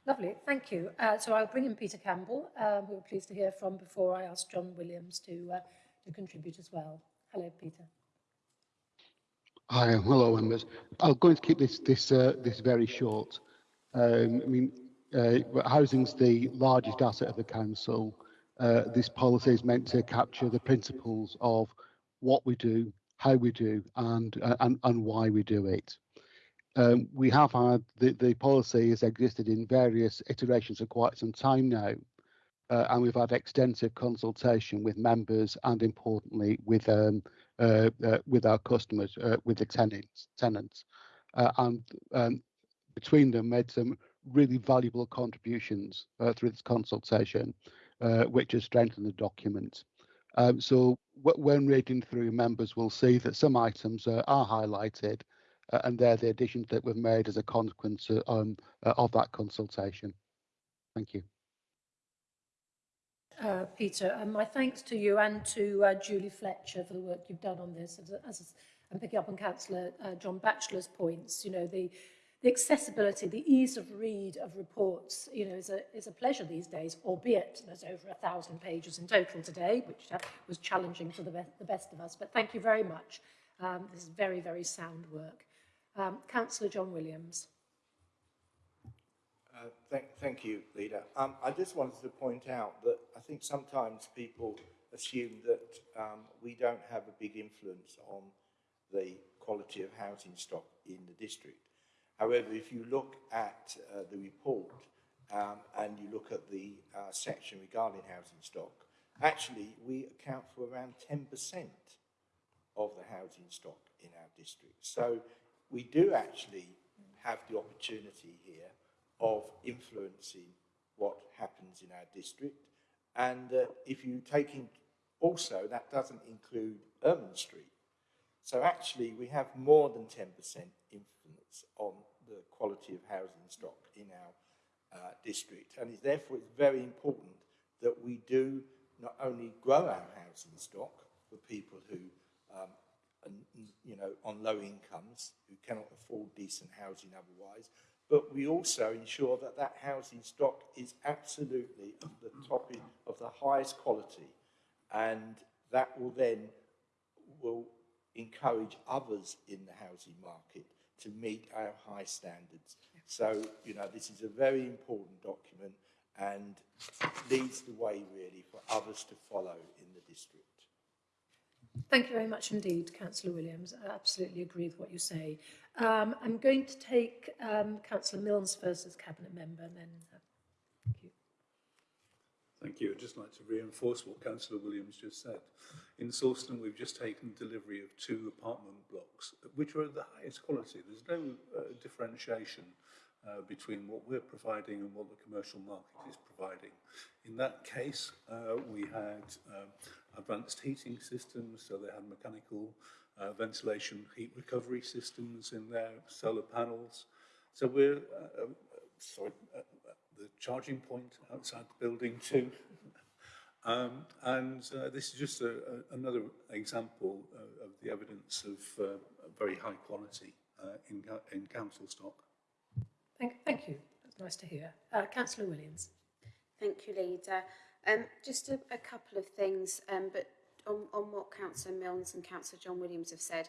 A: Lovely, thank you. Uh, so I'll bring in Peter Campbell, um, who we're pleased to hear from before I ask John Williams to, uh, to contribute as well. Hello, Peter.
T: Hi, hello, members. I'm going to keep this this uh, this very short. Um, I mean, uh, housing's the largest asset of the council. Uh, this policy is meant to capture the principles of what we do, how we do, and uh, and, and why we do it. Um, we have had the, the policy has existed in various iterations for quite some time now, uh, and we've had extensive consultation with members and importantly with um, uh, uh, with our customers, uh, with the tenants, tenants, and um, between them made some really valuable contributions uh, through this consultation, uh, which has strengthened the document. Um, so when reading through, members will see that some items uh, are highlighted, uh, and they're the additions that were made as a consequence uh, um, uh, of that consultation. Thank you.
A: Uh, Peter, and my thanks to you and to uh, Julie Fletcher for the work you've done on this. As, as I'm picking up on Councillor uh, John Batchelor's points, you know, the the accessibility, the ease of read of reports, you know, is a, is a pleasure these days, albeit there's over a thousand pages in total today, which was challenging for the, be the best of us. But thank you very much. Um, this is very, very sound work. Um, Councillor John Williams.
R: Uh, thank, thank you, Leader. Um, I just wanted to point out that I think sometimes people assume that um, we don't have a big influence on the quality of housing stock in the district. However, if you look at uh, the report um, and you look at the uh, section regarding housing stock, actually we account for around 10% of the housing stock in our district. So we do actually have the opportunity here of influencing what happens in our district. And uh, if you take in also, that doesn't include Ermine Street. So actually we have more than 10% influence on the quality of housing stock in our uh, district. And it's, therefore, it's very important that we do not only grow our housing stock for people who um, and, you know, on low incomes who cannot afford decent housing otherwise. But we also ensure that that housing stock is absolutely of the top of the highest quality, and that will then will encourage others in the housing market to meet our high standards. So, you know, this is a very important document and leads the way really for others to follow in the district.
A: Thank you very much indeed, Councillor Williams. I absolutely agree with what you say. Um, I'm going to take um, Councillor Milnes first as Cabinet Member and then... You.
E: Thank you. I'd just like to reinforce what Councillor Williams just said. In Sawston, we've just taken delivery of two apartment blocks, which are of the highest quality. There's no uh, differentiation uh, between what we're providing and what the commercial market is providing. In that case, uh, we had um, advanced heating systems, so they had mechanical uh, ventilation heat recovery systems in there, solar panels. So we're, uh, uh, sorry, uh, the charging point outside the building too. um, and uh, this is just a, a, another example uh, of the evidence of uh, very high quality uh, in, in council stock.
A: Thank, thank you. That's nice to hear. Uh, Councillor Williams.
M: Thank you, Leader. Um, just a, a couple of things, um, but on, on what Councillor Milnes and Councillor John Williams have said,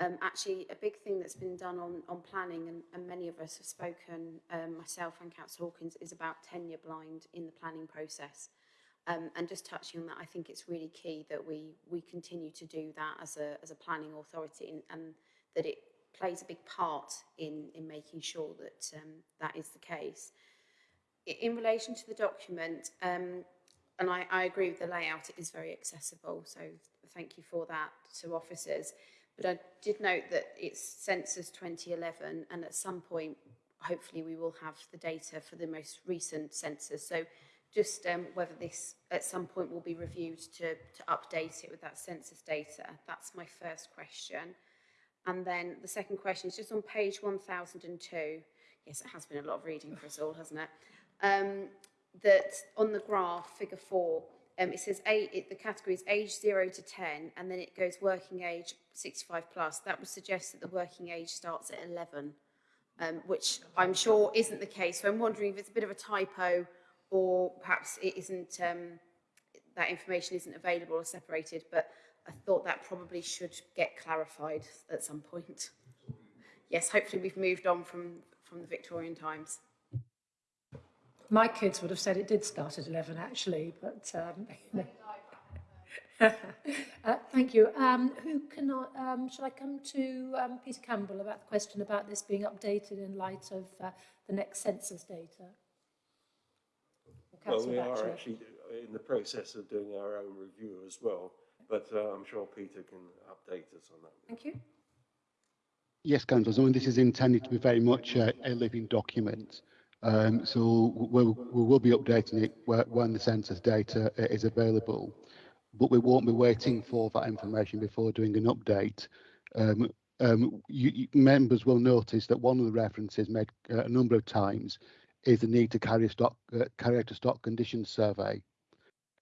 M: um, actually a big thing that's been done on, on planning, and, and many of us have spoken, um, myself and Councillor Hawkins, is about tenure blind in the planning process. Um, and just touching on that, I think it's really key that we we continue to do that as a, as a planning authority and, and that it plays a big part in, in making sure that um, that is the case. In relation to the document, um, and I, I agree with the layout, it is very accessible, so thank you for that to officers. But I did note that it's census 2011 and at some point, hopefully we will have the data for the most recent census. So just um, whether this at some point will be reviewed to, to update it with that census data. That's my first question. And then the second question is just on page 1002. Yes, it has been a lot of reading for us all, hasn't it? Um, that on the graph, figure four, um, it says eight, it, the category is age 0 to 10, and then it goes working age 65 plus. That would suggest that the working age starts at 11, um, which I'm sure isn't the case. So I'm wondering if it's a bit of a typo or perhaps it isn't, um, that information isn't available or separated, but I thought that probably should get clarified at some point. Yes, hopefully we've moved on from, from the Victorian times.
A: My kids would have said it did start at 11 actually, but um, [laughs] [laughs] uh, thank you. Um, who can I, um, shall I come to um, Peter Campbell about the question about this being updated in light of uh, the next census data?
N: Well, we are actually in the process of doing our own review as well, but uh, I'm sure Peter can update us on that.
A: Thank you.
T: Yes, Councillor. I mean, this is intended to be very much a, a living document. Um, so we'll, we will be updating it when the census data is available, but we won't be waiting for that information before doing an update. Um, um, you, members will notice that one of the references made uh, a number of times is the need to carry, stock, uh, carry out a stock condition survey.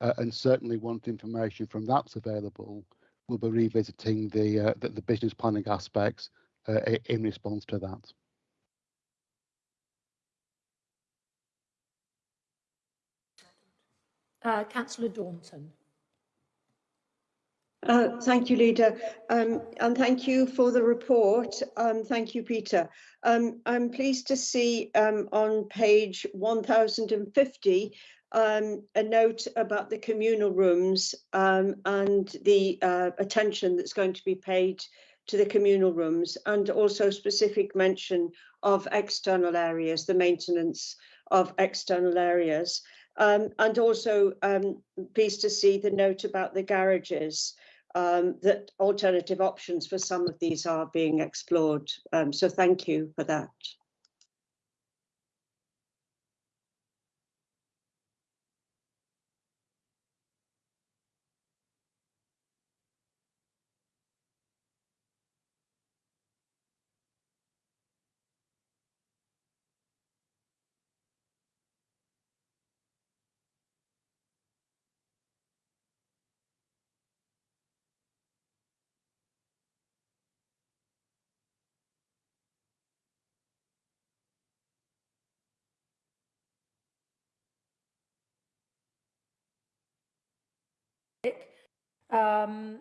T: Uh, and certainly once information from that's available, we'll be revisiting the, uh, the, the business planning aspects uh, in response to that.
A: Uh, Councillor Daunton.
L: Uh, thank you, Leader, um, and thank you for the report. Um, thank you, Peter. Um, I'm pleased to see um, on page 1050 um, a note about the communal rooms um, and the uh, attention that's going to be paid to the communal rooms and also specific mention of external areas, the maintenance of external areas. Um, and also um, pleased to see the note about the garages, um, that alternative options for some of these are being explored. Um, so thank you for that.
A: Um,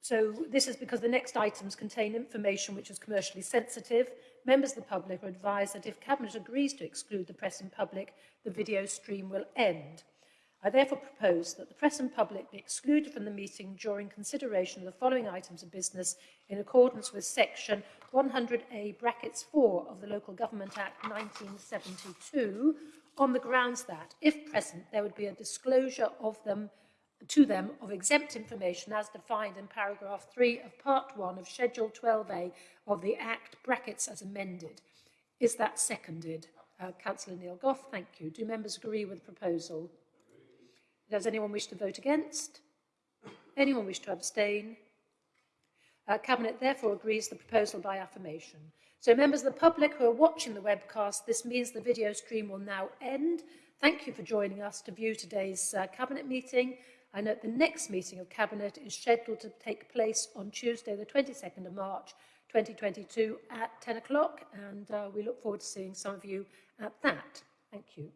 A: so this is because the next items contain information which is commercially sensitive. Members of the public are advised that if Cabinet agrees to exclude the press and public, the video stream will end. I therefore propose that the press and public be excluded from the meeting during consideration of the following items of business in accordance with section 100A brackets 4 of the Local Government Act 1972 on the grounds that, if present, there would be a disclosure of them to them of exempt information as defined in paragraph 3 of part 1 of schedule 12A of the Act brackets as amended. Is that seconded? Uh, Councillor Neil Gough, thank you. Do members agree with the proposal? Does anyone wish to vote against? Anyone wish to abstain? Uh, Cabinet therefore agrees the proposal by affirmation. So members of the public who are watching the webcast, this means the video stream will now end. Thank you for joining us to view today's uh, Cabinet meeting. I note the next meeting of Cabinet is scheduled to take place on Tuesday, the 22nd of March 2022 at 10 o'clock, and uh, we look forward to seeing some of you at that. Thank you.